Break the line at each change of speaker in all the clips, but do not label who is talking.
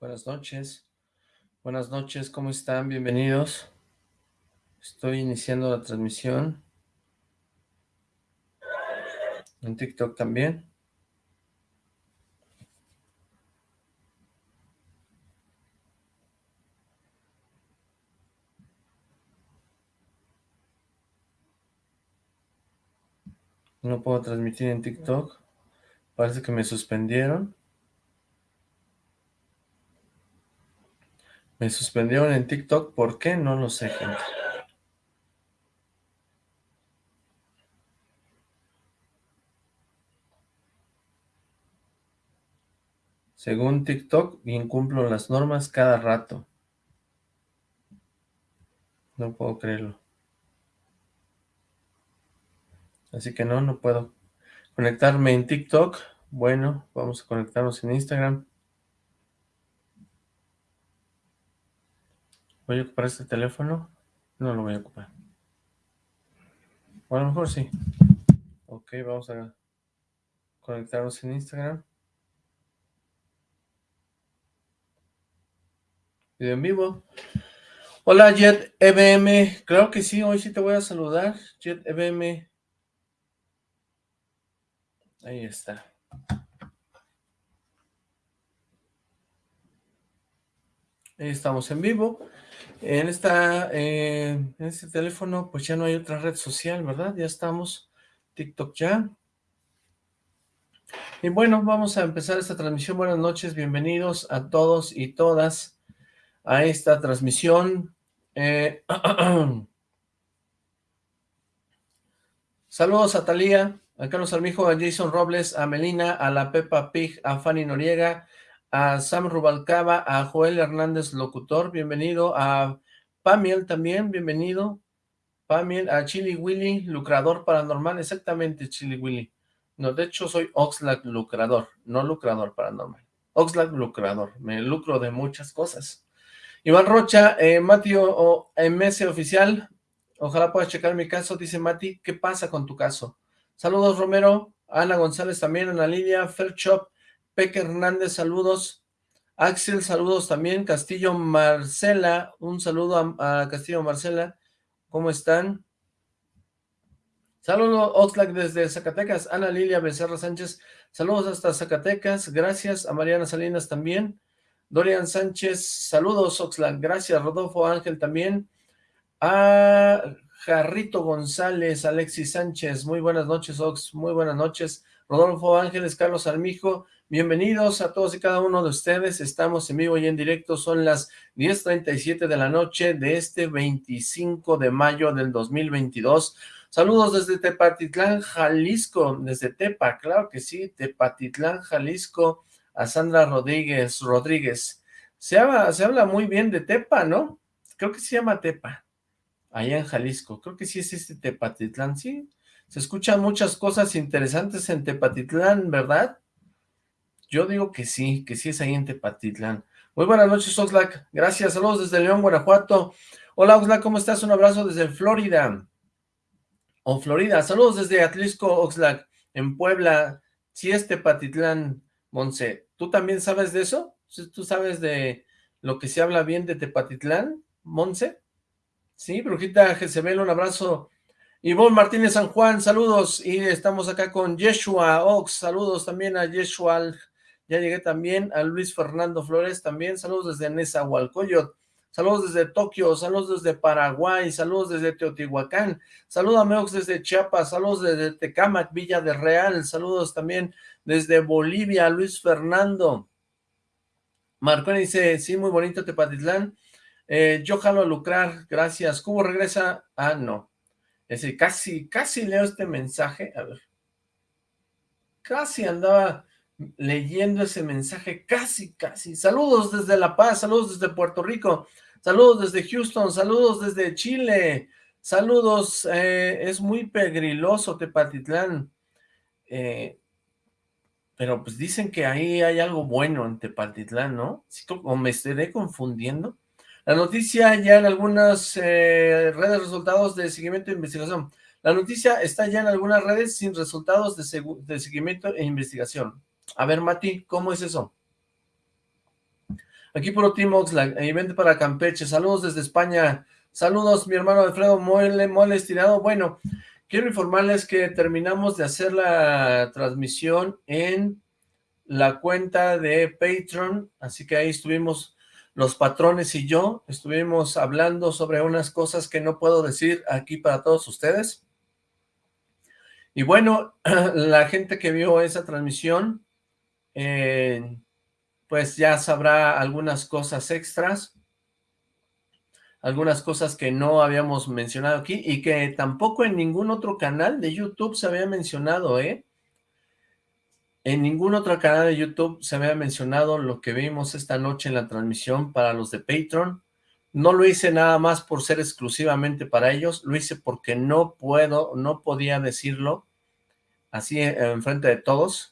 Buenas noches. Buenas noches, ¿cómo están? Bienvenidos. Estoy iniciando la transmisión. En TikTok también. No puedo transmitir en TikTok. Parece que me suspendieron. Me suspendieron en TikTok, ¿por qué? No lo sé, gente. Según TikTok, incumplo las normas cada rato. No puedo creerlo. Así que no, no puedo conectarme en TikTok. Bueno, vamos a conectarnos en Instagram. ¿Voy a ocupar este teléfono? No lo voy a ocupar. O a lo mejor sí. Ok, vamos a conectarnos en Instagram. Video en vivo. Hola Jet EBM, claro que sí, hoy sí te voy a saludar, Jet EBM. Ahí está. Ahí estamos en vivo. En esta, eh, en este teléfono, pues ya no hay otra red social, ¿verdad? Ya estamos, TikTok ya. Y bueno, vamos a empezar esta transmisión. Buenas noches, bienvenidos a todos y todas a esta transmisión. Eh, saludos a Talía, a Carlos Armijo, a Jason Robles, a Melina, a la Pepa Pig, a Fanny Noriega, a Sam Rubalcaba, a Joel Hernández Locutor, bienvenido, a Pamiel también, bienvenido, Pamiel, a Chili Willy, lucrador paranormal, exactamente Chili Willy, no, de hecho soy Oxlack lucrador, no lucrador paranormal, Oxlack lucrador, me lucro de muchas cosas. Iván Rocha, eh, Mati o, MS Oficial, ojalá puedas checar mi caso, dice Mati, ¿qué pasa con tu caso? Saludos Romero, Ana González también, Ana Lidia, Fairchop, Peque Hernández, saludos. Axel, saludos también. Castillo Marcela, un saludo a, Castillo Marcela. ¿Cómo están? Saludos Oxlack desde Zacatecas. Ana Lilia Becerra Sánchez, saludos hasta Zacatecas. Gracias a Mariana Salinas también. Dorian Sánchez, saludos Oxlack. Gracias. Rodolfo Ángel también. A Jarrito González, Alexis Sánchez. Muy buenas noches, Ox. Muy buenas noches. Rodolfo Ángeles, Carlos Armijo, bienvenidos a todos y cada uno de ustedes, estamos en vivo y en directo, son las 10.37 de la noche de este 25 de mayo del 2022, saludos desde Tepatitlán, Jalisco, desde Tepa, claro que sí, Tepatitlán, Jalisco, a Sandra Rodríguez, Rodríguez, se habla, muy bien de Tepa, ¿no? Creo que se llama Tepa, allá en Jalisco, creo que sí es este Tepatitlán, sí, se escuchan muchas cosas interesantes en Tepatitlán, ¿verdad? Yo digo que sí, que sí es ahí en Tepatitlán. Muy buenas noches, Oxlack. Gracias, saludos desde León, Guanajuato. Hola, Oxlack, ¿cómo estás? Un abrazo desde Florida. O Florida. Saludos desde Atlisco, Oxlack, en Puebla. Sí es Tepatitlán, Monse. ¿Tú también sabes de eso? ¿Tú sabes de lo que se habla bien de Tepatitlán, Monse? Sí, Brujita Jezebel, un abrazo Ivonne Martínez San Juan, saludos, y estamos acá con Yeshua Ox, saludos también a Yeshua, ya llegué también, a Luis Fernando Flores también, saludos desde Nezahualcóyotl, saludos desde Tokio, saludos desde Paraguay, saludos desde Teotihuacán, saludos a Ox desde Chiapas, saludos desde Tecámac, Villa de Real, saludos también desde Bolivia, Luis Fernando, Marconi dice, sí, muy bonito Tepatitlán, eh, yo jalo a lucrar, gracias, ¿Cubo regresa? Ah, no, es decir, casi, casi leo este mensaje, a ver, casi andaba leyendo ese mensaje, casi, casi, saludos desde La Paz, saludos desde Puerto Rico, saludos desde Houston, saludos desde Chile, saludos, eh, es muy pegriloso Tepatitlán, eh, pero pues dicen que ahí hay algo bueno en Tepatitlán, ¿no? ¿O me estaré confundiendo? La noticia ya en algunas eh, redes resultados de seguimiento e investigación. La noticia está ya en algunas redes sin resultados de, de seguimiento e investigación. A ver, Mati, ¿cómo es eso? Aquí puro Team Oxlack, y vente para Campeche, saludos desde España, saludos mi hermano Alfredo Mole, Mole Estirado, bueno, quiero informarles que terminamos de hacer la transmisión en la cuenta de Patreon, así que ahí estuvimos los patrones y yo, estuvimos hablando sobre unas cosas que no puedo decir aquí para todos ustedes, y bueno, la gente que vio esa transmisión, eh, pues ya sabrá algunas cosas extras, algunas cosas que no habíamos mencionado aquí y que tampoco en ningún otro canal de YouTube se había mencionado, ¿eh? En ningún otro canal de YouTube se había mencionado lo que vimos esta noche en la transmisión para los de Patreon. No lo hice nada más por ser exclusivamente para ellos, lo hice porque no puedo, no podía decirlo así en frente de todos.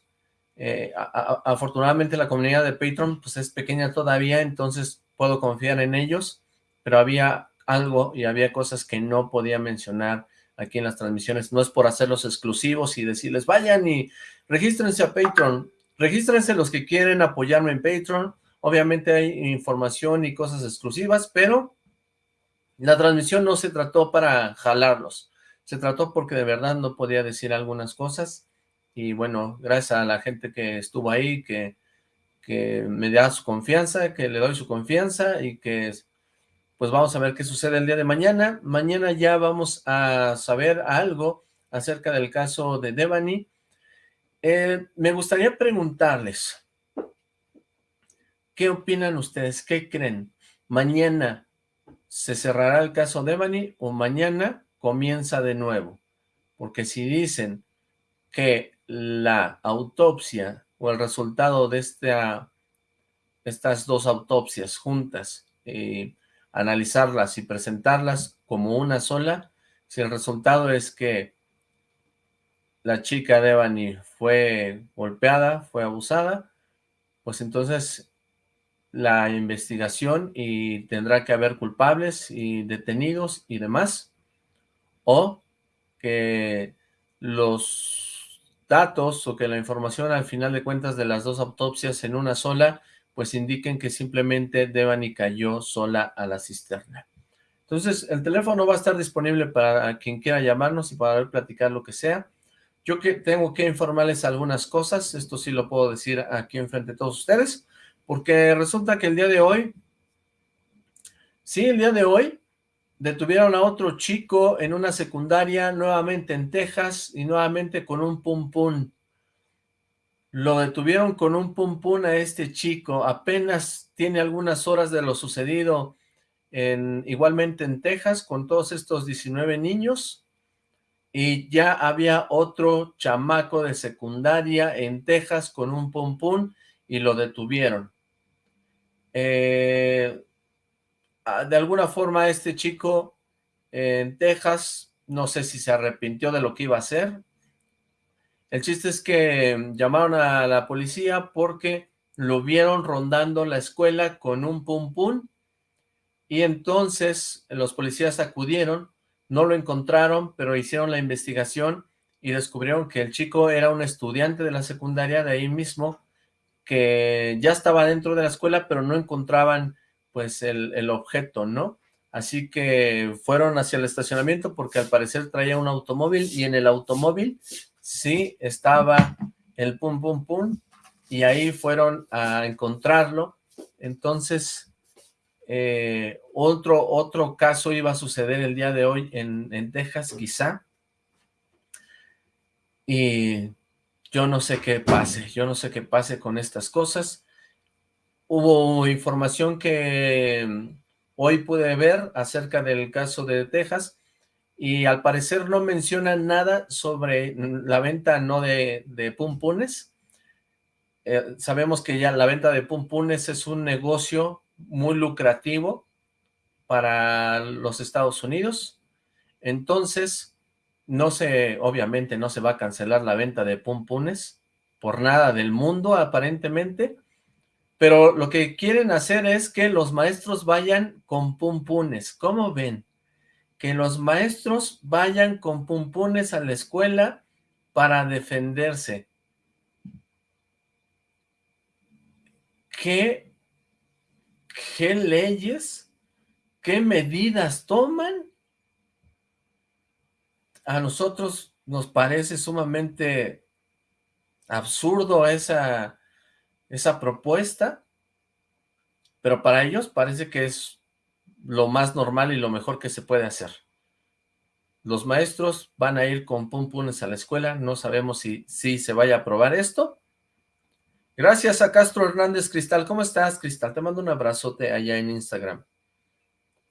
Eh, afortunadamente la comunidad de Patreon pues es pequeña todavía, entonces puedo confiar en ellos, pero había algo y había cosas que no podía mencionar aquí en las transmisiones. No es por hacerlos exclusivos y decirles, vayan y regístrense a Patreon, regístrense los que quieren apoyarme en Patreon, obviamente hay información y cosas exclusivas, pero la transmisión no se trató para jalarlos, se trató porque de verdad no podía decir algunas cosas y bueno, gracias a la gente que estuvo ahí, que, que me da su confianza, que le doy su confianza y que pues vamos a ver qué sucede el día de mañana. Mañana ya vamos a saber algo acerca del caso de Devani. Eh, me gustaría preguntarles, ¿qué opinan ustedes? ¿Qué creen? ¿Mañana se cerrará el caso Devani o mañana comienza de nuevo. Porque si dicen que la autopsia o el resultado de esta, estas dos autopsias juntas, eh, analizarlas y presentarlas como una sola, si el resultado es que la chica de Devani fue golpeada, fue abusada, pues entonces la investigación y tendrá que haber culpables y detenidos y demás, o que los datos o que la información al final de cuentas de las dos autopsias en una sola, pues indiquen que simplemente Devani cayó sola a la cisterna. Entonces, el teléfono va a estar disponible para quien quiera llamarnos y para platicar lo que sea. Yo que tengo que informarles algunas cosas, esto sí lo puedo decir aquí enfrente de todos ustedes, porque resulta que el día de hoy, sí, el día de hoy, Detuvieron a otro chico en una secundaria, nuevamente en Texas, y nuevamente con un pum pum. Lo detuvieron con un pum pum a este chico, apenas tiene algunas horas de lo sucedido en, igualmente en Texas, con todos estos 19 niños, y ya había otro chamaco de secundaria en Texas con un pum pum, y lo detuvieron. Eh, de alguna forma este chico en Texas, no sé si se arrepintió de lo que iba a hacer. El chiste es que llamaron a la policía porque lo vieron rondando la escuela con un pum pum y entonces los policías acudieron, no lo encontraron, pero hicieron la investigación y descubrieron que el chico era un estudiante de la secundaria de ahí mismo, que ya estaba dentro de la escuela, pero no encontraban pues el, objeto, ¿no? Así que fueron hacia el estacionamiento porque al parecer traía un automóvil y en el automóvil sí estaba el pum pum pum y ahí fueron a encontrarlo. Entonces, eh, otro, otro caso iba a suceder el día de hoy en, en Texas, quizá. Y yo no sé qué pase, yo no sé qué pase con estas cosas. Hubo información que mm, hoy pude ver acerca del caso de Texas y al parecer no menciona nada sobre mm, la venta no de, de pumpunes. Eh, sabemos que ya la venta de pumpunes es un negocio muy lucrativo para los Estados Unidos. Entonces, no se, obviamente no se va a cancelar la venta de pumpunes por nada del mundo aparentemente, pero lo que quieren hacer es que los maestros vayan con pumpunes. ¿Cómo ven? Que los maestros vayan con pumpunes a la escuela para defenderse. ¿Qué ¿Qué leyes? ¿Qué medidas toman? A nosotros nos parece sumamente absurdo esa, esa propuesta, pero para ellos parece que es lo más normal y lo mejor que se puede hacer. Los maestros van a ir con pum punes a la escuela, no sabemos si, si se vaya a aprobar esto. Gracias a Castro Hernández Cristal. ¿Cómo estás, Cristal? Te mando un abrazote allá en Instagram.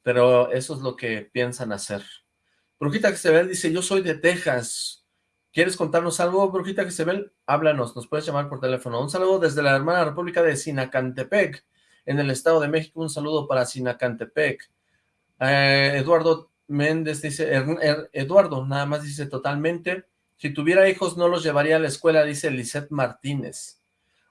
Pero eso es lo que piensan hacer. Brujita que se ve, dice, yo soy de Texas. ¿Quieres contarnos algo, Brujita ve? Háblanos, nos puedes llamar por teléfono. Un saludo desde la hermana república de Sinacantepec, en el Estado de México. Un saludo para Sinacantepec. Eh, Eduardo Méndez dice, Eduardo, nada más dice totalmente, si tuviera hijos no los llevaría a la escuela, dice Lisette Martínez.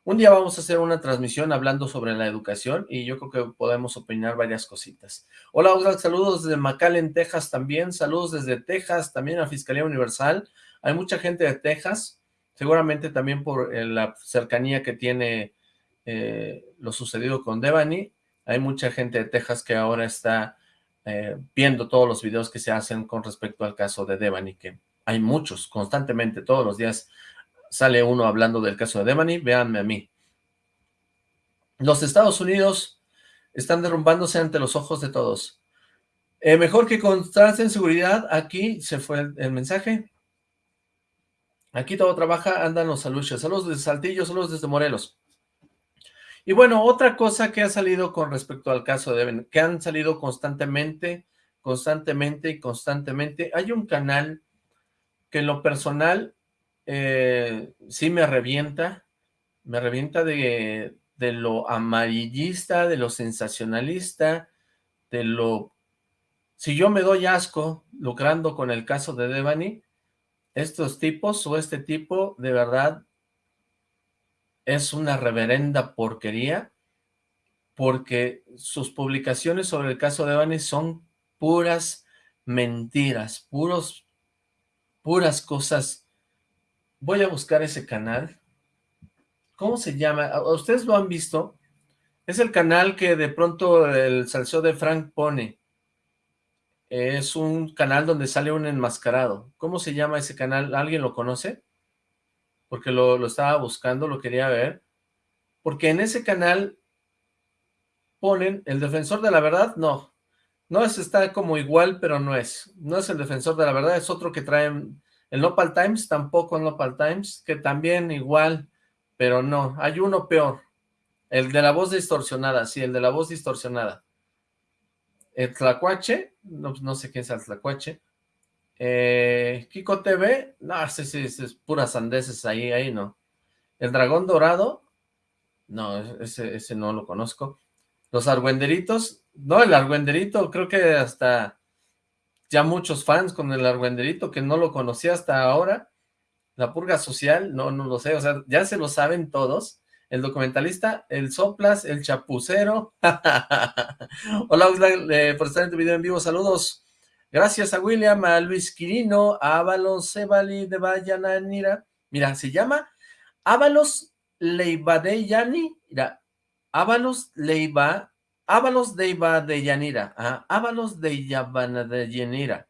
Un día vamos a hacer una transmisión hablando sobre la educación y yo creo que podemos opinar varias cositas. Hola, Oscar, saludos desde McAllen, Texas también, saludos desde Texas, también a Fiscalía Universal. Hay mucha gente de Texas, seguramente también por eh, la cercanía que tiene eh, lo sucedido con Devani. Hay mucha gente de Texas que ahora está eh, viendo todos los videos que se hacen con respecto al caso de Devani, que hay muchos, constantemente, todos los días sale uno hablando del caso de Devani, véanme a mí. Los Estados Unidos están derrumbándose ante los ojos de todos. Mejor que en seguridad, aquí se fue el, mensaje. Aquí todo trabaja, andan los saludos. Saludos desde Saltillo, saludos desde Morelos. Y bueno, otra cosa que ha salido con respecto al caso de Devin, que han salido constantemente, constantemente y constantemente. Hay un canal que en lo personal eh, sí me revienta, me revienta de, de lo amarillista, de lo sensacionalista, de lo... Si yo me doy asco lucrando con el caso de Devani, estos tipos o este tipo de verdad es una reverenda porquería porque sus publicaciones sobre el caso de Evans son puras mentiras, puros, puras cosas. Voy a buscar ese canal. ¿Cómo se llama? ¿Ustedes lo han visto? Es el canal que de pronto el salseo de Frank pone. Es un canal donde sale un enmascarado. ¿Cómo se llama ese canal? ¿Alguien lo conoce? porque lo, estaba buscando, lo quería ver, porque en ese canal ponen el defensor de la verdad, no, no es, está como igual, pero no es, no es el defensor de la verdad, es otro que traen, el Nopal Times, tampoco el Nopal Times, que también igual, pero no, hay uno peor, el de la voz distorsionada, sí, el de la voz distorsionada. El Tlacuache, no, no sé quién es el Tlacuache, eh, Kiko TV, no, sí, sí, es puras sandeces ahí, ahí no. El dragón dorado, no, ese, ese no lo conozco. Los argüenderitos, no, el argüenderito, creo que hasta ya muchos fans con el argüenderito que no lo conocía hasta ahora. La purga social, no, no lo sé, o sea, ya se lo saben todos. El documentalista, el soplas, el chapucero. Hola, eh, por estar en tu video en vivo, saludos. Gracias a William, a Luis Quirino, a Ábalos Sebali de Vayananira. Mira, se llama Ábalos Leibadeyani. Mira, Ábalos Leiba, Ábalos de de Yanira. Ábalos de Yavana de Yanira.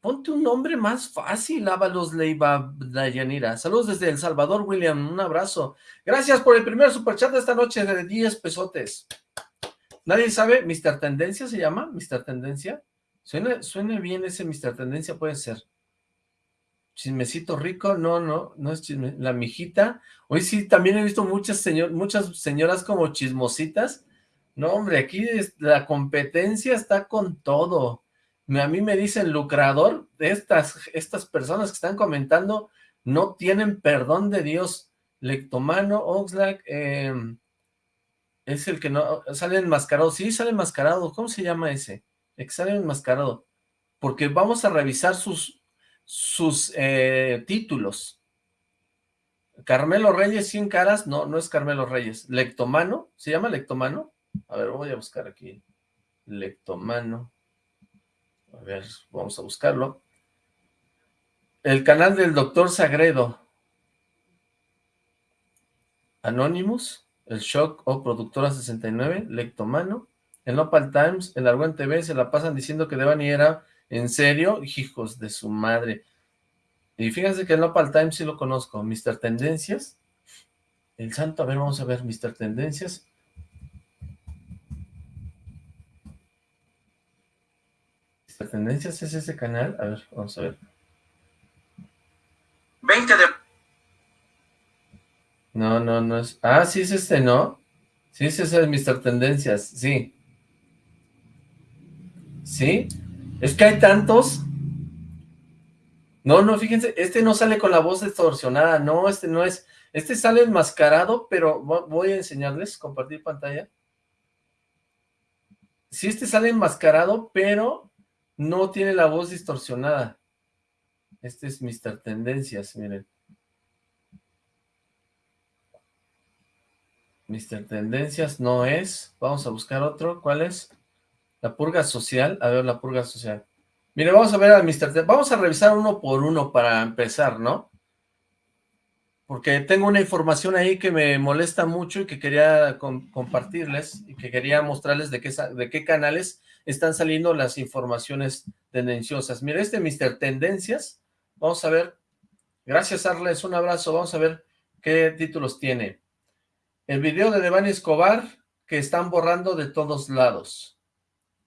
Ponte un nombre más fácil, Ábalos Leiva de Yanira. Saludos desde El Salvador, William. Un abrazo. Gracias por el primer superchat de esta noche de 10 pesotes. ¿Nadie sabe? ¿Mr. Tendencia se llama? ¿Mr. Tendencia? Suena, bien ese Mr. Tendencia, puede ser. Chismecito rico, no, no, no es chisme. La mijita, hoy sí, también he visto muchas, muchas señoras como chismositas. No, hombre, aquí la competencia está con todo. A mí me dicen lucrador, estas, estas personas que están comentando no tienen perdón de Dios. Lectomano, Oxlack, em, es el que no, sale enmascarado. Sí, sale enmascarado. ¿Cómo se llama ese? examen enmascarado, porque vamos a revisar sus, sus eh, títulos. Carmelo Reyes, 100 caras, no, no es Carmelo Reyes, Lectomano, ¿se llama Lectomano? A ver, voy a buscar aquí, Lectomano, a ver, vamos a buscarlo. El canal del doctor Sagredo, Anonymous, el Shock o Productora 69, Lectomano, el Nopal Times, el Argüen TV, se la pasan diciendo que Devani era en serio, hijos de su madre. Y fíjense que el Nopal Times sí lo conozco, Mr. Tendencias, el santo, a ver, vamos a ver, Mr. Tendencias. Tendencias es ese canal, a ver, vamos a ver. 20 de... No, no, no es... Ah, sí es este, ¿no? Sí, ese es el Mr. Tendencias, sí. ¿Sí? Es que hay tantos. No, no, fíjense, este no sale con la voz distorsionada, no, este no es... Este sale enmascarado, pero voy a enseñarles, compartir pantalla. Sí, este sale enmascarado, pero no tiene la voz distorsionada. Este es Mr. Tendencias, miren. Mr. Tendencias no es. Vamos a buscar otro. ¿Cuál es? La purga social. A ver, la purga social. Mire, vamos a ver a Mr. Vamos a revisar uno por uno para empezar, ¿no? Porque tengo una información ahí que me molesta mucho y que quería compartirles y que quería mostrarles de qué, de qué canales están saliendo las informaciones tendenciosas. Mire, este Mr. Tendencias Vamos a ver. Gracias, Arles. Un abrazo. Vamos a ver qué títulos tiene. El video de Devani Escobar que están borrando de todos lados.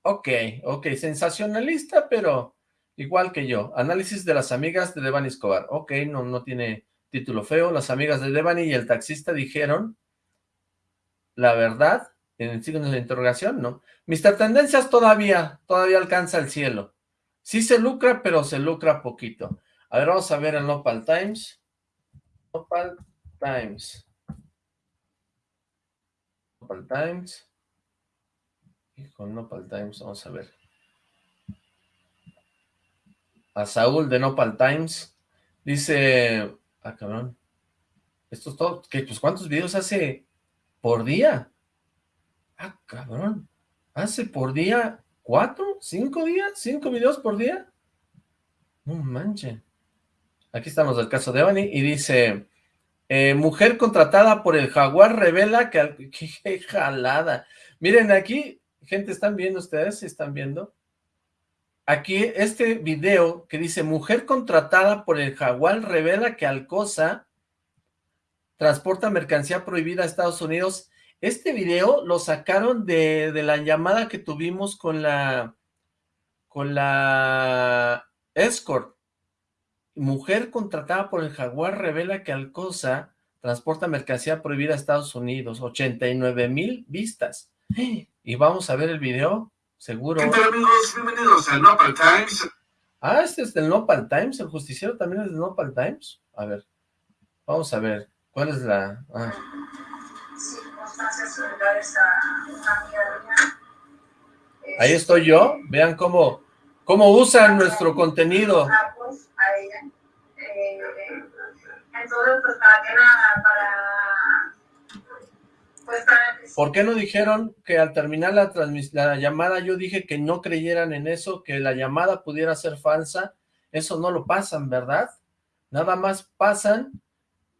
Ok, ok. Sensacionalista, pero igual que yo. Análisis de las amigas de Devani Escobar. Ok, no, no tiene título feo. Las amigas de Devani y el taxista dijeron la verdad en el signo de la interrogación, ¿no? Mr. Tendencias todavía, todavía alcanza el cielo. Sí se lucra, pero se lucra poquito. A ver, vamos a ver el Nopal Times. Nopal Times. Nopal Times. Hijo, Nopal Times, vamos a ver. A Saúl de Nopal Times. Dice... Ah, cabrón. Esto es todo. ¿Qué, pues, ¿cuántos videos hace por día? Ah, cabrón. ¿Hace por día cuatro? ¿Cinco días? ¿Cinco videos por día? No manchen. Aquí estamos del caso de Evany y dice, eh, mujer contratada por el jaguar revela que... ¡Qué jalada! Miren aquí, gente, ¿están viendo ustedes? ¿Están viendo? Aquí este video que dice, mujer contratada por el jaguar revela que Alcosa transporta mercancía prohibida a Estados Unidos. Este video lo sacaron de, de la llamada que tuvimos con la, con la escort Mujer contratada por el Jaguar revela que Alcosa transporta mercancía prohibida a Estados Unidos. 89 mil vistas. Y vamos a ver el video, seguro.
¿Qué tal amigos? Bienvenidos al Nopal Times.
Ah, este es del Nopal Times, el justiciero también es del Nopal Times. A ver, vamos a ver, ¿cuál es la...? Ah. Ahí estoy yo, vean cómo, cómo usan nuestro contenido. Entonces, pues, ¿para qué nada? Para... Pues, ¿Por qué no dijeron que al terminar la, la llamada yo dije que no creyeran en eso, que la llamada pudiera ser falsa? Eso no lo pasan, ¿verdad? Nada más pasan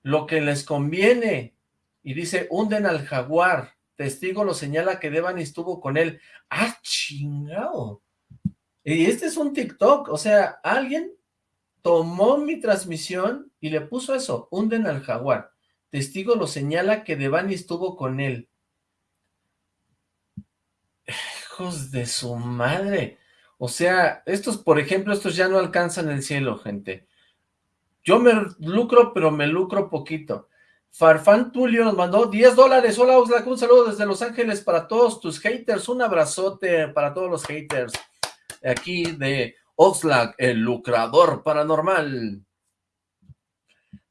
lo que les conviene. Y dice, hunden al jaguar. Testigo lo señala que Devani estuvo con él. ¡Ah, chingado! Y este es un TikTok, o sea, alguien tomó mi transmisión y le puso eso, hunden al jaguar. Testigo lo señala que Devani estuvo con él. Hijos de su madre. O sea, estos, por ejemplo, estos ya no alcanzan el cielo, gente. Yo me lucro, pero me lucro poquito. Farfán Tulio nos mandó 10 dólares. Hola, Oxlack, un saludo desde Los Ángeles para todos tus haters. Un abrazote para todos los haters. Aquí de Oxlack, el lucrador paranormal.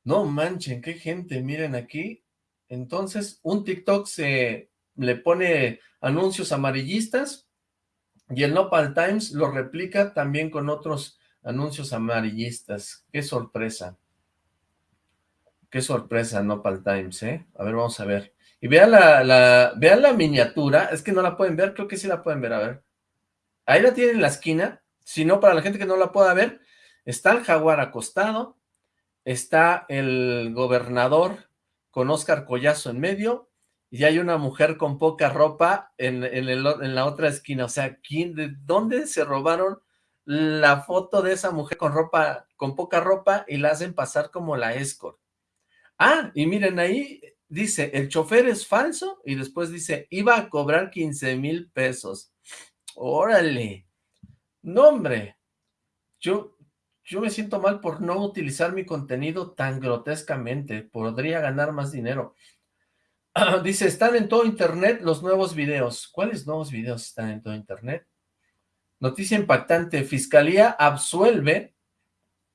No manchen, qué gente, miren aquí. Entonces, un TikTok se le pone anuncios amarillistas y el Nopal Times lo replica también con otros anuncios amarillistas. Qué sorpresa. Qué sorpresa Nopal Times, ¿eh? A ver, vamos a ver. Y vean la, la, la miniatura, es que no la pueden ver, creo que sí la pueden ver, a ver. Ahí la tienen en la esquina, si no, para la gente que no la pueda ver, está el jaguar acostado, está el gobernador con Oscar Collazo en medio, y hay una mujer con poca ropa en, en, la otra esquina. O sea, ¿quién, ¿de dónde se robaron la foto de esa mujer con ropa, con poca ropa y la hacen pasar como la escort? Ah, y miren ahí, dice, el chofer es falso y después dice, iba a cobrar 15 mil pesos. Órale. No, hombre. Yo, yo me siento mal por no utilizar mi contenido tan grotescamente. Podría ganar más dinero. Dice, están en todo internet los nuevos videos. ¿Cuáles nuevos videos están en todo internet? Noticia impactante. Fiscalía absuelve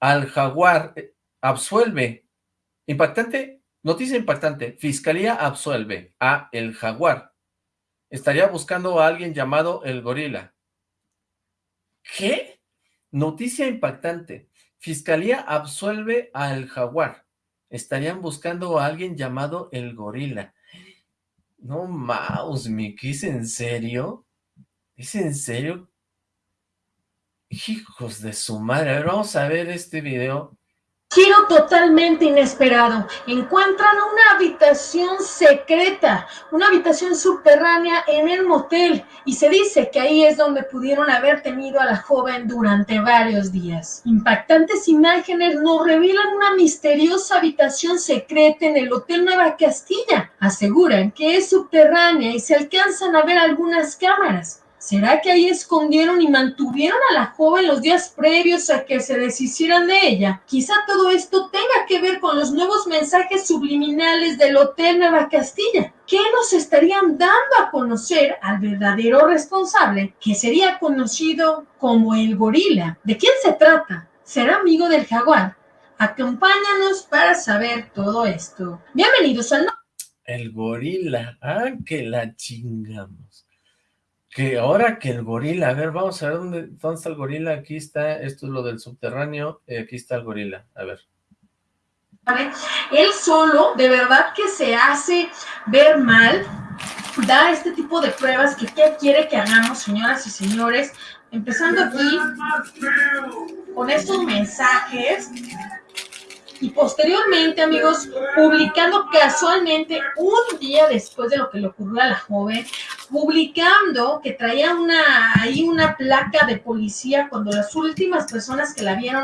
al jaguar. Eh, absuelve. Impactante. Noticia impactante. Fiscalía absuelve a el jaguar. Estaría buscando a alguien llamado el gorila. ¿Qué? Noticia impactante. Fiscalía absuelve al jaguar. Estarían buscando a alguien llamado el gorila. No, Mouse, Mickey, ¿es en serio? ¿Es en serio? Hijos de su madre, a ver, vamos a ver este video
Giro totalmente inesperado. Encuentran una habitación secreta, una habitación subterránea en el motel y se dice que ahí es donde pudieron haber tenido a la joven durante varios días. Impactantes imágenes nos revelan una misteriosa habitación secreta en el Hotel Nueva Castilla. Aseguran que es subterránea y se alcanzan a ver algunas cámaras. ¿Será que ahí escondieron y mantuvieron a la joven los días previos a que se deshicieran de ella? Quizá todo esto tenga que ver con los nuevos mensajes subliminales del Hotel Nueva Castilla. ¿Qué nos estarían dando a conocer al verdadero responsable, que sería conocido como el gorila? ¿De quién se trata? ¿Será amigo del jaguar? Acompáñanos para saber todo esto. Bienvenidos al...
El gorila. Ah, que la chingamos que ahora que el gorila, a ver, vamos a ver dónde, dónde está el gorila, aquí está, esto es lo del subterráneo, eh, aquí está el gorila, a ver.
¿Vale? Él solo, de verdad que se hace ver mal, da este tipo de pruebas que qué quiere que hagamos, señoras y señores, empezando aquí con estos mensajes y posteriormente, amigos, publicando casualmente un día después de lo que le ocurrió a la joven, publicando que traía una ahí una placa de policía cuando las últimas personas que la vieron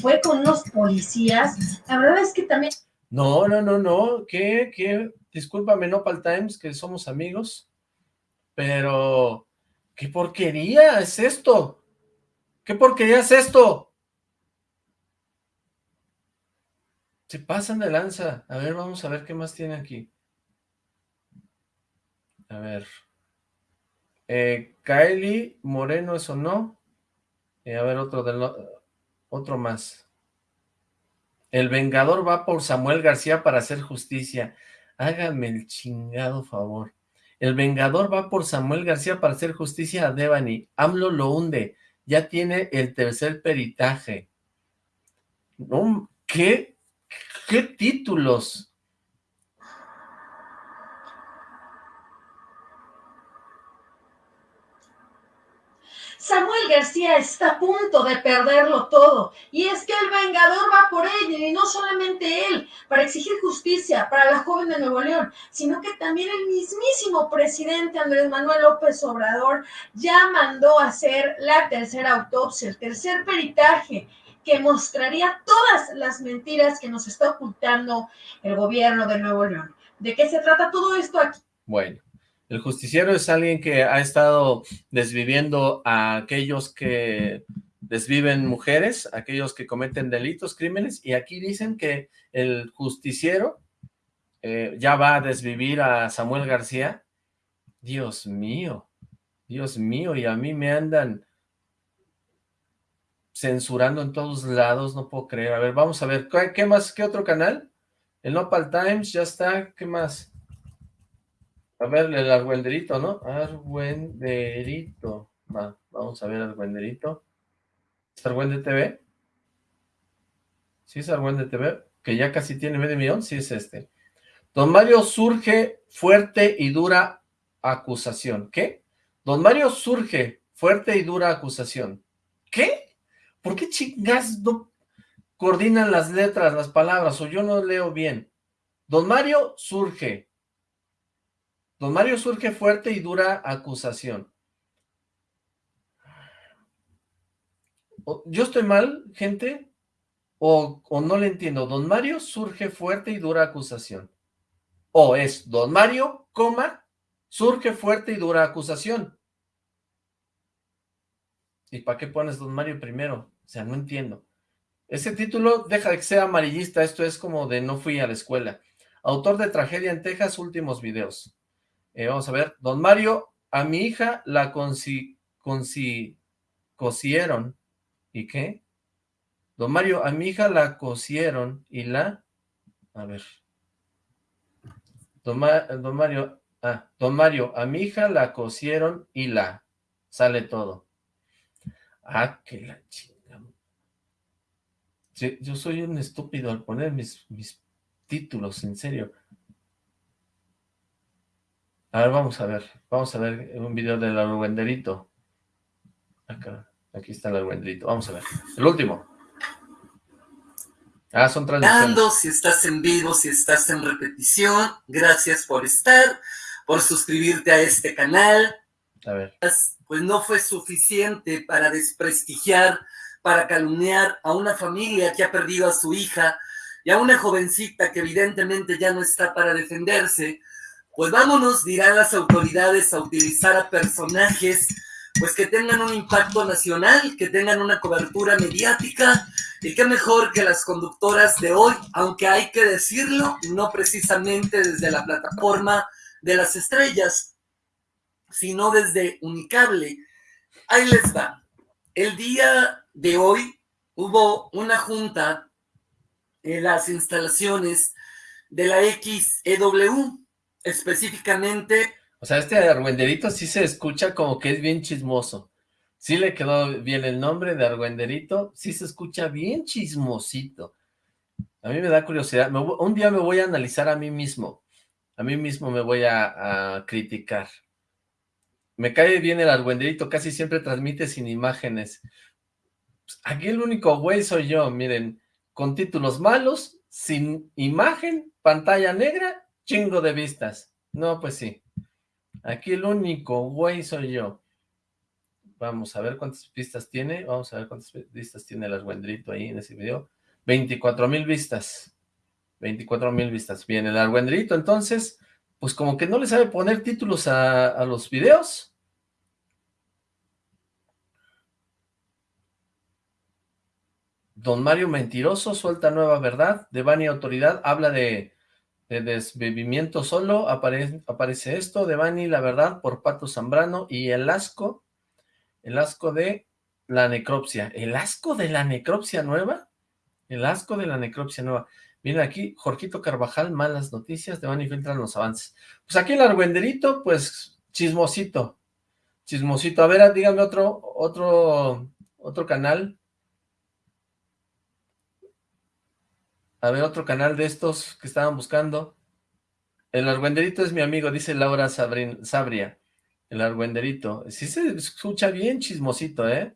fue con unos policías. La verdad es que también...
No, no, no, no, que, que, discúlpame, Nopal Times, que somos amigos, pero, ¿qué porquería es esto? ¿Qué porquería es esto? Se pasan de lanza. A ver, vamos a ver qué más tiene aquí. A ver. Eh, Kylie Moreno, ¿eso no? Eh, a ver, otro, del, otro más. El Vengador va por Samuel García para hacer justicia. Háganme el chingado favor. El Vengador va por Samuel García para hacer justicia a Devani. AMLO lo hunde. Ya tiene el tercer peritaje. ¿Qué? ¿Qué títulos?
Samuel García está a punto de perderlo todo, y es que el Vengador va por él, y no solamente él, para exigir justicia para la joven de Nuevo León, sino que también el mismísimo presidente Andrés Manuel López Obrador ya mandó hacer la tercera autopsia, el tercer peritaje, que mostraría todas las mentiras que nos está ocultando el gobierno de Nuevo León. ¿De qué se trata todo esto aquí?
Bueno, el justiciero es alguien que ha estado desviviendo a aquellos que desviven mujeres, aquellos que cometen delitos, crímenes, y aquí dicen que el justiciero eh, ya va a desvivir a Samuel García. Dios mío, Dios mío, y a mí me andan censurando en todos lados, no puedo creer. A ver, vamos a ver, ¿qué, más? ¿Qué otro canal? El Nopal Times, ya está, ¿qué más? A ver, el argüenderito, ¿no? Argüenderito. Va, vamos a ver argüenderito. ¿Es Argüende TV? ¿Sí es Argüende TV? Que ya casi tiene medio millón, sí es este. Don Mario surge fuerte y dura acusación. ¿Qué? Don Mario surge fuerte y dura acusación. ¿Qué? ¿Por qué chingas no coordinan las letras, las palabras, o yo no leo bien? Don Mario surge. Don Mario surge fuerte y dura acusación. ¿Yo estoy mal, gente? O, o, no le entiendo. Don Mario surge fuerte y dura acusación. O es Don Mario, coma, surge fuerte y dura acusación. ¿Y para qué pones Don Mario primero? O sea, no entiendo. Ese título deja de que sea amarillista, esto es como de no fui a la escuela. Autor de Tragedia en Texas, últimos videos. Eh, vamos a ver, Don Mario, a mi hija la consi, consi, cosieron. ¿Y qué? Don Mario, a mi hija la cosieron y la... A ver. Don, Mario, ah, Don Mario, a mi hija la cosieron y la... Sale todo. Ah, que la chingada. yo soy un estúpido al poner mis, mis títulos, en serio. A ver, vamos a ver. Vamos a ver un video del argüenderito. Acá, aquí está el argüenderito. Vamos a ver. El último. Ah, son transmisiones.
Si estás en vivo, si estás en repetición, gracias por estar, por suscribirte a este canal.
A ver
pues no fue suficiente para desprestigiar, para calumniar a una familia que ha perdido a su hija y a una jovencita que evidentemente ya no está para defenderse, pues vámonos, dirán las autoridades, a utilizar a personajes pues que tengan un impacto nacional, que tengan una cobertura mediática, y qué mejor que las conductoras de hoy, aunque hay que decirlo, no precisamente desde la plataforma de las estrellas, sino desde Unicable. Ahí les va. El día de hoy hubo una junta en las instalaciones de la XEW, específicamente...
O sea, este argüenderito sí se escucha como que es bien chismoso. Sí le quedó bien el nombre de argüenderito, sí se escucha bien chismosito. A mí me da curiosidad. un día me voy a analizar a mí mismo. A mí mismo me voy a criticar. Me cae bien el argüenderito, casi siempre transmite sin imágenes. Aquí el único güey soy yo, miren, con títulos malos, sin imagen, pantalla negra, chingo de vistas. No, pues sí. Aquí el único güey soy yo. Vamos a ver cuántas vistas tiene. Vamos a ver cuántas vistas tiene el argüenderito ahí en ese video. 24 mil vistas. 24 mil vistas. Bien, el argüenderito entonces, pues como que no le sabe poner títulos a, a los videos. Don Mario Mentiroso suelta nueva verdad. Devani Autoridad habla de, de desbebimiento solo. aparece esto. Devani La Verdad por Pato Zambrano. Y el asco. El asco de la necropsia. ¿El asco de la necropsia nueva? El asco de la necropsia nueva. Miren aquí, Jorgito Carvajal, malas noticias, Devani filtran los avances. Pues aquí el argüenderito, pues, chismosito. Chismosito. A ver, díganme otro, otro, otro canal A ver, otro canal de estos que estaban buscando. El argüenderito es mi amigo, dice Laura Sabria. El argüenderito. Sí se escucha bien chismosito, ¿eh?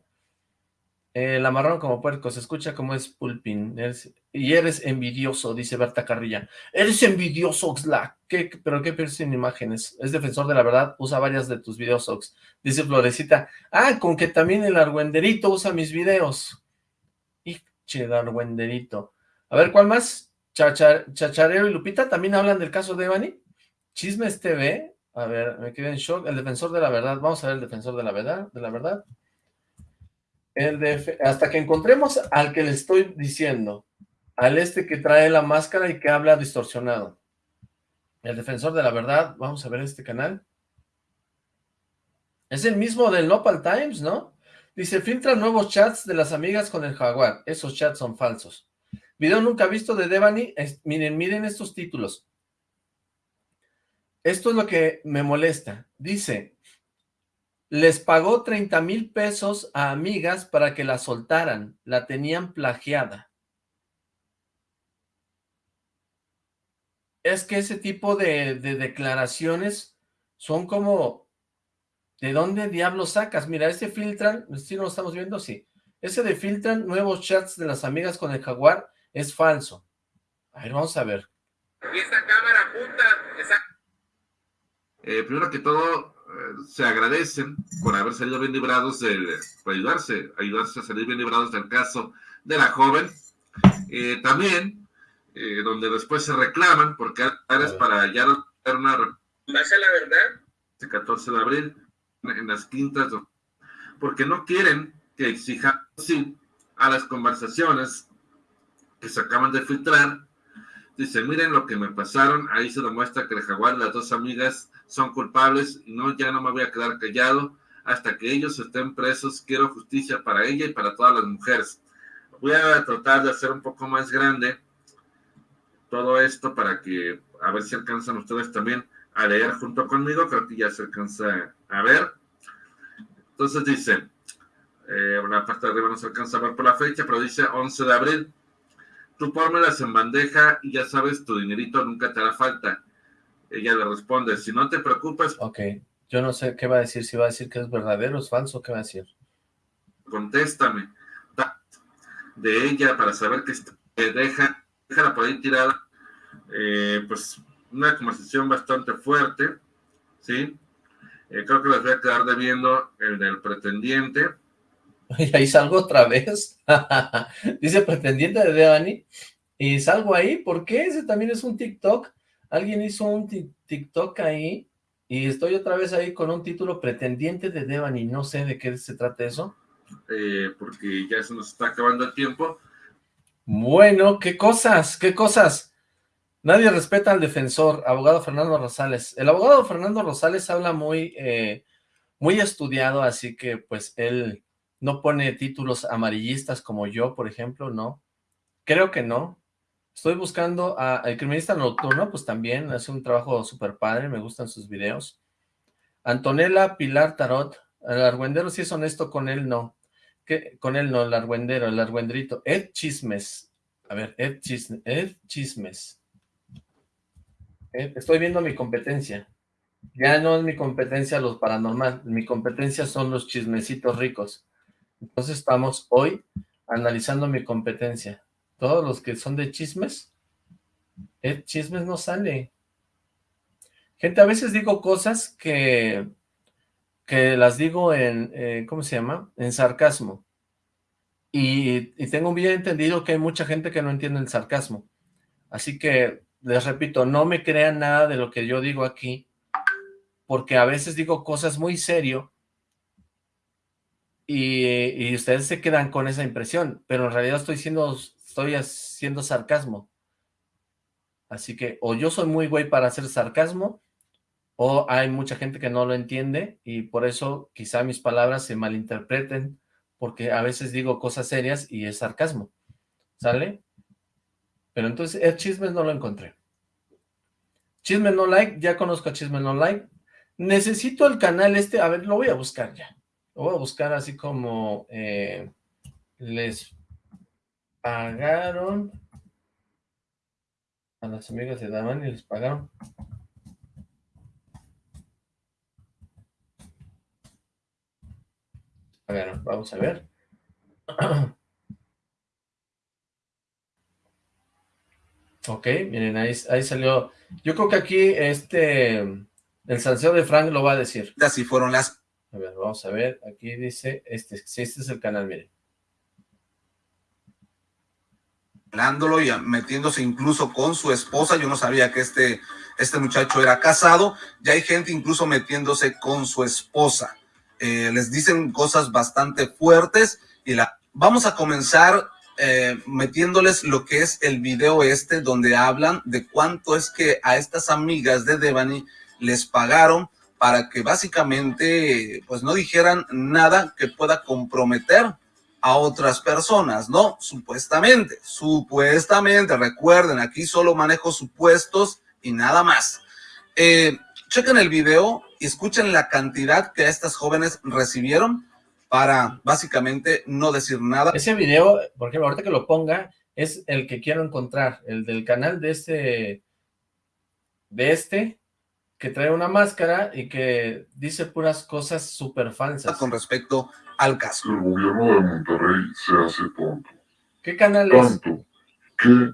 El amarrón como puerco, se escucha como es pulpin. y eres envidioso, dice Berta Carrilla. Eres envidioso, Oxlack. ¿Qué, ¿Pero qué piensas en imágenes? Es defensor de la verdad, usa varias de tus videos, Ox. Dice Florecita. Ah, con que también el argüenderito usa mis videos. Che, el argüenderito. A ver, ¿cuál más? Chachareo y Lupita también hablan del caso de Evany. Chismes TV. A ver, me quedé en shock. El defensor de la verdad. Vamos a ver el defensor de la verdad. De la verdad. El hasta que encontremos al que le estoy diciendo. Al este que trae la máscara y que habla distorsionado. El defensor de la verdad. Vamos a ver este canal. Es el mismo del Nopal Times, ¿no? Dice, filtra nuevos chats de las amigas con el jaguar. Esos chats son falsos. Video nunca visto de Devani. miren, miren estos títulos. Esto es lo que me molesta. Dice, les pagó 30 mil pesos a amigas para que la soltaran. La tenían plagiada. Es que ese tipo de, de declaraciones son como... ¿De dónde diablos sacas? Mira, este filtran, si no lo estamos viendo, sí. Ese de filtran nuevos chats de las amigas con el jaguar es falso. A ver, vamos a ver.
Y esta cámara junta, Eh, primero que todo, eh, se agradecen por haber salido bien librados, del, por ayudarse, ayudarse a salir bien librados del caso de la joven. Eh, también, donde después se reclaman, porque es para ya dar una...
Base a la verdad.
El 14 de abril, en las quintas, porque no quieren que exijan sí a las conversaciones que se acaban de filtrar. Dice, miren lo que me pasaron, ahí se demuestra que el jaguar y las dos amigas son culpables y no, ya no me voy a quedar callado hasta que ellos estén presos. Quiero justicia para ella y para todas las mujeres. Voy a tratar de hacer un poco más grande todo esto para que a ver si alcanzan ustedes también a leer junto conmigo. Creo que ya se alcanza a ver. Entonces dice, eh, una parte de arriba no se alcanza a ver por la fecha, pero dice 11 de abril. Tú pónmelas en bandeja y ya sabes, tu dinerito nunca te hará falta. Ella le responde, si no te preocupes.
Ok, yo no sé qué va a decir, si va a decir que es verdadero, es falso, ¿qué va a decir?
Contéstame. De ella para saber que deja, déjala por ahí tirada. Eh, pues una conversación bastante fuerte, ¿sí? Eh, creo que les voy a quedar debiendo el del pretendiente.
Y ahí salgo otra vez. Dice pretendiente de Devani. Y salgo ahí, ¿por qué? Ese también es un TikTok. Alguien hizo un TikTok ahí. Y estoy otra vez ahí con un título pretendiente de Devani. No sé de qué se trata eso.
Eh, porque ya se nos está acabando el tiempo.
Bueno, qué cosas, qué cosas. Nadie respeta al defensor, abogado Fernando Rosales. El abogado Fernando Rosales habla muy, eh, muy estudiado, así que pues él no pone títulos amarillistas como yo, por ejemplo, ¿no? Creo que no. Estoy buscando a El Criminalista Nocturno, pues también hace un trabajo súper padre, me gustan sus videos. Antonella Pilar Tarot, el argüendero si es honesto, con él no. ¿Qué? Con él no, el argüendero, el argüendrito. Ed Chismes. A ver, Ed, Ed Chismes. estoy viendo mi competencia. Ya no es mi competencia los paranormal, mi competencia son los chismecitos ricos. Entonces estamos hoy analizando mi competencia. Todos los que son de chismes, el chismes no sale. Gente, a veces digo cosas que, que las digo en, eh, ¿cómo se llama? En sarcasmo. Y, y tengo bien entendido que hay mucha gente que no entiende el sarcasmo. Así que, les repito, no me crean nada de lo que yo digo aquí, porque a veces digo cosas muy serio y, ustedes se quedan con esa impresión, pero en realidad estoy siendo, estoy haciendo sarcasmo. Así que o yo soy muy güey para hacer sarcasmo, o hay mucha gente que no lo entiende, y por eso quizá mis palabras se malinterpreten, porque a veces digo cosas serias y es sarcasmo, ¿sale? Pero entonces el chisme no lo encontré. Chisme no like, ya conozco a Chisme no like. Necesito el canal este, a ver, lo voy a buscar ya. Lo voy a buscar así como eh, les pagaron a las amigas de Daman y les pagaron. Ver, vamos a ver. Ok, miren, ahí, ahí salió. Yo creo que aquí este, el sanseo de Frank lo va a decir.
Así fueron las
a ver, vamos a ver, aquí dice, este, este es el canal, miren.
Y metiéndose incluso con su esposa, yo no sabía que este, este muchacho era casado, ya hay gente incluso metiéndose con su esposa. Eh, les dicen cosas bastante fuertes y la vamos a comenzar eh, metiéndoles lo que es el video este donde hablan de cuánto es que a estas amigas de Devani les pagaron para que básicamente pues no dijeran nada que pueda comprometer a otras personas, ¿no? Supuestamente, supuestamente, recuerden, aquí solo manejo supuestos y nada más. Eh, chequen el video y escuchen la cantidad que estas jóvenes recibieron para básicamente no decir nada.
Ese video, por ejemplo, ahorita que lo ponga, es el que quiero encontrar, el del canal de este, de este, que trae una máscara y que dice puras cosas súper falsas.
Con respecto al caso.
El gobierno de Monterrey se hace tonto.
¿Qué canal es?
Tanto que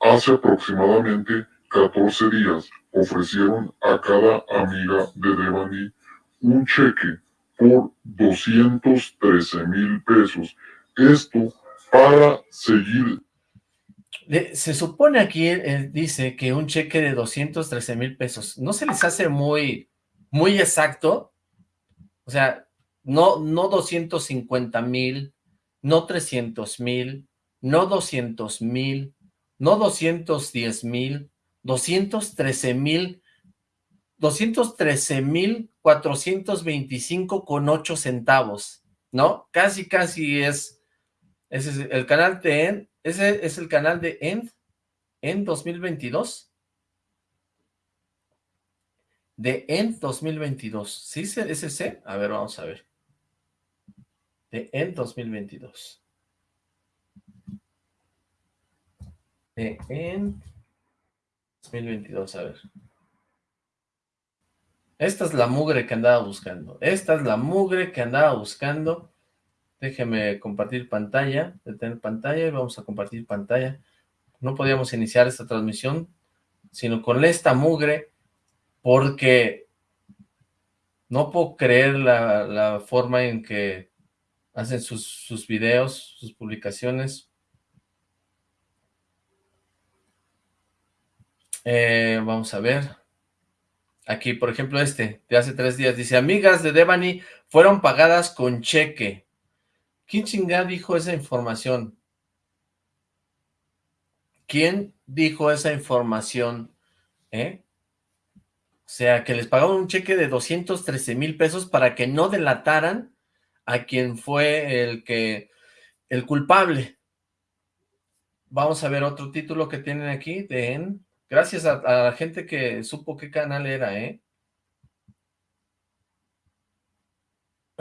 hace aproximadamente 14 días ofrecieron a cada amiga de Devani un cheque por 213 mil pesos. Esto para seguir.
Se supone aquí, eh, dice que un cheque de 213 mil pesos, ¿no se les hace muy, muy exacto? O sea, no, no 250 mil, no 300 mil, no 200 mil, no 210 mil, 213 mil, 213 mil 425 con 8 centavos, ¿no? Casi, casi es, es el canal End, ese es el canal de End, en 2022. De End 2022, ¿sí es ese? A ver, vamos a ver. De End 2022. De End 2022, a ver. Esta es la mugre que andaba buscando. Esta es la mugre que andaba buscando. Déjeme compartir pantalla, detener pantalla y vamos a compartir pantalla. No podíamos iniciar esta transmisión sino con esta mugre porque no puedo creer la, forma en que hacen sus, sus videos, sus publicaciones. Eh, vamos a ver. Aquí, por ejemplo, este, de hace tres días, dice, amigas de Devani fueron pagadas con cheque. ¿Quién chingada dijo esa información? ¿Quién dijo esa información? ¿Eh? O sea, que les pagaron un cheque de 213 mil pesos para que no delataran a quien fue el que, el culpable. Vamos a ver otro título que tienen aquí de Gracias a, la gente que supo qué canal era, ¿eh?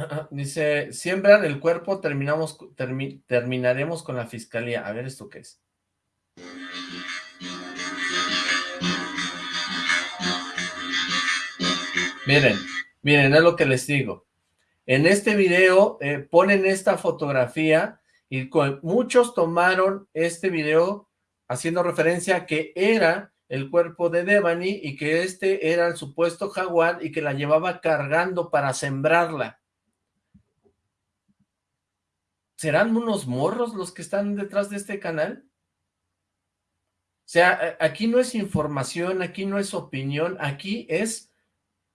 Dice, siembran el cuerpo, terminamos, terminaremos con la fiscalía. A ver, ¿esto qué es? Miren, miren, es lo que les digo. En este video eh, ponen esta fotografía y muchos tomaron este video haciendo referencia a que era el cuerpo de Devani y que este era el supuesto jaguar y que la llevaba cargando para sembrarla. ¿Serán unos morros los que están detrás de este canal? O sea, aquí no es información, aquí no es opinión, aquí es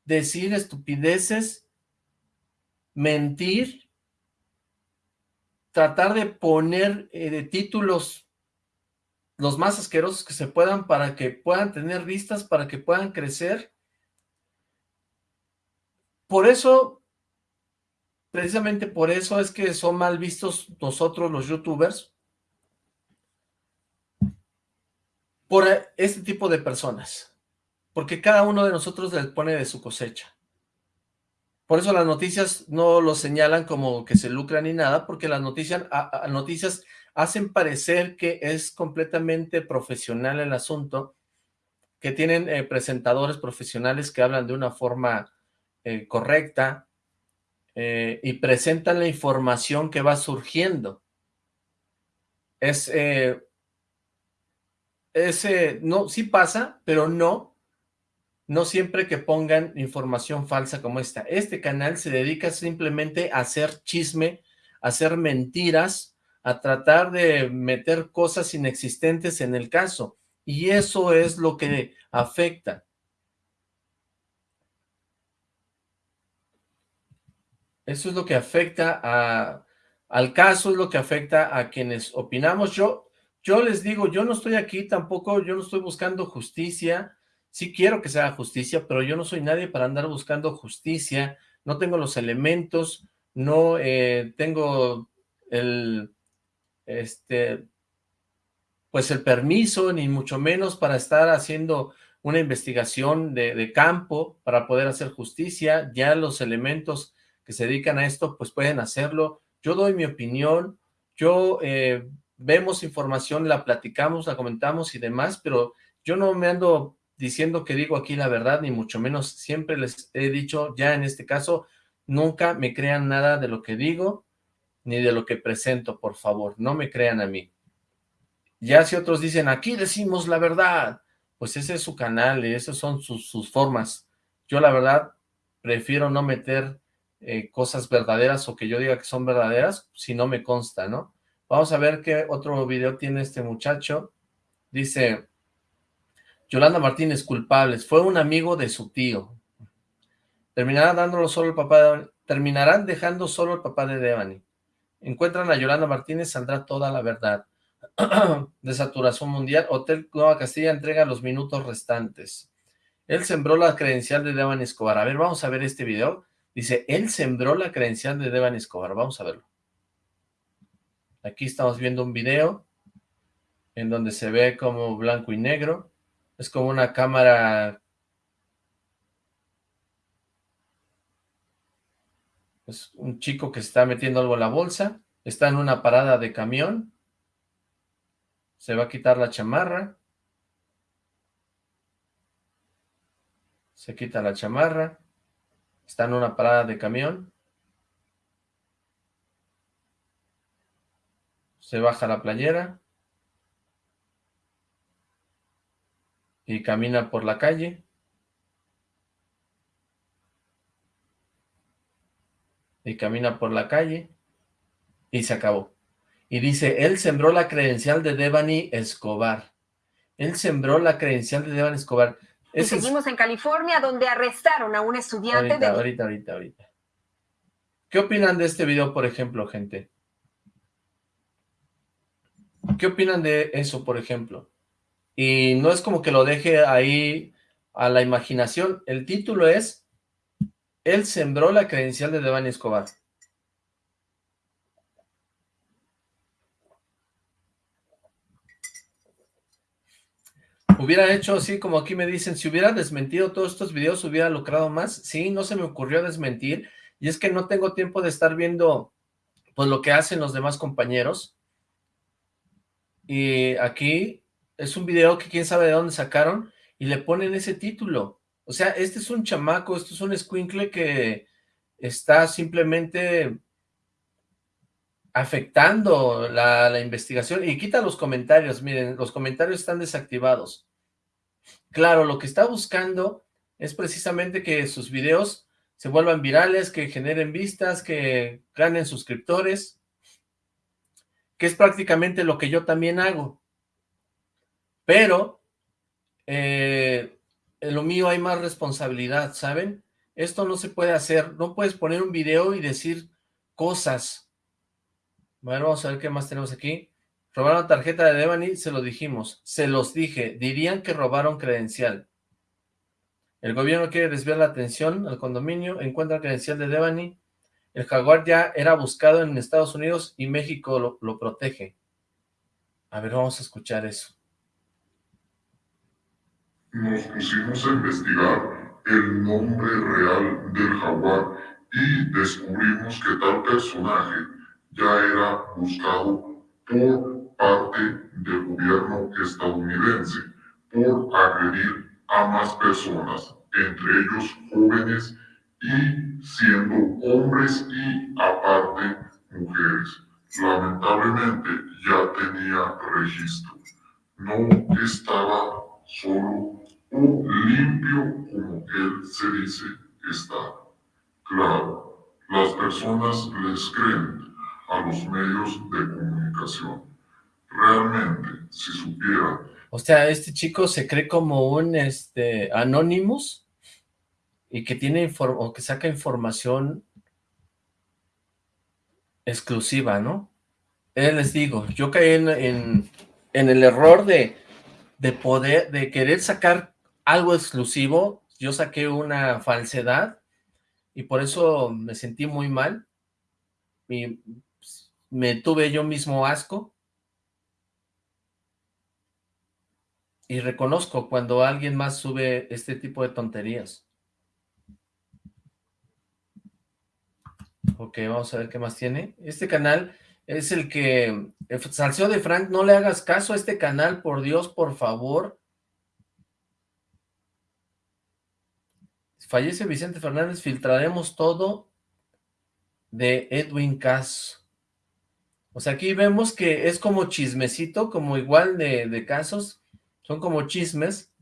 decir estupideces, mentir, tratar de poner eh, títulos los más asquerosos que se puedan para que puedan tener vistas, para que puedan crecer. Por eso, precisamente por eso es que son mal vistos nosotros los youtubers, por este tipo de personas, porque cada uno de nosotros les pone de su cosecha. Por eso las noticias no lo señalan como que se lucran ni nada, porque las noticias, hacen parecer que es completamente profesional el asunto, que tienen eh, presentadores profesionales que hablan de una forma eh, correcta eh, y presentan la información que va surgiendo. Es, ese, no, sí pasa, pero no, no siempre que pongan información falsa como esta. Este canal se dedica simplemente a hacer chisme, a hacer mentiras, a tratar de meter cosas inexistentes en el caso, y eso es lo que afecta. Eso es lo que afecta a, al caso, es lo que afecta a quienes opinamos. Yo, yo les digo, yo no estoy aquí tampoco, yo no estoy buscando justicia, sí quiero que sea justicia, pero yo no soy nadie para andar buscando justicia, no tengo los elementos, no eh, tengo el, este, pues el permiso, ni mucho menos para estar haciendo una investigación de, campo para poder hacer justicia, ya los elementos que se dedican a esto, pues pueden hacerlo, yo doy mi opinión, yo eh, vemos información, la platicamos, la comentamos y demás, pero yo no me ando diciendo que digo aquí la verdad, ni mucho menos, siempre les he dicho, ya en este caso, nunca me crean nada de lo que digo, ni de lo que presento, por favor, no me crean a mí. Ya si otros dicen, aquí decimos la verdad, pues ese es su canal y esas son sus, sus formas. Yo la verdad prefiero no meter eh, cosas verdaderas o que yo diga que son verdaderas si no me consta, ¿no? Vamos a ver qué otro video tiene este muchacho. Dice, Yolanda Martínez, culpables. Fue un amigo de su tío. Terminará dándolo solo el papá de Terminarán dejando solo el papá de Devani. Encuentran a Yolanda Martínez, saldrá toda la verdad. de saturación mundial, Hotel Nueva Castilla entrega los minutos restantes. Él sembró la credencial de Devani Escobar. A ver, vamos a ver este video. Dice, él sembró la credencial de Devani Escobar. Vamos a verlo. Aquí estamos viendo un video en donde se ve como blanco y negro. Es como una cámara... Es un chico que está metiendo algo en la bolsa. Está en una parada de camión. Se va a quitar la chamarra. Se quita la chamarra. Está en una parada de camión. Se baja la playera. Y camina por la calle. Y camina por la calle. Y se acabó. Y dice, él sembró la credencial de Devani Escobar. Él sembró la credencial de Devani Escobar.
Y seguimos en California, donde arrestaron a un estudiante
ahorita, de... Ahorita, ahorita, ahorita. ¿Qué opinan de este video, por ejemplo, gente? ¿Qué opinan de eso, por ejemplo? Y no es como que lo deje ahí a la imaginación. El título es Él sembró la credencial de Devani Escobar. Hubiera hecho así como aquí me dicen, si hubiera desmentido todos estos videos, hubiera lucrado más. Sí, no se me ocurrió desmentir. Y es que no tengo tiempo de estar viendo pues lo que hacen los demás compañeros. Y aquí es un video que quién sabe de dónde sacaron y le ponen ese título. O sea, este es un chamaco, esto es un squinkle que está simplemente afectando la, investigación. Y quita los comentarios, miren, los comentarios están desactivados. Claro, lo que está buscando es precisamente que sus videos se vuelvan virales, que generen vistas, que ganen suscriptores, que es prácticamente lo que yo también hago. Pero, eh, en lo mío hay más responsabilidad, ¿saben? Esto no se puede hacer, no puedes poner un video y decir cosas. Bueno, vamos a ver qué más tenemos aquí. Robaron tarjeta de Devani, se lo dijimos, se los dije, dirían que robaron credencial. El gobierno quiere desviar la atención al condominio, encuentra credencial de Devani. El jaguar ya era buscado en Estados Unidos y México lo, lo protege. A ver, vamos a escuchar eso.
Nos pusimos a investigar el nombre real del jaguar y descubrimos que tal personaje ya era buscado por parte del gobierno estadounidense por agredir a más personas, entre ellos jóvenes y siendo hombres y aparte mujeres. Lamentablemente ya tenía registro. No estaba solo o limpio como él se dice estar. Claro, las personas les creen a los medios de comunicación realmente, si supiera.
O sea, este chico se cree como un este Anonymous y que tiene o que saca información exclusiva, ¿no? Eh, les digo, yo caí en, en, el error de, de poder, de querer sacar algo exclusivo, yo saqué una falsedad y por eso me sentí muy mal y pues, me tuve yo mismo asco Y reconozco cuando alguien más sube este tipo de tonterías. Ok, vamos a ver qué más tiene. Este canal es el que... Salseo de Frank, no le hagas caso a este canal, por Dios, por favor. Fallece Vicente Fernández, filtraremos todo de Edwin Cass. O sea, aquí vemos que es como chismecito, como igual de casos son como chismes,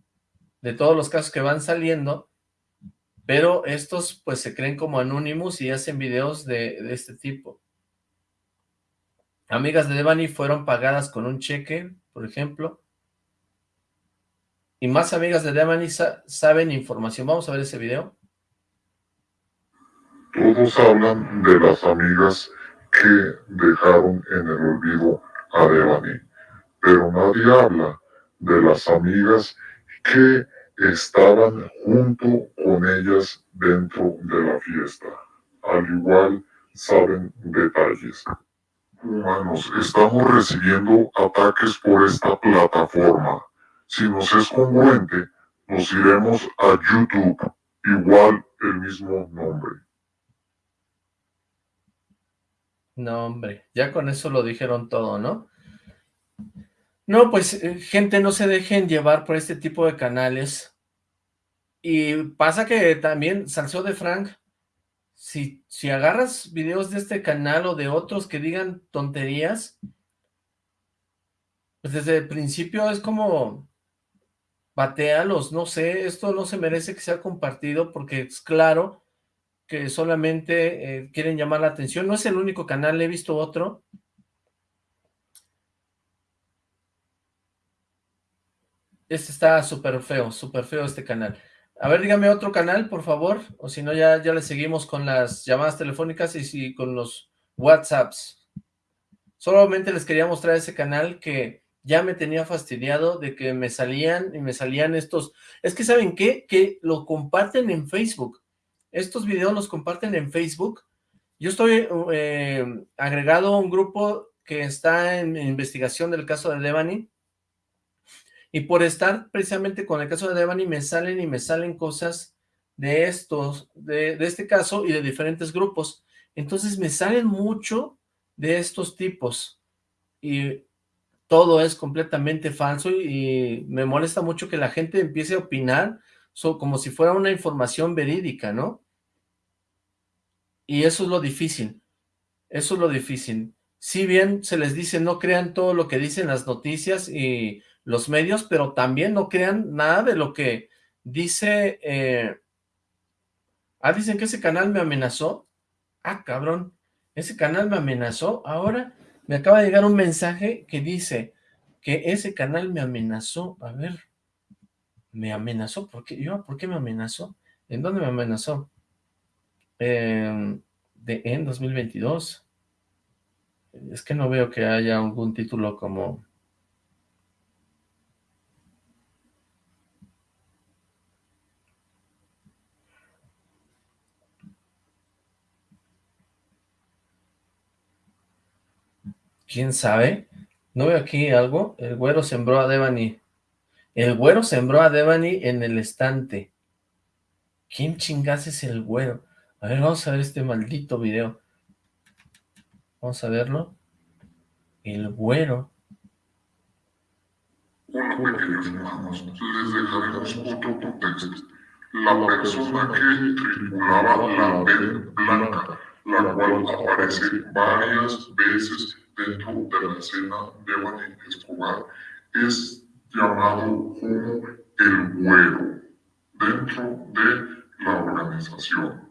de todos los casos que van saliendo, pero estos pues se creen como Anonymous y hacen videos de, de este tipo. Amigas de Devani fueron pagadas con un cheque, por ejemplo. Y más amigas de Devani saben información. Vamos a ver ese video.
Todos hablan de las amigas que dejaron en el olvido a Devani, pero nadie habla de las amigas que estaban junto con ellas dentro de la fiesta. Al igual saben detalles humanos estamos recibiendo ataques por esta plataforma. Si nos es congruente, nos iremos a YouTube, igual el mismo nombre.
No, hombre, ya con eso lo dijeron todo, ¿no? No, pues, eh, gente, no se dejen llevar por este tipo de canales. Y pasa que también Salseo de Frank si, si agarras videos de este canal o de otros que digan tonterías, pues desde el principio es como batealos, no sé, esto no se merece que sea compartido porque es claro que solamente eh, quieren llamar la atención, no es el único canal, he visto otro. Este está súper feo, súper feo este canal. A ver, dígame otro canal, por favor, o si no ya, ya le seguimos con las llamadas telefónicas y si con los WhatsApps. Solamente les quería mostrar ese canal que ya me tenía fastidiado de que me salían y me salían estos... Es que ¿saben qué? Que lo comparten en Facebook. Estos videos los comparten en Facebook. Yo estoy eh, agregado a un grupo que está en investigación del caso de Devani y por estar precisamente con el caso de Devani, me salen y me salen cosas de estos, de, este caso y de diferentes grupos. Entonces me salen mucho de estos tipos. Y todo es completamente falso y, me molesta mucho que la gente empiece a opinar como si fuera una información verídica, ¿no? Y eso es lo difícil. Eso es lo difícil. Si bien se les dice no crean todo lo que dicen las noticias y los medios, pero también no crean nada de lo que dice... Eh, ah, dicen que ese canal me amenazó. Ah, cabrón, ese canal me amenazó. Ahora me acaba de llegar un mensaje que dice que ese canal me amenazó. A ver, me amenazó. ¿Por qué? Yo, ¿por qué me amenazó? ¿En dónde me amenazó? Eh, de, en 2022. Es que no veo que haya algún título como ¿Quién sabe? ¿No veo aquí algo? El güero sembró a Devani. El güero sembró a Devani en el estante. ¿Quién chingas es el güero? A ver, vamos a ver este maldito video. Vamos a verlo. El güero.
Bueno, queridos hermanos, les dejaremos otro contexto. La persona que tripulaba la Ben Blanca, la cual aparece varias veces dentro de la escena de Escobar es llamado como el güero dentro de la organización.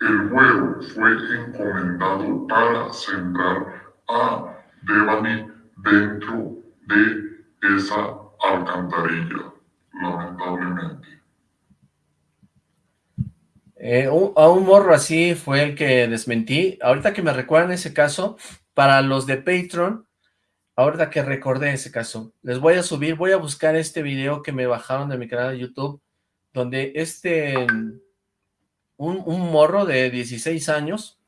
El güero fue encomendado para sembrar a Devani dentro de esa alcantarilla, lamentablemente.
Eh, a un morro así fue el que desmentí. Ahorita que me recuerdan ese caso, para los de Patreon, ahorita que recordé ese caso, les voy a subir, voy a buscar este video que me bajaron de mi canal de YouTube, donde este, un, un morro de 16 años,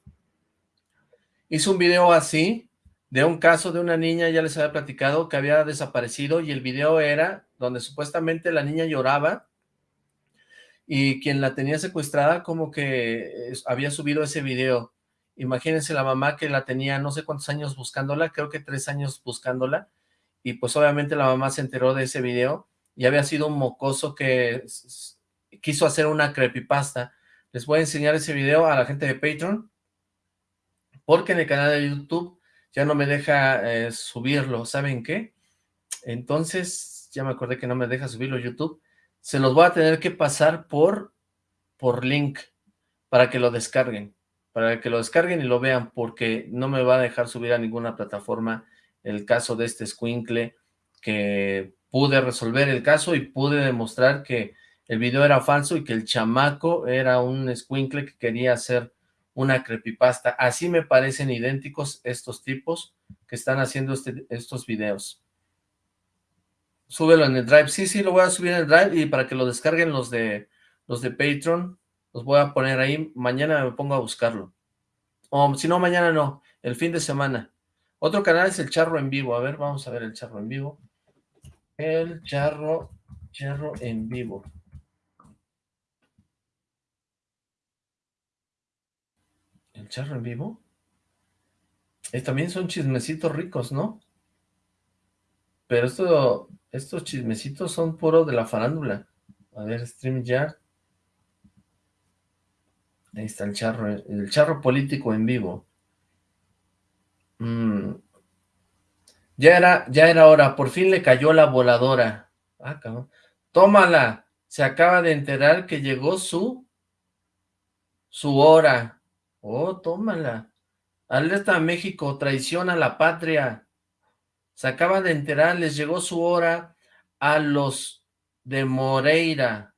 hizo un video así, de un caso de una niña, ya les había platicado, que había desaparecido, y el video era donde supuestamente la niña lloraba, y quien la tenía secuestrada como que había subido ese video, Imagínense la mamá que la tenía no sé cuántos años buscándola, creo que tres años buscándola, y pues obviamente la mamá se enteró de ese video, y había sido un mocoso que quiso hacer una creepypasta. Les voy a enseñar ese video a la gente de Patreon, porque en el canal de YouTube ya no me deja eh, subirlo, ¿saben qué? Entonces, ya me acordé que no me deja subirlo YouTube, se los voy a tener que pasar por, por link para que lo descarguen, para que lo descarguen y lo vean, porque no me va a dejar subir a ninguna plataforma el caso de este squinkle, que pude resolver el caso y pude demostrar que el video era falso y que el chamaco era un squinkle que quería hacer una creepypasta. Así me parecen idénticos estos tipos que están haciendo este, estos videos. Súbelo en el Drive. Sí, sí, lo voy a subir en el Drive y para que lo descarguen los de, los de Patreon, los voy a poner ahí. Mañana me pongo a buscarlo. O si no, mañana no, el fin de semana. Otro canal es el Charro en Vivo. A ver, vamos a ver el Charro en Vivo. El Charro, Charro en Vivo. ¿El Charro en Vivo? Y también son chismecitos ricos, ¿no? Pero esto, estos chismecitos son puro de la farándula. A ver, StreamYard. Ahí está el charro, el charro político en vivo. Mm. Ya era, ya era hora, por fin le cayó la voladora. Ah. Tómala. Se acaba de enterar que llegó su, su hora. Oh, tómala. Alerta a México, traición a la patria. Se acaba de enterar, les llegó su hora a los de Moreira.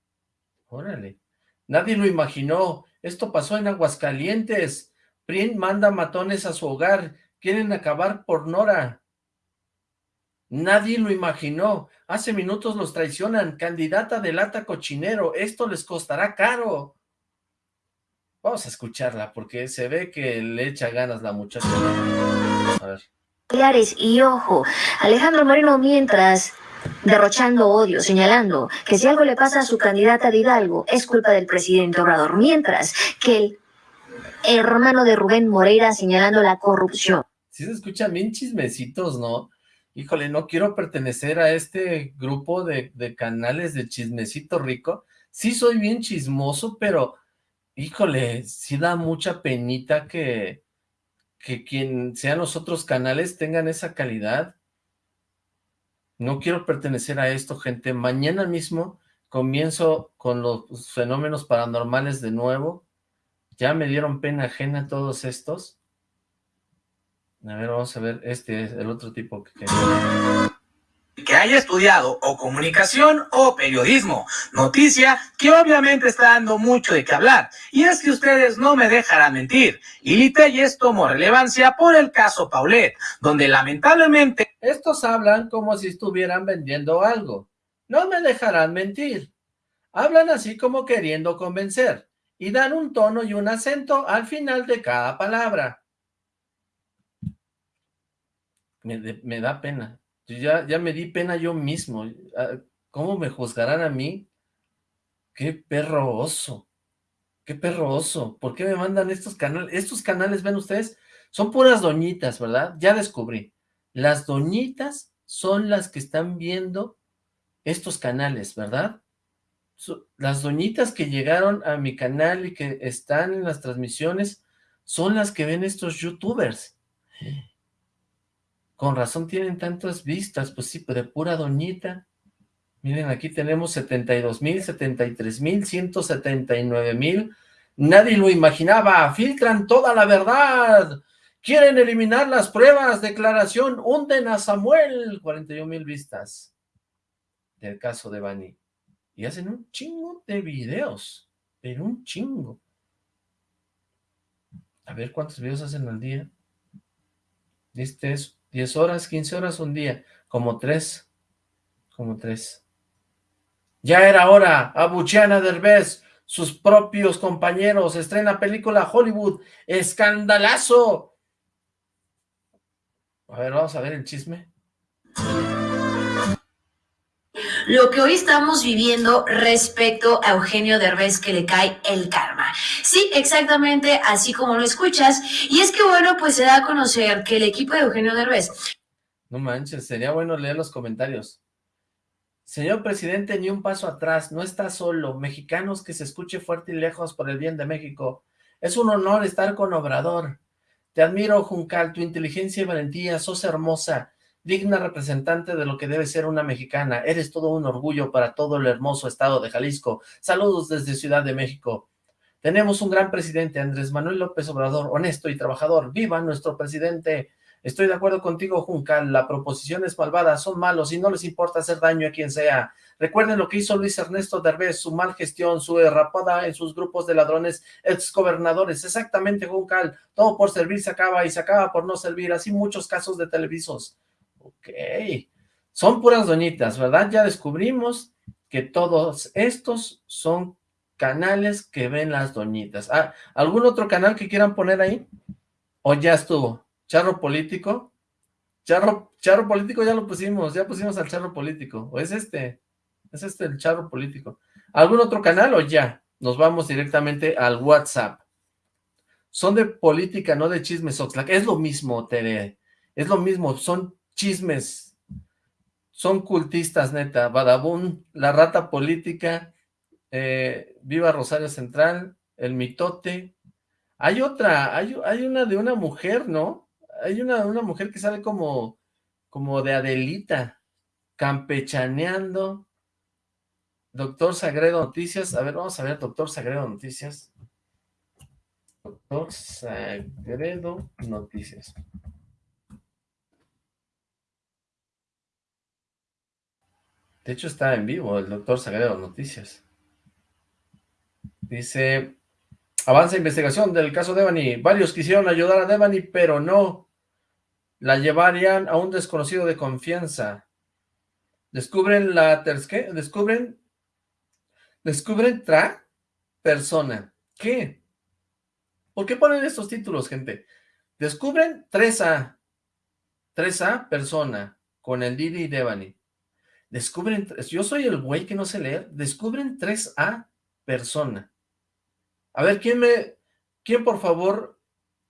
Órale. Nadie lo imaginó. Esto pasó en Aguascalientes. PRIN manda matones a su hogar. Quieren acabar por Nora. Nadie lo imaginó. Hace minutos los traicionan. Candidata de lata cochinero. Esto les costará caro. Vamos a escucharla porque se ve que le echa ganas la muchacha. A ver.
Y ojo, Alejandro Moreno mientras derrochando odio, señalando que si algo le pasa a su candidata de Hidalgo es culpa del presidente Obrador, mientras que el hermano de Rubén Moreira señalando la corrupción.
Sí se escuchan bien chismecitos, ¿no? Híjole, no quiero pertenecer a este grupo de, de canales de chismecito rico. Sí soy bien chismoso, pero, híjole, sí da mucha penita que, que quien sean los otros canales tengan esa calidad. No quiero pertenecer a esto, gente. Mañana mismo comienzo con los fenómenos paranormales de nuevo. Ya me dieron pena ajena todos estos. A ver, vamos a ver, este es el otro tipo que
que haya estudiado o comunicación o periodismo. Noticia que obviamente está dando mucho de qué hablar. Y es que ustedes no me dejarán mentir. Y Telles tomó relevancia por el caso Paulet, donde lamentablemente...
Estos hablan como si estuvieran vendiendo algo. No me dejarán mentir. Hablan así como queriendo convencer. Y dan un tono y un acento al final de cada palabra. Me da pena ya, ya me di pena yo mismo. Ah, ¿Cómo me juzgarán a mí? ¡Qué perro oso! ¡Qué perro oso! ¿Por qué me mandan estos canales? Estos canales, ven ustedes, son puras doñitas, ¿verdad? Ya descubrí. Las doñitas son las que están viendo estos canales, ¿verdad? las doñitas que llegaron a mi canal y que están en las transmisiones son las que ven estos youtubers. Con razón tienen tantas vistas, pues sí, de pura doñita. Miren, aquí tenemos 72 mil, 73 mil, 179 mil. Nadie lo imaginaba. Filtran toda la verdad. Quieren eliminar las pruebas. Declaración. Hunden a Samuel. 41 mil vistas. Del caso de Bani. Y hacen un chingo de videos. Pero un chingo. A ver cuántos videos hacen al día. Este es 10 horas, 15 horas un día, como tres, como tres. Ya era hora, Abuchana Derbez, sus propios compañeros, estrena película Hollywood, escandalazo. A ver, vamos a ver el chisme
lo que hoy estamos viviendo respecto a Eugenio Derbez que le cae el karma. Sí, exactamente así como lo escuchas. Y es que bueno, pues se da a conocer que el equipo de Eugenio Derbez...
No manches, sería bueno leer los comentarios. Señor presidente, ni un paso atrás, no está solo. Mexicanos que se escuche fuerte y lejos por el bien de México. Es un honor estar con Obrador. Te admiro, Juncal, tu inteligencia y valentía, sos hermosa. Digna representante de lo que debe ser una mexicana. Eres todo un orgullo para todo el hermoso estado de Jalisco. Saludos desde Ciudad de México. Tenemos un gran presidente, Andrés Manuel López Obrador, honesto y trabajador. ¡Viva nuestro presidente! Estoy de acuerdo contigo, Juncal. La proposición es malvada, son malos y no les importa hacer daño a quien sea. Recuerden lo que hizo Luis Ernesto Derbez, su mal gestión, su errapada en sus grupos de ladrones exgobernadores. Exactamente, Juncal. Todo por servir se acaba y se acaba por no servir. Así muchos casos de televisos. Ok. Son puras doñitas, ¿verdad? Ya descubrimos que todos estos son canales que ven las doñitas. Ah, ¿Algún otro canal que quieran poner ahí? ¿O ya estuvo? ¿Charro político? Charro, charro político ya lo pusimos, ya pusimos al charro político. ¿O es este? ¿Es este el charro político? ¿Algún otro canal o ya? Nos vamos directamente al WhatsApp. Son de política, no de chismes, Oxlack. Es lo mismo, Tere. Es lo mismo, son chismes, son cultistas, neta, Badabun, la rata política, eh, Viva Rosario Central, el mitote, hay otra, hay, una de una mujer, ¿no? Hay una, una mujer que sale como, como de Adelita, campechaneando, Doctor Sagredo Noticias, a ver, vamos a ver, Doctor Sagredo Noticias, Doctor Sagredo Noticias. De hecho está en vivo el doctor Sagredo Noticias. Dice, avanza investigación del caso Devani. Varios quisieron ayudar a Devani, pero no. La llevarían a un desconocido de confianza. Descubren la... ¿Qué? Descubren... Descubren tra persona. ¿Qué? ¿Por qué ponen estos títulos, gente? Descubren 3A. 3A persona con el Didi y Devani. Descubren, yo soy el güey que no sé leer, descubren 3A persona. A ver, ¿quién me, quién por favor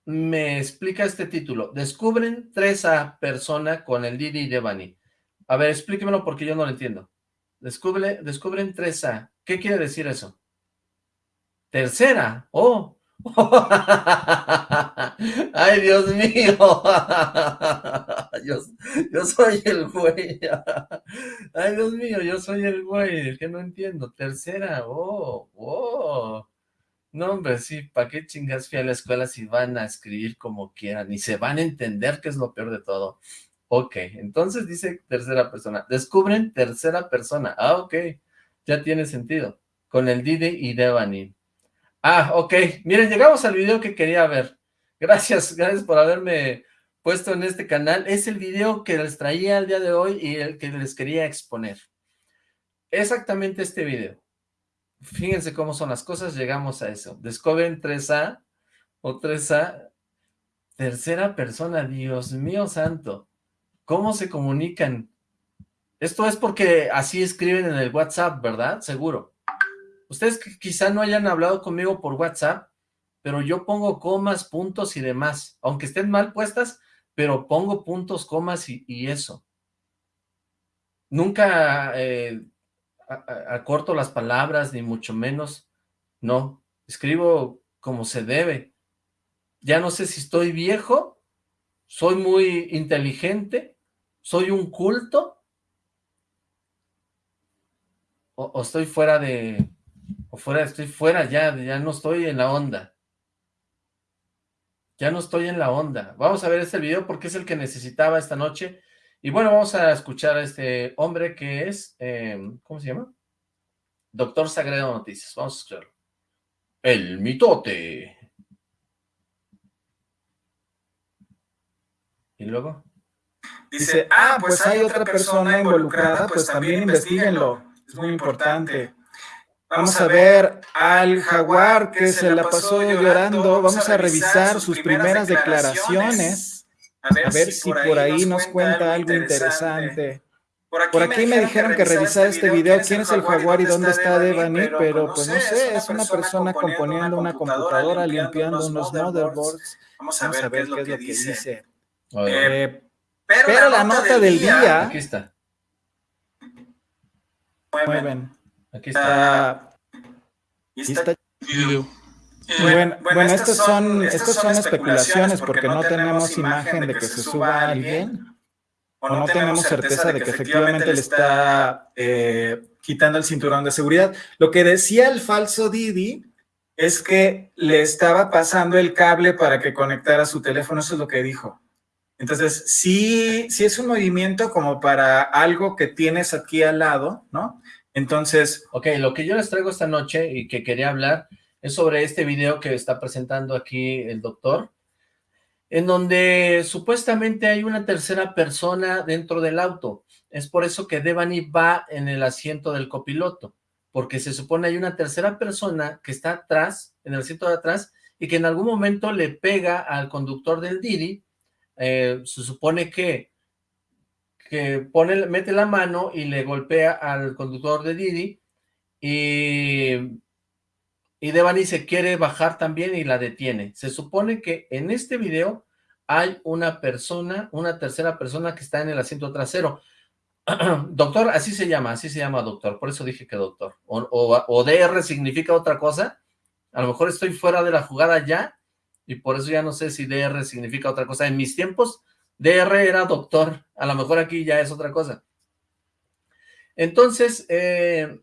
me explica este título? Descubren 3A persona con el Didi y Devani. A ver, explíquemelo porque yo no lo entiendo. Descubre, descubren 3A. ¿Qué quiere decir eso? Tercera. Oh, Ay, Dios mío. Yo, yo, soy el güey. Ay, Dios mío, yo soy el güey, el que no entiendo. Tercera, oh, oh. No, hombre, sí, ¿para qué chingas fui a la escuela si van a escribir como quieran? Y se van a entender que es lo peor de todo. Ok, entonces dice tercera persona. Descubren tercera persona. Ah, ok, ya tiene sentido. Con el Didi y Devani. Ah, ok. Miren, llegamos al video que quería ver. Gracias, gracias por haberme puesto en este canal. Es el video que les traía el día de hoy y el que les quería exponer. Exactamente este video. Fíjense cómo son las cosas, llegamos a eso. Descubren 3A o 3A, tercera persona, Dios mío santo. ¿Cómo se comunican? Esto es porque así escriben en el WhatsApp, ¿verdad? Seguro. Ustedes quizá no hayan hablado conmigo por WhatsApp, pero yo pongo comas, puntos y demás, aunque estén mal puestas, pero pongo puntos, comas y, eso. Nunca eh, acorto las palabras, ni mucho menos, no, escribo como se debe. Ya no sé si estoy viejo, soy muy inteligente, soy un culto, o estoy fuera de, fuera, estoy fuera ya, ya no estoy en la onda. Ya no estoy en la onda. Vamos a ver este video porque es el que necesitaba esta noche. Y bueno, vamos a escuchar a este hombre que es, em, ¿cómo se llama? Doctor Sagredo Noticias. Vamos a escucharlo. El mitote. ¿Y luego?
Dice, ah, pues hay otra persona involucrada, pues también investiguenlo. Es muy importante. Vamos a ver al jaguar que se la pasó llorando. Vamos a revisar sus primeras declaraciones. A ver si por ahí nos cuenta algo interesante. Por aquí me dijeron que revisar este video, quién es el jaguar y dónde está Devani, pero pues no sé, es una persona componiendo una computadora, limpiando unos motherboards. Vamos a ver qué es lo que dice. Eh, pero la nota del día...
Aquí está.
Mueven. Aquí está. Bueno, bueno, estas son, estas son especulaciones porque no tenemos imagen de que se suba alguien. o no tenemos certeza de que efectivamente le está eh, quitando el cinturón de seguridad. Lo que decía el falso Didi es que le estaba pasando el cable para que conectara su teléfono, eso es lo que dijo. Entonces, sí, sí es un movimiento como para algo que tienes aquí al lado, ¿no? Entonces...
Ok, lo que yo les traigo esta noche y que quería hablar es sobre este video que está presentando aquí el doctor, en donde supuestamente hay una tercera persona dentro del auto. Es por eso que Devani va en el asiento del copiloto, porque se supone hay una tercera persona que está atrás, en el asiento de atrás, y que en algún momento le pega al conductor del Didi, eh, se supone que, que pone, mete la mano y le golpea al conductor de Didi, y y Devani se quiere bajar también y la detiene. Se supone que en este video hay una persona, una tercera persona que está en el asiento trasero. doctor, así se llama, así se llama doctor, por eso dije que doctor. O, DR significa otra cosa. A lo mejor estoy fuera de la jugada ya y por eso ya no sé si DR significa otra cosa. En mis tiempos, DR era doctor, a lo mejor aquí ya es otra cosa. Entonces, eh,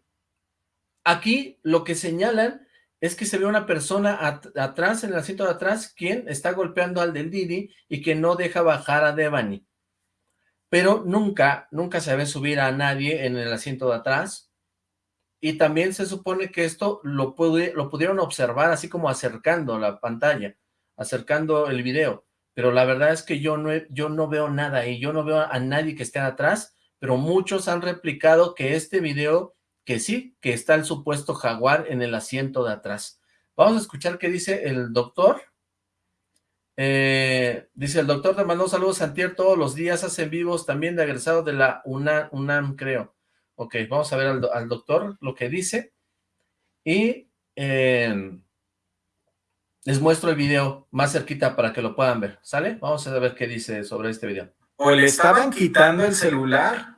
aquí lo que señalan es que se ve una persona atrás, en el asiento de atrás, quien está golpeando al del Didi y que no deja bajar a Devani. Pero nunca, nunca se ve subir a nadie en el asiento de atrás. Y también se supone que esto lo, lo pudieron observar así como acercando la pantalla, acercando el video. Pero la verdad es que yo no, yo no veo nada y yo no veo a nadie que esté atrás, pero muchos han replicado que este video que sí, que está el supuesto jaguar en el asiento de atrás. Vamos a escuchar qué dice el doctor. Eh, dice, el doctor te mandó saludos Santier todos los días, hacen vivos también de agresado de la UNAM, creo. Ok, vamos a ver al, doctor lo que dice. Y eh, les muestro el video más cerquita para que lo puedan ver, ¿sale? Vamos a ver qué dice sobre este video.
O le estaban quitando el celular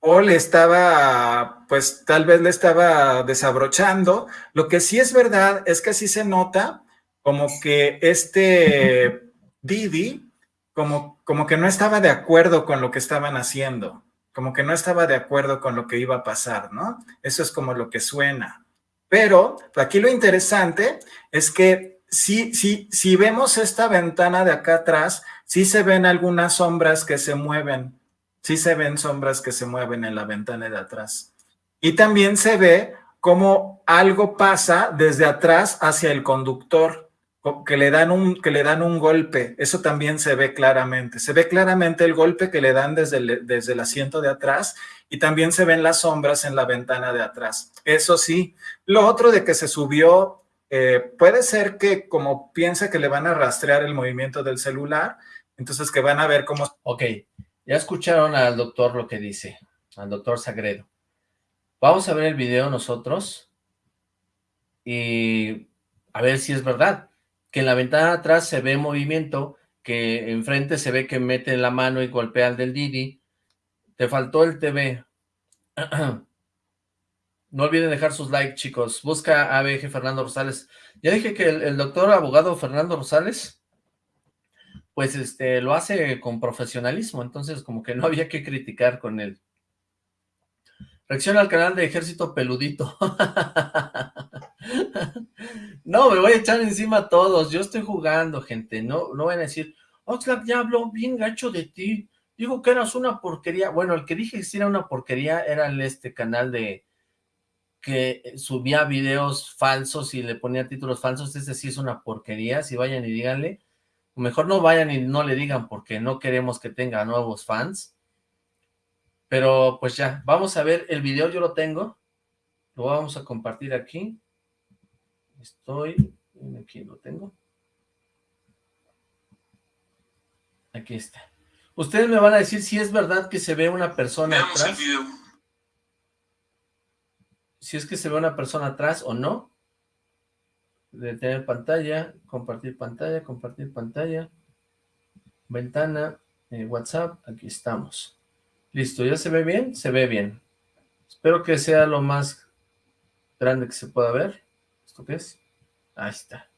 o le estaba, pues tal vez le estaba desabrochando. Lo que sí es verdad es que sí se nota como que este Didi, como, como que no estaba de acuerdo con lo que estaban haciendo, como que no estaba de acuerdo con lo que iba a pasar, ¿no? Eso es como lo que suena. Pero aquí lo interesante es que si, si, si vemos esta ventana de acá atrás, sí se ven algunas sombras que se mueven sí se ven sombras que se mueven en la ventana de atrás. Y también se ve cómo algo pasa desde atrás hacia el conductor, que le, dan un, que le dan un golpe. Eso también se ve claramente. Se ve claramente el golpe que le dan desde el, desde el asiento de atrás y también se ven las sombras en la ventana de atrás. Eso sí. Lo otro de que se subió, eh, puede ser que como piensa que le van a rastrear el movimiento del celular, entonces que van a ver cómo...
Ok, ya escucharon al doctor lo que dice, al doctor Sagredo. Vamos a ver el video nosotros y a ver si es verdad, que en la ventana de atrás se ve movimiento, que enfrente se ve que mete la mano y golpea al del Didi. Te faltó el TV. No olviden dejar sus likes, chicos. Busca ABG Fernando Rosales. Ya dije que el doctor abogado Fernando Rosales pues este, lo hace con profesionalismo, entonces como que no había que criticar con él. Reacciona al canal de Ejército Peludito. no, me voy a echar encima a todos, yo estoy jugando, gente, no, no van a decir, Oxlack ya habló bien gacho de ti, digo que eras una porquería, bueno, el que dije que era una porquería era el, este canal de que subía videos falsos y le ponía títulos falsos, ese sí es una porquería, si vayan y díganle, Mejor no vayan y no le digan porque no queremos que tenga nuevos fans. Pero pues ya, vamos a ver el video, yo lo tengo. Lo vamos a compartir aquí. Estoy, aquí lo tengo. Aquí está. Ustedes me van a decir si es verdad que se ve una persona atrás. Si es que se ve una persona atrás o no detener pantalla, compartir pantalla, compartir pantalla, ventana, eh, WhatsApp, aquí estamos. Listo, ¿ya se ve bien? Se ve bien. Espero que sea lo más grande que se pueda ver. ¿Esto qué es? Ahí está.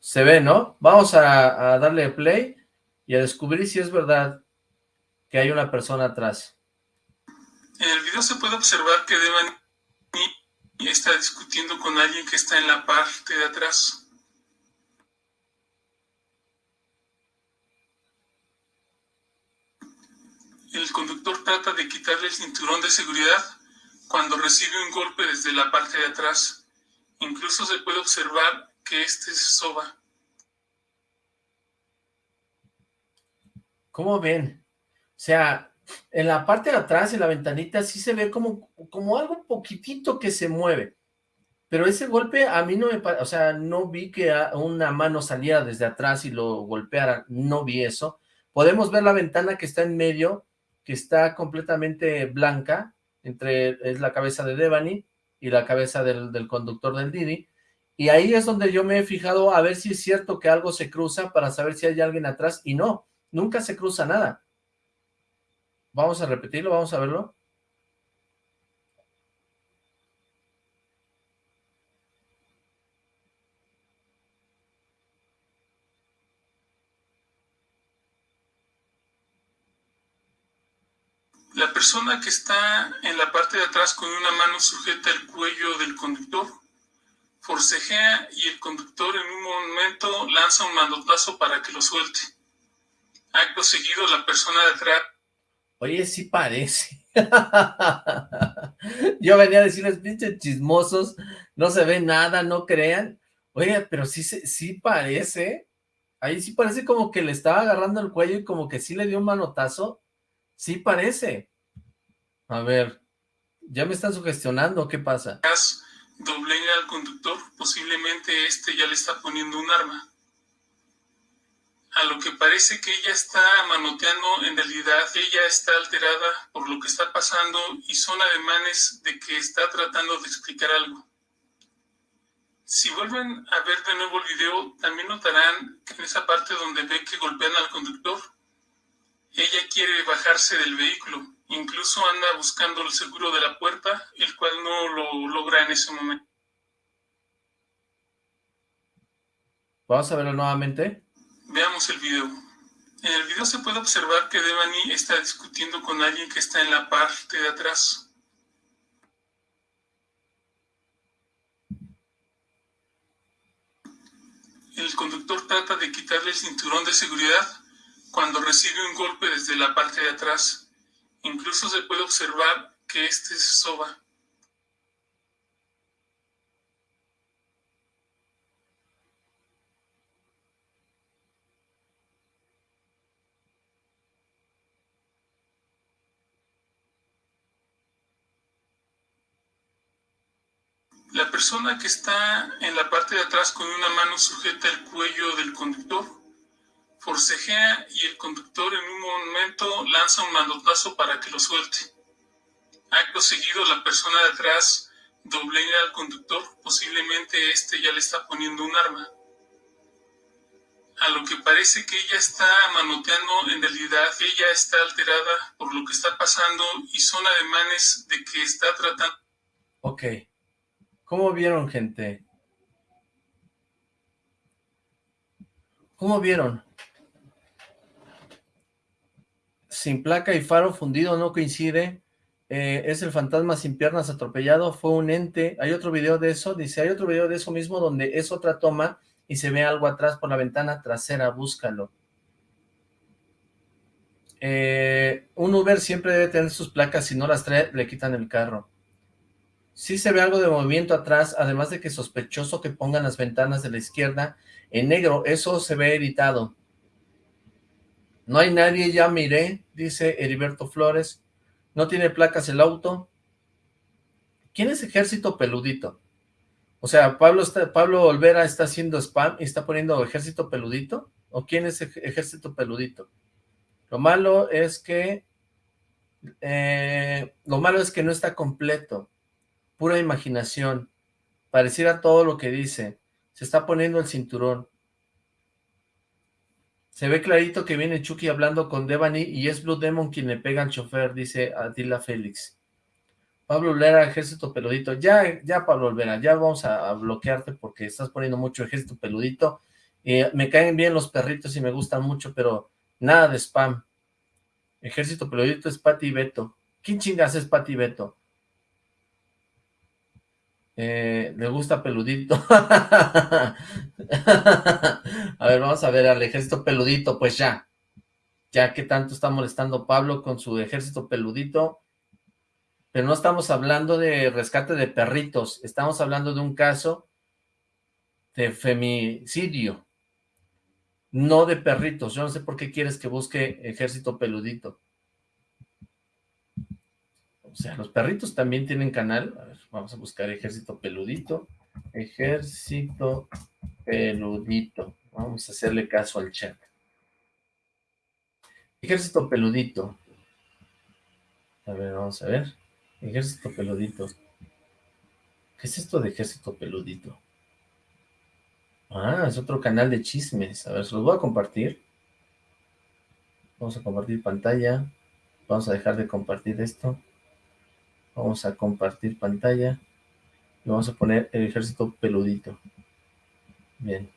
Se ve, ¿no? Vamos a, a darle play y a descubrir si es verdad que hay una persona atrás.
En el video se puede observar que Devani está discutiendo con alguien que está en la parte de atrás. El conductor trata de quitarle el cinturón de seguridad cuando recibe un golpe desde la parte de atrás. Incluso se puede observar que este se soba.
¿Cómo ven? O sea, en la parte de atrás, en la ventanita, sí se ve como, como algo poquitito que se mueve. Pero ese golpe a mí no me o sea, no vi que una mano saliera desde atrás y lo golpeara, no vi eso. Podemos ver la ventana que está en medio, que está completamente blanca, entre es la cabeza de Devani y la cabeza del, del conductor del Didi, y ahí es donde yo me he fijado a ver si es cierto que algo se cruza para saber si hay alguien atrás, y no, nunca se cruza nada. Vamos a repetirlo, vamos a verlo.
La persona que está en la parte de atrás con una mano sujeta el cuello del conductor, forcejea y el conductor en un momento lanza un mandotazo para que lo suelte. Acto seguido, la persona de atrás...
Oye, sí parece. Yo venía a decirles, pinches chismosos, no se ve nada, no crean. Oye, pero sí, sí parece. Ahí sí parece como que le estaba agarrando el cuello y como que sí le dio un manotazo. Sí parece. A ver, ya me están sugestionando, ¿qué pasa?
Doblega al conductor, posiblemente este ya le está poniendo un arma. A lo que parece que ella está manoteando, en realidad ella está alterada por lo que está pasando y son ademanes de que está tratando de explicar algo. Si vuelven a ver de nuevo el video, también notarán que en esa parte donde ve que golpean al conductor, ella quiere bajarse del vehículo, incluso anda buscando el seguro de la puerta, el cual no lo logra en ese momento.
Vamos a verlo nuevamente.
Veamos el video. En el video se puede observar que Devani está discutiendo con alguien que está en la parte de atrás. El conductor trata de quitarle el cinturón de seguridad cuando recibe un golpe desde la parte de atrás. Incluso se puede observar que este se soba. La persona que está en la parte de atrás con una mano sujeta el cuello del conductor forcejea y el conductor en un momento lanza un mandotazo para que lo suelte. Acto seguido, la persona de atrás doblega al conductor, posiblemente este ya le está poniendo un arma. A lo que parece que ella está manoteando, en realidad ella está alterada por lo que está pasando y son ademanes de que está tratando...
Ok. ¿Cómo vieron, gente? ¿Cómo vieron? Sin placa y faro fundido no coincide, eh, es el fantasma sin piernas atropellado, fue un ente, hay otro video de eso, dice, hay otro video de eso mismo donde es otra toma y se ve algo atrás por la ventana trasera, búscalo. Eh, un Uber siempre debe tener sus placas, si no las trae, le quitan el carro. Sí se ve algo de movimiento atrás, además de que sospechoso que pongan las ventanas de la izquierda en negro, eso se ve editado. No hay nadie, ya miré, dice Heriberto Flores. No tiene placas el auto. ¿Quién es Ejército Peludito? O sea, Pablo, Pablo Olvera está haciendo spam y está poniendo Ejército Peludito. ¿O quién es Ejército Peludito? Lo malo es que... Eh, lo malo es que no está completo. Pura imaginación. Pareciera todo lo que dice. Se está poniendo el cinturón. Se ve clarito que viene Chucky hablando con Devani y es Blue Demon quien le pega al chofer, dice Adila Félix. Pablo Olvera, ejército peludito. Ya, ya Pablo Olvera, ya vamos a, bloquearte porque estás poniendo mucho ejército peludito. Eh, me caen bien los perritos y me gustan mucho, pero Nada de spam. Ejército peludito es Pati Beto. ¿Quién chingas es Pati Beto? Eh, le gusta peludito. a ver, vamos a ver al ejército peludito, pues ya. Ya que tanto está molestando Pablo con su ejército peludito. Pero no estamos hablando de rescate de perritos. Estamos hablando de un caso de femicidio. No de perritos. Yo no sé por qué quieres que busque ejército peludito. O sea, los perritos también tienen canal. A ver, vamos a buscar ejército peludito. Ejército peludito. Vamos a hacerle caso al chat. Ejército peludito. A ver, vamos a ver. Ejército peludito. ¿Qué es esto de ejército peludito? Ah, es otro canal de chismes. A ver, se los voy a compartir. Vamos a compartir pantalla. Vamos a dejar de compartir esto. Vamos a compartir pantalla. Y vamos a poner el ejército peludito. Bien.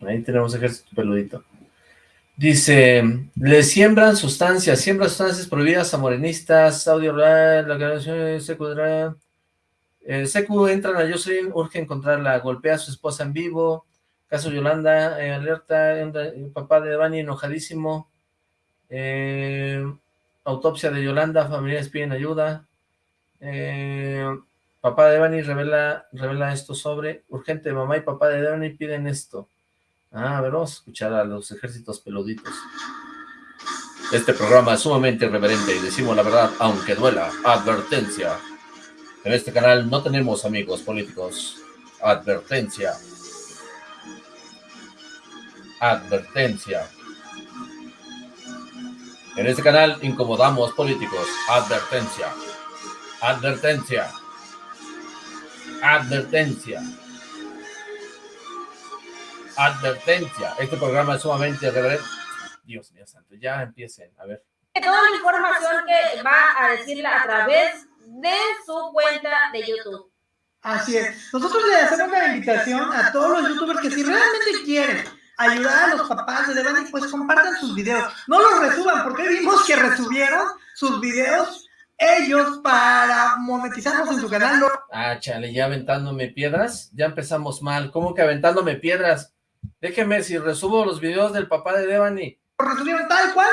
Ahí tenemos ejército peludito. Dice, le siembran sustancias, siembran sustancias prohibidas a morenistas, audio rural, la grabación secundaria. El Secu entran a Jocelyn, urge encontrarla, golpea a su esposa en vivo, caso Yolanda, eh, alerta, papá de Devani enojadísimo, eh, autopsia de Yolanda, familiares piden ayuda, eh, papá de Devani revela, revela esto sobre, urgente, mamá y papá de Devani piden esto. Ah, a ver, vamos a escuchar a los ejércitos peluditos. Este programa es sumamente irreverente y decimos la verdad, aunque duela. Advertencia. En este canal no tenemos amigos políticos. Advertencia. Advertencia. En este canal incomodamos políticos. Advertencia. Advertencia. Advertencia. Advertencia. Este programa es sumamente irreverente. Dios mío santo, ya empiecen. A ver.
Toda la información que va a decirla a través de su cuenta de YouTube.
Así es. Nosotros le hacemos la invitación a todos los youtubers que si realmente quieren ayudar a los papás de Devani, pues compartan sus videos. No los resuban, porque vimos que resubieron sus videos ellos para monetizarnos en su canal.
Ah, chale, ya aventándome piedras. Ya empezamos mal. ¿Cómo que aventándome piedras? Déjeme, si resubo los videos del papá de Devani.
Lo resubieron tal cual,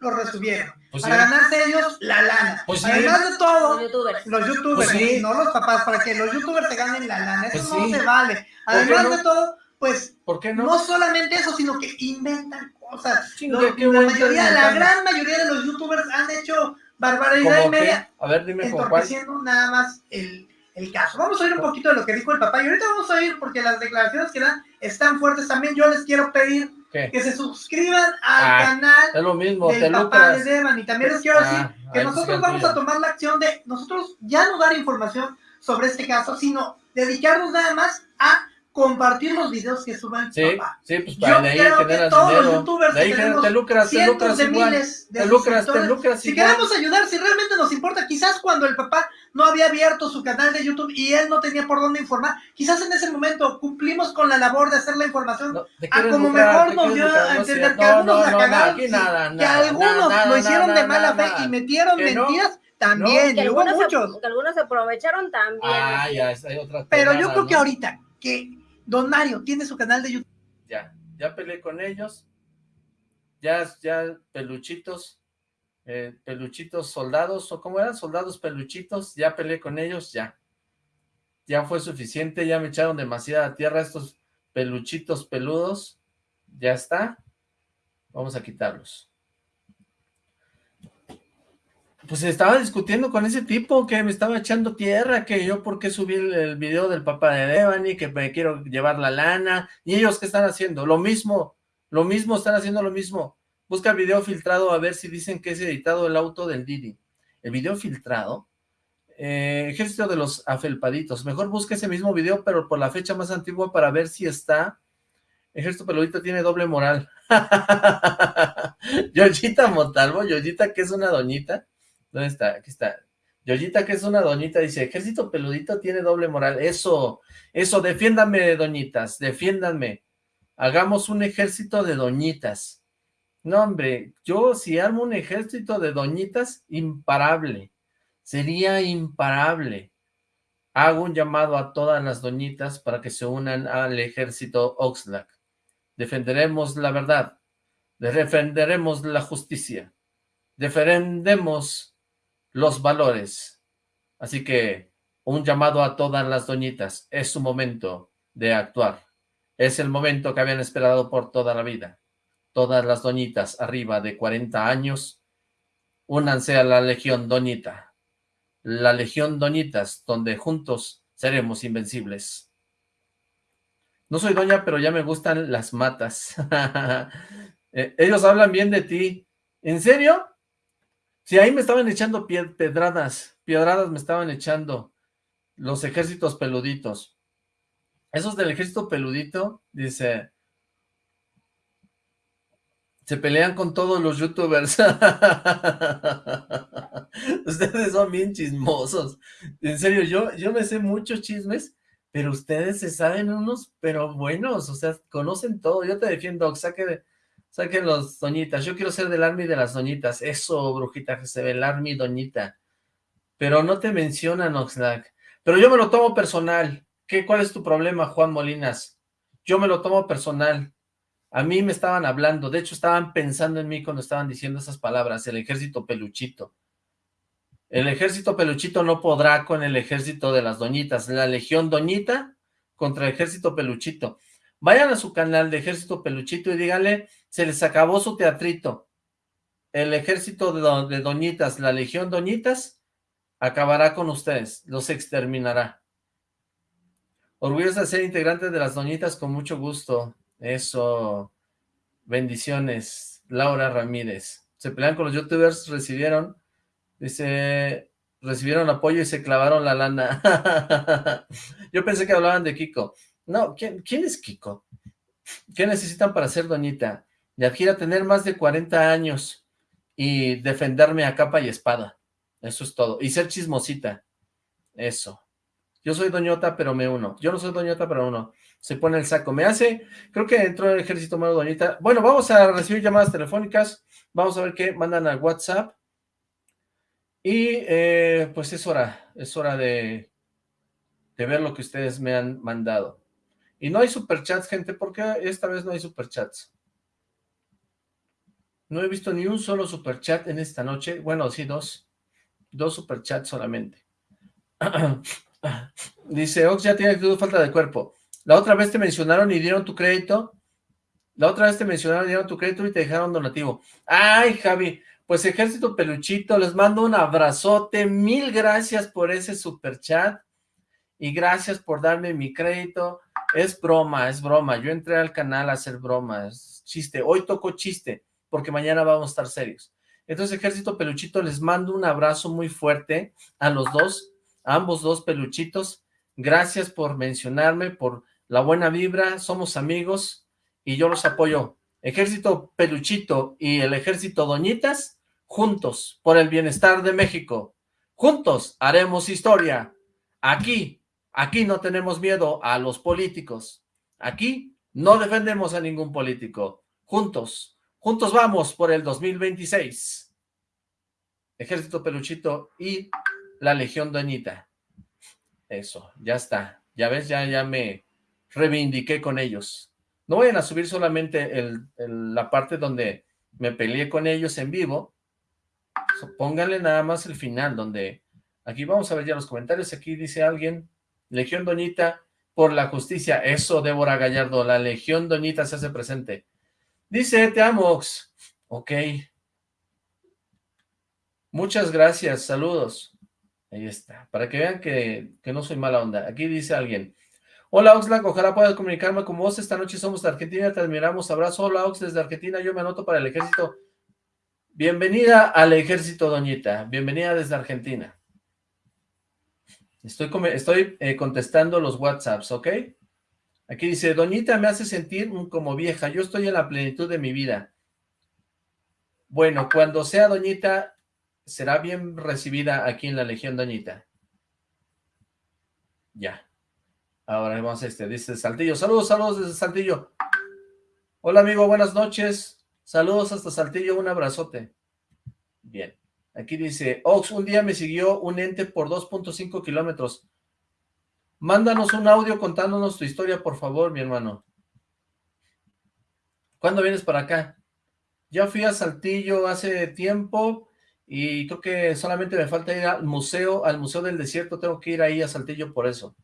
lo resubieron.
Pues
para
sí.
ganarse ellos la lana.
Pues sí.
Además de todo,
Los youtubers.
los youtubers,
Pues sí.
sí, no los papás, para que los youtubers se ganen la lana. Eso
Pues
no
sí.
se vale.
¿Por qué
Además
no?
de todo, pues
¿Por qué no?
no solamente eso, sino que inventan cosas. Lo-
qué
la mayoría, la gran mayoría de los youtubers han hecho barbaridad y media,
A ver, dime con cuál.
entorpeciendo nada más el, el caso. Vamos a oír un poquito de lo que dijo el papá y ahorita vamos a oír porque las declaraciones que dan están fuertes también. Yo les quiero pedir
¿Qué?
que se suscriban al
Ah,
canal
Es lo mismo, te
del papá de. Devan y también les quiero
Ah,
decir que nosotros vamos a tomar la acción de nosotros ya no dar información sobre este caso, sino dedicarnos nada más a compartir los videos que suba el
Sí,
papá.
sí, pues
Yo
para de ahí
creo que todos los
dinero.
youtubers
De ahí te lucras, te lucras
de
igual.
miles de
Te lucras, te lucras
Si
igual.
queremos ayudar, si realmente nos importa, quizás cuando el papá no había abierto su canal de YouTube y él no tenía por dónde informar, quizás en ese momento cumplimos con la labor de hacer la información
No,
a como
lucrar,
mejor nos dio
lucrar,
a
no
entender
cierto.
que algunos
No,
la
no, no,
cagaron,
aquí
sí,
nada,
que
nada,
algunos
nada,
lo hicieron
nada,
de mala
nada.
fe y metieron
¿Que no?
mentiras también,
Que
y hubo
algunos,
muchos.
se, que algunos se aprovecharon también.
Ah, ya, hay otra
Pero yo creo
¿no?
que ahorita que Don Mario tiene su canal de YouTube,
Ya, ya peleé con ellos. Ya, ya peluchitos, eh, peluchitos soldados, o cómo eran, soldados peluchitos, ya peleé con ellos, ya. Ya fue suficiente, ya me echaron demasiada tierra estos peluchitos peludos. Ya está. Vamos a quitarlos. Pues estaba discutiendo con ese tipo que me estaba echando tierra, que yo por qué subí el, video del papá de Devani, que me quiero llevar la lana, y ellos qué están haciendo, lo mismo, lo mismo, están haciendo lo mismo. Busca el video filtrado a ver si dicen que es editado el auto del Didi. El video filtrado, eh, ejército de los afelpaditos, mejor busca ese mismo video, pero por la fecha más antigua para ver si está. Ejército peludito tiene doble moral. Yoyita Montalvo, Yoyita que es una doñita, ¿Dónde está? Aquí está. Yoyita, que es una doñita, dice, ejército peludito tiene doble moral. Eso, eso, defiéndanme, doñitas, defiéndanme. Hagamos un ejército de doñitas. No, hombre, yo si armo un ejército de doñitas, imparable. Sería imparable. Hago un llamado a todas las doñitas para que se unan al ejército Oxlack. Defenderemos la verdad. Defenderemos la justicia. Defendemos los valores. Así que un llamado a todas las doñitas. Es su momento de actuar. Es el momento que habían esperado por toda la vida. Todas las doñitas arriba de 40 años, únanse a la Legión Doñita. La Legión Doñitas, donde juntos seremos invencibles. No soy doña, pero ya me gustan las matas. Eh, ellos hablan bien de ti. ¿En serio? Si ahí me estaban echando pedradas, piedradas me estaban echando los ejércitos peluditos. Esos del ejército peludito, dice, se pelean con todos los youtubers. ustedes son bien chismosos. En serio, yo, yo me sé muchos chismes, pero ustedes se saben unos, pero buenos, o sea, conocen todo. Yo te defiendo, saque, saque los doñitas. Yo quiero ser del army de las doñitas. Eso, brujita, que se ve el army doñita. Pero no te mencionan, Oxlack. Pero yo me lo tomo personal. ¿Qué, ¿Cuál es tu problema, Juan Molinas? Yo me lo tomo personal. A mí me estaban hablando, de hecho estaban pensando en mí cuando estaban diciendo esas palabras, el ejército peluchito. El ejército peluchito no podrá con el ejército de las doñitas. La legión doñita contra el ejército peluchito. Vayan a su canal de ejército peluchito y díganle, se les acabó su teatrito. El ejército de, doñitas, la legión doñitas, acabará con ustedes, los exterminará. Orgullosa de ser integrante de las doñitas con mucho gusto. Eso. Bendiciones. Laura Ramírez. Se pelean con los youtubers, recibieron, dice, recibieron apoyo y se clavaron la lana. Yo pensé que hablaban de Kiko. No, ¿quién, ¿quién es Kiko? ¿Qué necesitan para ser doñita? Yadjira, tener más de 40 años y defenderme a capa y espada. Eso es todo. Y ser chismosita. Eso. Yo soy doñota, pero me uno. Yo no soy doñota, pero uno. Se pone el saco. Me hace, creo que entró el ejército malo doñita. Bueno, vamos a recibir llamadas telefónicas. Vamos a ver qué mandan al WhatsApp. Y eh, pues es hora, es hora de, de ver lo que ustedes me han mandado. Y no hay superchats, gente, porque esta vez no hay superchats. No he visto ni un solo superchat en esta noche. Bueno, sí, dos. Dos superchats solamente. Dice, Ox ya tiene actitud falta de cuerpo. La otra vez te mencionaron y dieron tu crédito. La otra vez te mencionaron y dieron tu crédito y te dejaron donativo. Ay, Javi, pues Ejército Peluchito, les mando un abrazote. Mil gracias por ese super chat. Y gracias por darme mi crédito. Es broma, es broma. Yo entré al canal a hacer bromas. Chiste. Hoy toco chiste, porque mañana vamos a estar serios. Entonces, Ejército Peluchito, les mando un abrazo muy fuerte a los dos ambos dos peluchitos. Gracias por mencionarme, por la buena vibra, somos amigos y yo los apoyo. Ejército Peluchito y el Ejército Doñitas, juntos, por el bienestar de México. Juntos haremos historia. Aquí, aquí no tenemos miedo a los políticos. Aquí no defendemos a ningún político. Juntos, juntos vamos por el 2026. Ejército Peluchito y la Legión Doñita. Eso, ya está. Ya ves, ya, ya me reivindiqué con ellos. No vayan a subir solamente el, la parte donde me peleé con ellos en vivo. pónganle nada más el final, donde... Aquí vamos a ver ya los comentarios. Aquí dice alguien, Legión Doñita por la justicia. Eso, Débora Gallardo, la Legión Doñita se hace presente. Dice, te amo, Ok. Muchas gracias, saludos. Ahí está, para que vean que, no soy mala onda. Aquí dice alguien, Hola Oxlack, ojalá puedas comunicarme con vos. Esta noche somos de Argentina, te admiramos. Abrazo, hola Ox desde Argentina, yo me anoto para el ejército. Bienvenida al ejército, doñita. Bienvenida desde Argentina. Estoy, estoy eh, contestando los WhatsApps, ¿ok? Aquí dice, doñita me hace sentir como vieja. Yo estoy en la plenitud de mi vida. Bueno, cuando sea doñita, será bien recibida aquí en la Legión Doñita. Ya. Ahora vamos a este, dice Saltillo. Saludos, saludos desde Saltillo. Hola amigo, buenas noches. Saludos hasta Saltillo, un abrazote. Bien. Aquí dice, Ox, un día me siguió un ente por 2.5 kilómetros. Mándanos un audio contándonos tu historia, por favor, mi hermano. ¿Cuándo vienes para acá? Ya fui a Saltillo hace tiempo y creo que solamente me falta ir al museo, al Museo del Desierto. Tengo que ir ahí a Saltillo por eso.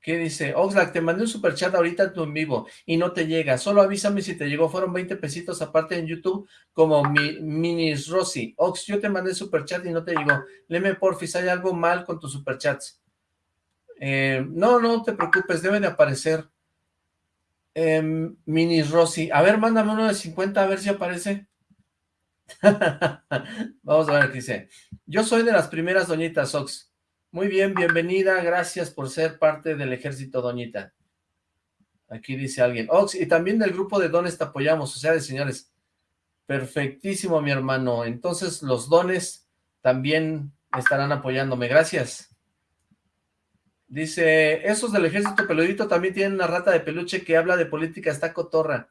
¿Qué dice? Oxlack, te mandé un superchat ahorita en vivo y no te llega. Solo avísame si te llegó. Fueron 20 pesitos aparte en YouTube como mi, Minis Rosy. Ox, yo te mandé superchat y no te llegó. Leme porfis, ¿hay algo mal con tus superchats? Eh, no, no te preocupes, debe de aparecer. Eh, Minis Rosy. A ver, mándame uno de 50 a ver si aparece. Vamos a ver qué dice. Yo soy de las primeras doñitas, Ox. Muy bien, bienvenida, gracias por ser parte del ejército, doñita. Aquí dice alguien, Ox, y también del grupo de dones te apoyamos, o sea, de señores. Perfectísimo, mi hermano. Entonces, los dones también estarán apoyándome. Gracias. Dice, esos del ejército peludito también tienen una rata de peluche que habla de política, está cotorra.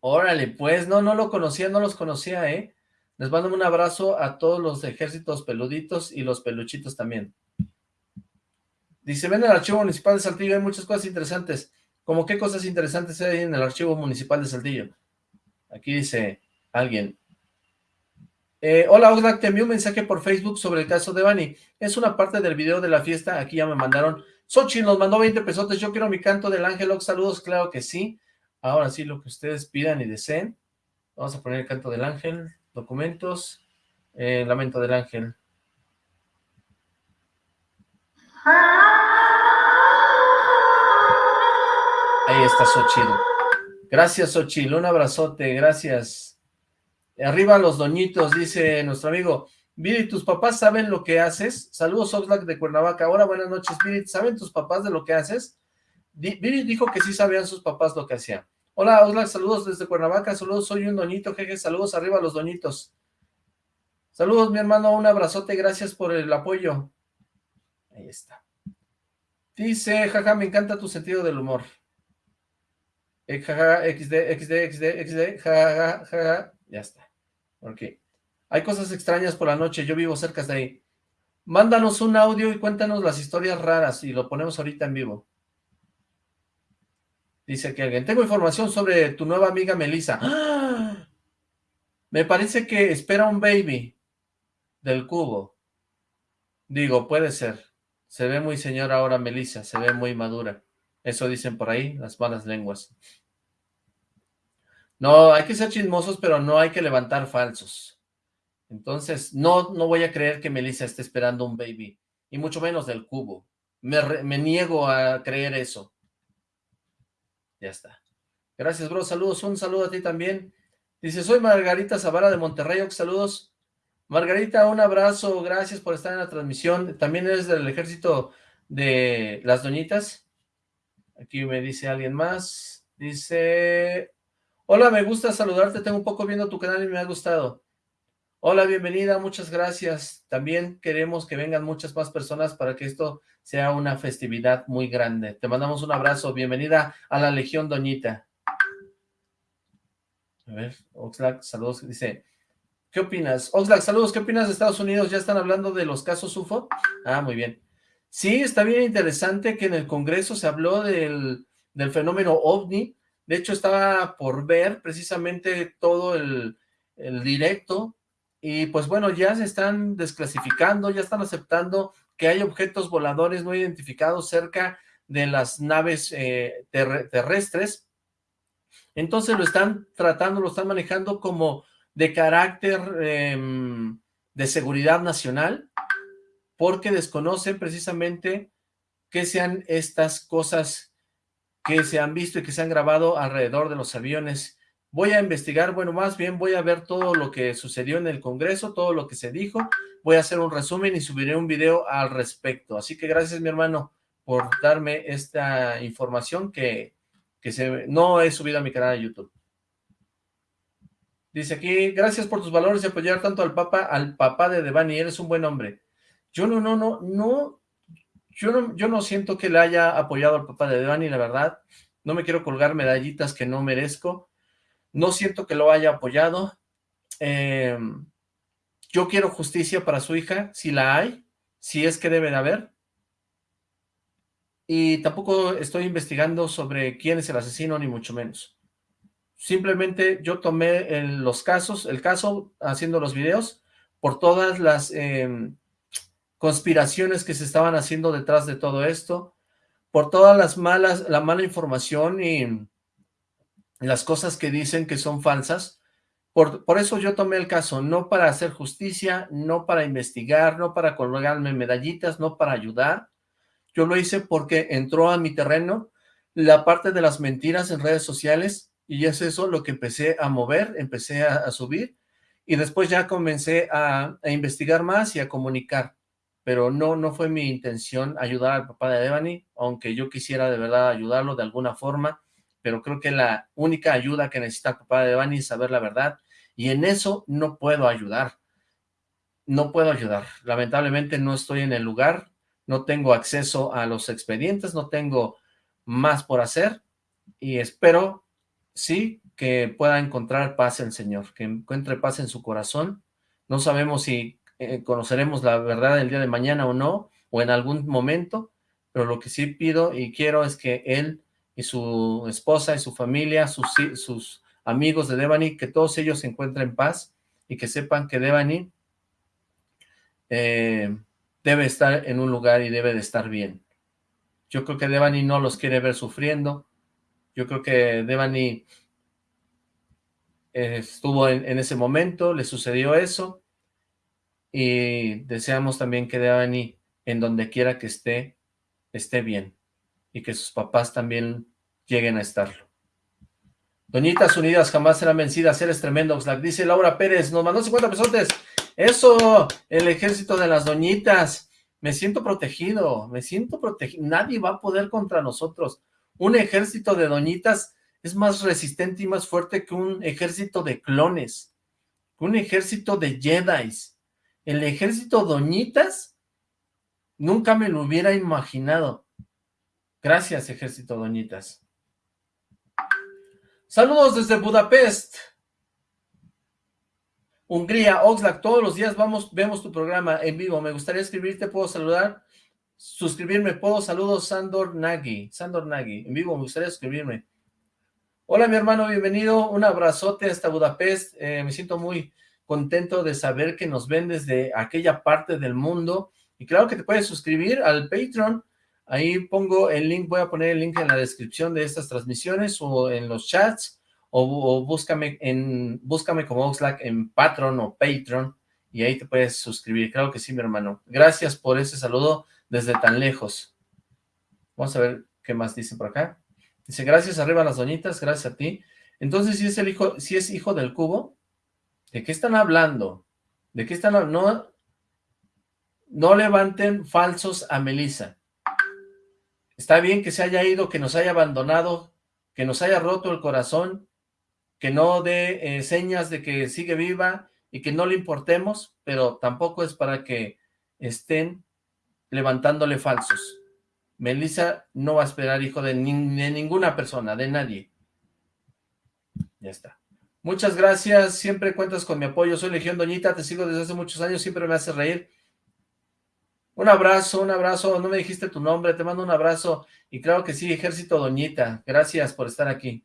Órale, pues, no, no lo conocía, no los conocía, ¿eh? Les mando un abrazo a todos los ejércitos peluditos y los peluchitos también. Dice, ven el archivo municipal de Saltillo, hay muchas cosas interesantes. ¿Cómo qué cosas interesantes hay en el archivo municipal de Saltillo? Aquí dice alguien. Eh, hola Oxlack, te envié un mensaje por Facebook sobre el caso de Bani. Es una parte del video de la fiesta, aquí ya me mandaron. Sochi nos mandó 20 pesotes, yo quiero mi canto del ángel, Ox, saludos, claro que sí. Ahora sí, lo que ustedes pidan y deseen. Vamos a poner el canto del ángel documentos, eh, Lamento del Ángel. Ahí está Xochitl. Gracias, Xochitl. Un abrazote. Gracias. Arriba los doñitos, dice nuestro amigo. Viri, ¿tus papás saben lo que haces? Saludos, Oxlack de Cuernavaca. Ahora, buenas noches, Viri. ¿Saben tus papás de lo que haces? Viri dijo que sí sabían sus papás lo que hacían. Hola, Oxlack, saludos desde Cuernavaca, saludos, soy un doñito, jeje, saludos arriba los doñitos. Saludos, mi hermano, un abrazote, gracias por el apoyo. Ahí está. Dice, jaja, me encanta tu sentido del humor. Eh, jaja, XD, XD, XD, XD, jaja, jaja, ya está. Ok. Hay cosas extrañas por la noche, yo vivo cerca de ahí. Mándanos un audio y cuéntanos las historias raras y lo ponemos ahorita en vivo. Dice que alguien, tengo información sobre tu nueva amiga Melissa. Me parece que espera un baby del cubo. Digo, puede ser. Se ve muy señora ahora Melissa, se ve muy madura. Eso dicen por ahí, las malas lenguas. No, hay que ser chismosos, pero no hay que levantar falsos. Entonces, no, no voy a creer que Melissa esté esperando un baby, y mucho menos del cubo. Me, me niego a creer eso. Ya está. Gracias, bro. Saludos. Un saludo a ti también. Dice, soy Margarita Zavara de Monterrey. Saludos. Margarita, un abrazo. Gracias por estar en la transmisión. También eres del ejército de las doñitas. Aquí me dice alguien más. Dice, hola, me gusta saludarte. Tengo un poco viendo tu canal y me ha gustado. Hola, bienvenida, muchas gracias. También queremos que vengan muchas más personas para que esto sea una festividad muy grande. Te mandamos un abrazo, bienvenida a la Legión Doñita. A ver, Oxlack, saludos, dice, ¿qué opinas? Oxlack, saludos, ¿qué opinas de Estados Unidos? ¿Ya están hablando de los casos UFO? Ah, muy bien. Sí, está bien interesante que en el Congreso se habló del, del fenómeno OVNI. De hecho, estaba por ver precisamente todo el, directo y pues bueno, ya se están desclasificando, ya están aceptando que hay objetos voladores no identificados cerca de las naves eh, terrestres. Entonces lo están tratando, lo están manejando como de carácter em, de seguridad nacional, porque desconocen precisamente qué sean estas cosas que se han visto y que se han grabado alrededor de los aviones Voy a investigar, bueno, más bien voy a ver todo lo que sucedió en el Congreso, todo lo que se dijo. Voy a hacer un resumen y subiré un video al respecto. Así que gracias, mi hermano, por darme esta información que, que se, no he subido a mi canal de YouTube. Dice aquí, gracias por tus valores y apoyar tanto al papá, al papá de Devani, eres un buen hombre. Yo no, no, no, no, yo no, yo no siento que le haya apoyado al papá de Devani, la verdad. No me quiero colgar medallitas que no merezco, no siento que lo haya apoyado, eh, yo quiero justicia para su hija, si la hay, si es que debe de haber, y tampoco estoy investigando sobre quién es el asesino, ni mucho menos. Simplemente yo tomé los casos, el caso haciendo los videos, por todas las em, conspiraciones que se estaban haciendo detrás de todo esto, por todas las malas, la mala información y las cosas que dicen que son falsas. Por, por eso yo tomé el caso, no para hacer justicia, no para investigar, no para colgarme medallitas, no para ayudar, yo lo hice porque entró a mi terreno la parte de las mentiras en redes sociales y es eso lo que empecé a mover, empecé a, subir y después ya comencé a, investigar más y a comunicar. Pero no, no fue mi intención ayudar al papá de Devani, aunque yo quisiera de verdad ayudarlo de alguna forma, pero creo que la única ayuda que necesita el papá de Devani es saber la verdad y en eso no puedo ayudar. No puedo ayudar. Lamentablemente no estoy en el lugar no tengo acceso a los expedientes, no tengo más por hacer y espero, sí, que pueda encontrar paz el Señor, que encuentre paz en su corazón. No sabemos si eh, conoceremos la verdad el día de mañana o no, o en algún momento, pero lo que sí pido y quiero es que él y su esposa y su familia, sus, sus amigos de Devani, que todos ellos se encuentren paz y que sepan que Devani eh, debe estar en un lugar y debe de estar bien. Yo creo que Devani no los quiere ver sufriendo. Yo creo que Devani eh, estuvo en, ese momento, le sucedió eso. Y deseamos también que Devani, en donde quiera que esté, esté bien. Y que sus papás también lleguen a estarlo. Doñitas unidas jamás serán vencidas, eres tremendo, Oxlack. Dice Laura Pérez, nos mandó 50 pesos. Eso, el ejército de las doñitas. Me siento protegido, me siento protegido. Nadie va a poder contra nosotros. Un ejército de doñitas es más resistente y más fuerte que un ejército de clones, un ejército de jedis. El ejército doñitas nunca me lo hubiera imaginado. Gracias, ejército doñitas. Saludos desde Budapest. Hungría, Oxlack, todos los días vamos, vemos tu programa en vivo. Me gustaría escribirte, puedo saludar, suscribirme, puedo, saludos, Sandor Nagy, Sandor Nagy, en vivo, me gustaría suscribirme. Hola, mi hermano, bienvenido, un abrazote hasta Budapest, eh, me siento muy contento de saber que nos ven desde aquella parte del mundo, y claro que te puedes suscribir al Patreon, ahí pongo el link, voy a poner el link en la descripción de estas transmisiones o en los chats, o, búscame en búscame como Oxlack en Patreon o Patreon y ahí te puedes suscribir. Claro que sí, mi hermano. Gracias por ese saludo desde tan lejos. Vamos a ver qué más dice por acá. Dice, gracias arriba las doñitas, gracias a ti. Entonces, si es el hijo, si es hijo del cubo, ¿de qué están hablando? ¿De qué están hablando? No, levanten falsos a Melissa. Está bien que se haya ido, que nos haya abandonado, que nos haya roto el corazón, que no dé eh, señas de que sigue viva y que no le importemos, pero tampoco es para que estén levantándole falsos. Melissa no va a esperar hijo de, de ninguna persona, de nadie. Ya está. Muchas gracias, siempre cuentas con mi apoyo. Soy Legión Doñita, te sigo desde hace muchos años, siempre me hace reír. Un abrazo, un abrazo, no me dijiste tu nombre, te mando un abrazo. Y claro que sí, Ejército Doñita, gracias por estar aquí.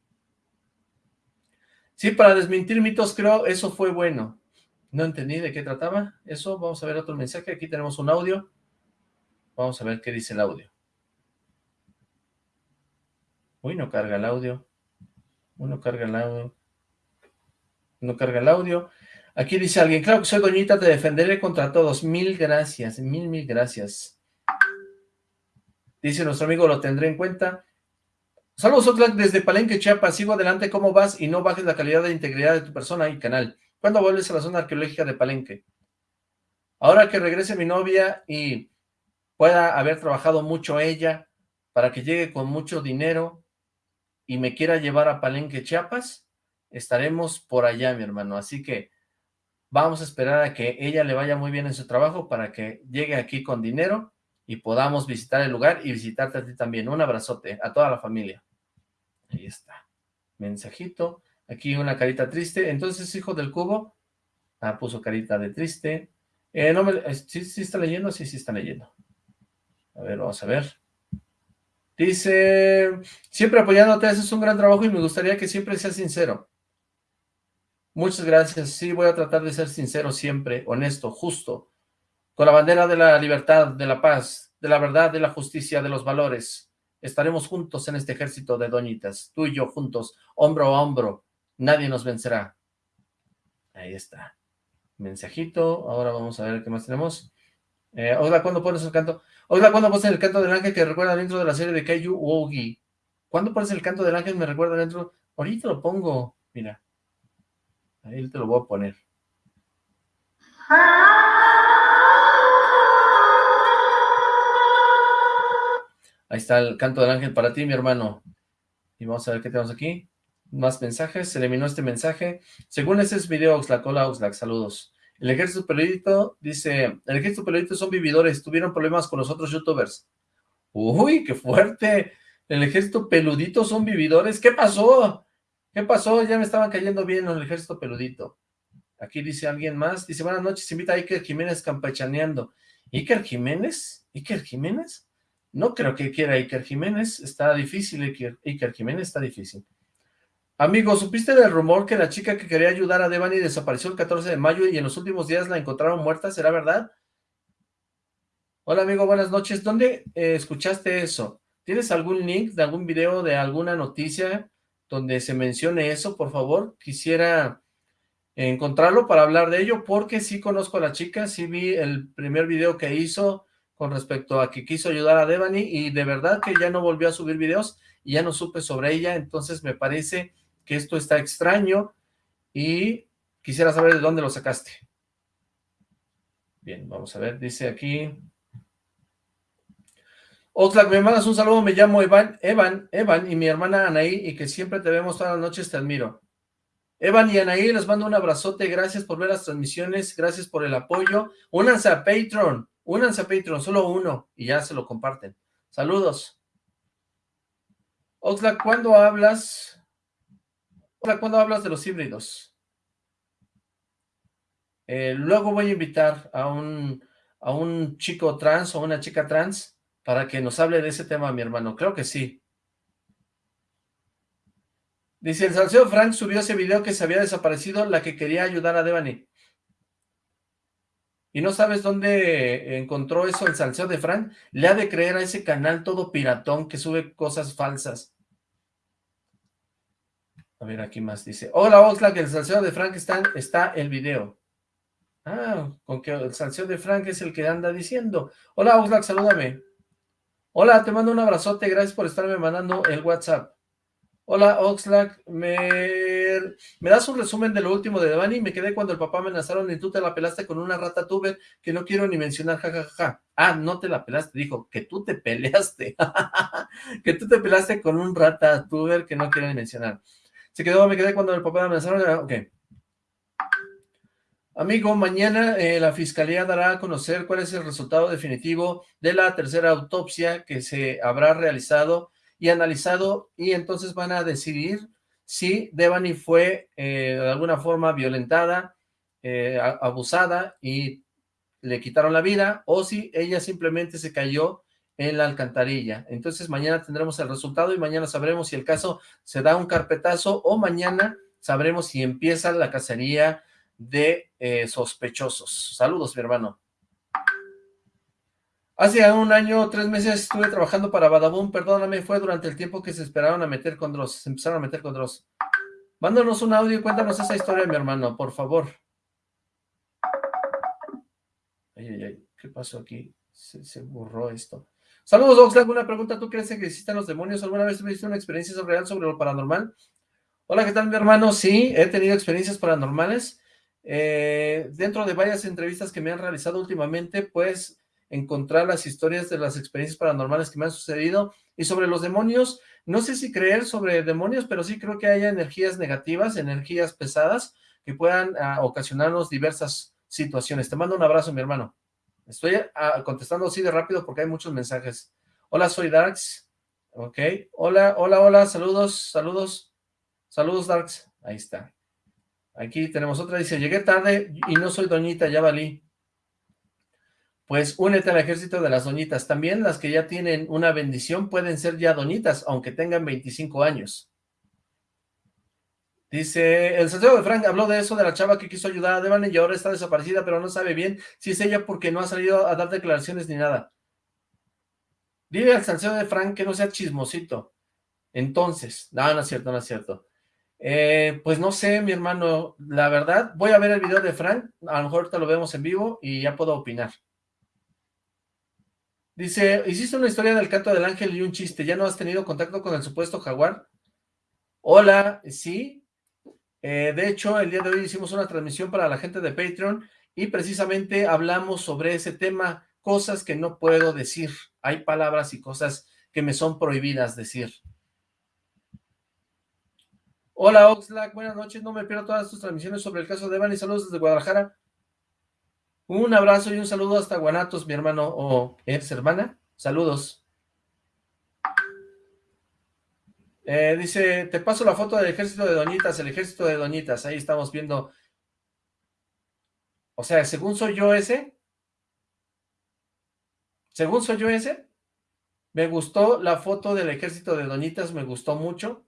Sí, para desmentir mitos, creo, eso fue bueno. No entendí de qué trataba eso. Vamos a ver otro mensaje. Aquí tenemos un audio. Vamos a ver qué dice el audio. Uy, no carga el audio. Uno carga el audio. No carga el audio. Aquí dice alguien, claro que soy doñita, te defenderé contra todos. Mil gracias, mil, mil gracias. Dice nuestro amigo, lo tendré en cuenta. Saludos, Oxlack, desde Palenque, Chiapas. Sigo adelante, ¿cómo vas? Y no bajes la calidad de integridad de tu persona y canal. ¿Cuándo vuelves a la zona arqueológica de Palenque? Ahora que regrese mi novia y pueda haber trabajado mucho ella para que llegue con mucho dinero y me quiera llevar a Palenque, Chiapas, estaremos por allá, mi hermano. Así que vamos a esperar a que ella le vaya muy bien en su trabajo para que llegue aquí con dinero y podamos visitar el lugar y visitarte a ti también. Un abrazote a toda la familia. Ahí está. Mensajito. Aquí una carita triste. Entonces, hijo del cubo. Ah, puso carita de triste. Eh, no me, ¿sí, ¿Sí está leyendo? Sí, sí está leyendo. A ver, vamos a ver. Dice, siempre apoyándote, haces un gran trabajo y me gustaría que siempre seas sincero. Muchas gracias. Sí, voy a tratar de ser sincero siempre, honesto, justo, con la bandera de la libertad, de la paz, de la verdad, de la justicia, de los valores. Estaremos juntos en este ejército de doñitas, tú y yo juntos, hombro a hombro. Nadie nos vencerá. Ahí está. Mensajito. Ahora vamos a ver qué más tenemos. Eh, hola, ¿cuándo pones el canto? Hola, ¿cuándo pones el canto del ángel que recuerda dentro de la serie de Kaiju Wogi? ¿Cuándo pones el canto del ángel me recuerda dentro? Ahorita lo pongo, mira. Ahí te lo voy a poner. Ahí está el canto del ángel para ti, mi hermano. Y vamos a ver qué tenemos aquí. Más mensajes. Se eliminó este mensaje. Según ese es video Oxlack. Hola Oxlack, saludos. El ejército peludito dice, el ejército peludito son vividores, tuvieron problemas con los otros youtubers. Uy, qué fuerte. El ejército peludito son vividores. ¿Qué pasó? ¿Qué pasó? Ya me estaban cayendo bien en el ejército peludito. Aquí dice alguien más. Dice, buenas noches, invita a Iker Jiménez campechaneando. ¿Iker Jiménez? ¿Iker Jiménez? No creo que quiera Iker Jiménez. Está difícil, Iker, Jiménez está difícil. Amigo, ¿supiste del rumor que la chica que quería ayudar a Devani desapareció el 14 de mayo y en los últimos días la encontraron muerta? ¿Será verdad? Hola, amigo, buenas noches. ¿Dónde eh, escuchaste eso? ¿Tienes algún link de algún video de alguna noticia donde se mencione eso, por favor? Quisiera encontrarlo para hablar de ello, porque sí conozco a la chica, sí vi el primer video que hizo con respecto a que quiso ayudar a Devani y de verdad que ya no volvió a subir videos y ya no supe sobre ella, entonces me parece que esto está extraño y quisiera saber de dónde lo sacaste. Bien, vamos a ver, dice aquí... Oxlack, me mandas un saludo, me llamo Evan, Evan, Evan y mi hermana Anaí y que siempre te vemos todas las noches, te admiro. Evan y Anaí, les mando un abrazote, gracias por ver las transmisiones, gracias por el apoyo. Únanse a Patreon, únanse a Patreon, solo uno, y ya se lo comparten. Saludos. Oxlack, ¿cuándo hablas? ¿cuándo hablas de los híbridos? Eh, luego voy a invitar a un, a un chico trans o una chica trans para que nos hable de ese tema, mi hermano. Creo que sí. Dice, el Salcedo Frank subió ese video que se había desaparecido, la que quería ayudar a Devani. ¿Y no sabes dónde encontró eso el Salcedo de Frank? Le ha de creer a ese canal todo piratón que sube cosas falsas. A ver, aquí más dice. Hola, Oxlack, el salseo de Frank está, está el video. Ah, con que el salseo de Frank es el que anda diciendo. Hola, Oxlack, salúdame. Hola, te mando un abrazote, gracias por estarme mandando el WhatsApp. Hola, Oxlack, me, das un resumen de lo último de Devani, me quedé cuando el papá amenazaron y tú te la pelaste con una rata tuber que no quiero ni mencionar, jajaja. Ah, no te la pelaste, dijo, que tú te peleaste, que tú te pelaste con un rata tuber que no quiero ni mencionar. Se quedó, me quedé cuando el papá me amenazaron. Ok. Amigo, mañana eh, la fiscalía dará a conocer cuál es el resultado definitivo de la tercera autopsia que se habrá realizado y analizado y entonces van a decidir si Devani fue eh, de alguna forma violentada, eh, abusada y le quitaron la vida o si ella simplemente se cayó en la alcantarilla. Entonces mañana tendremos el resultado y mañana sabremos si el caso se da un carpetazo o mañana sabremos si empieza la cacería de eh, sospechosos. Saludos, mi hermano. Hace un año, tres meses estuve trabajando para Badaboom, perdóname, fue durante el tiempo que se esperaron a meter con Dross, se empezaron a meter con Dross. Mándanos un audio y cuéntanos esa historia, mi hermano, por favor. Ay, ay, ay, ¿qué pasó aquí? Se, se borró esto. Saludos, Oxlack. Una pregunta. ¿Tú crees que existen los demonios? ¿Alguna vez tuviste una experiencia real sobre lo paranormal? Hola, ¿qué tal, mi hermano? Sí, he tenido experiencias paranormales. Eh, dentro de varias entrevistas que me han realizado últimamente, pues encontrar las historias de las experiencias paranormales que me han sucedido y sobre los demonios, no sé si creer sobre demonios, pero sí creo que haya energías negativas, energías pesadas que puedan ah, ocasionarnos diversas situaciones. Te mando un abrazo, mi hermano. Estoy ah, contestando así de rápido porque hay muchos mensajes. Hola, soy Darks. Ok, hola, hola, hola, saludos, saludos, saludos Darks, ahí está. Aquí tenemos otra, dice, llegué tarde y no soy doñita, ya valí. Pues únete al ejército de las doñitas. También las que ya tienen una bendición pueden ser ya doñitas, aunque tengan 25 años. Dice, el Santiago de Frank habló de eso, de la chava que quiso ayudar a Devane y ahora está desaparecida, pero no sabe bien si es ella porque no ha salido a dar declaraciones ni nada. Dile al Santiago de Frank que no sea chismosito. Entonces, no, no es cierto, no es cierto. Eh, pues no sé, mi hermano, la verdad, voy a ver el video de Frank, a lo mejor ahorita lo vemos en vivo y ya puedo opinar. Dice, hiciste una historia del canto del ángel y un chiste, ¿ya no has tenido contacto con el supuesto jaguar? Hola, sí. Eh, de hecho, el día de hoy hicimos una transmisión para la gente de Patreon y precisamente hablamos sobre ese tema, cosas que no puedo decir. Hay palabras y cosas que me son prohibidas decir. Hola Oxlack, buenas noches, no me pierdo todas tus transmisiones sobre el caso de Evan y saludos desde Guadalajara. Un abrazo y un saludo hasta Guanatos, mi hermano o ex hermana. Saludos. Eh, dice, te paso la foto del ejército de doñitas, el ejército de doñitas. Ahí estamos viendo. O sea, según soy yo ese. Según soy yo ese. Me gustó la foto del ejército de doñitas, me gustó mucho.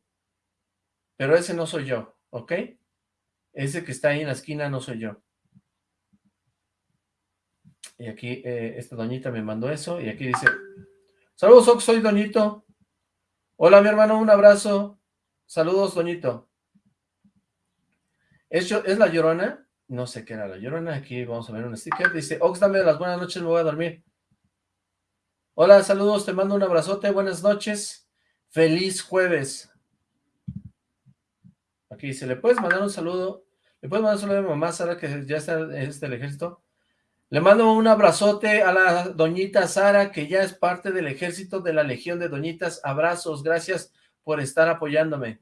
Pero ese no soy yo, ¿ok? Ese que está ahí en la esquina no soy yo. Y aquí eh, esta doñita me mandó eso. Y aquí dice, saludos Ox, soy Doñito. Hola mi hermano, un abrazo. Saludos Doñito. ¿Es, ¿Es la llorona? No sé qué era la llorona. Aquí vamos a ver un sticker. Dice, Ox, dame las buenas noches, me voy a dormir. Hola, saludos, te mando un abrazote. Buenas noches. Feliz jueves. Aquí dice, ¿le puedes mandar un saludo? ¿Le puedes mandar un saludo a mi mamá, Sara, que ya está en este el ejército? Le mando un abrazote a la doñita Sara, que ya es parte del ejército de la Legión de Doñitas. Abrazos, gracias por estar apoyándome.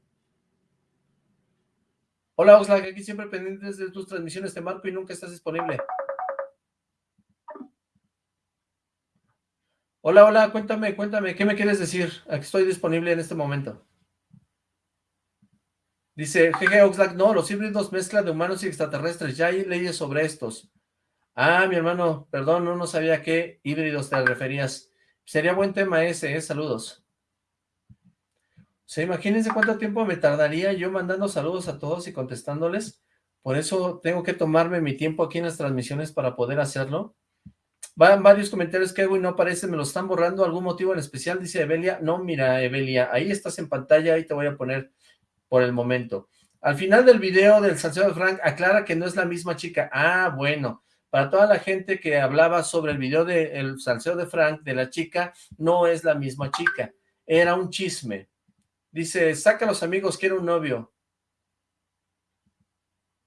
Hola Oxlack, aquí siempre pendientes de tus transmisiones te marco y nunca estás disponible. Hola, hola, cuéntame, cuéntame, ¿qué me quieres decir? Aquí estoy disponible en este momento. Dice, jeje Oxlack, no, los híbridos mezcla de humanos y extraterrestres, ya hay leyes sobre estos. Ah, mi hermano, perdón, no, no sabía a qué híbridos te referías. Sería buen tema ese, ¿eh? Saludos. O sea, imagínense cuánto tiempo me tardaría yo mandando saludos a todos y contestándoles. Por eso tengo que tomarme mi tiempo aquí en las transmisiones para poder hacerlo. Van varios comentarios que hago y no aparecen, me lo están borrando. ¿Algún motivo en especial? Dice Evelia. No, mira, Evelia, ahí estás en pantalla, ahí te voy a poner por el momento. Al final del video del Salcedo de Frank aclara que no es la misma chica. Ah, bueno para toda la gente que hablaba sobre el video del salseo de Frank, de la chica, no es la misma chica, era un chisme. Dice, saca a los amigos, quiero un novio.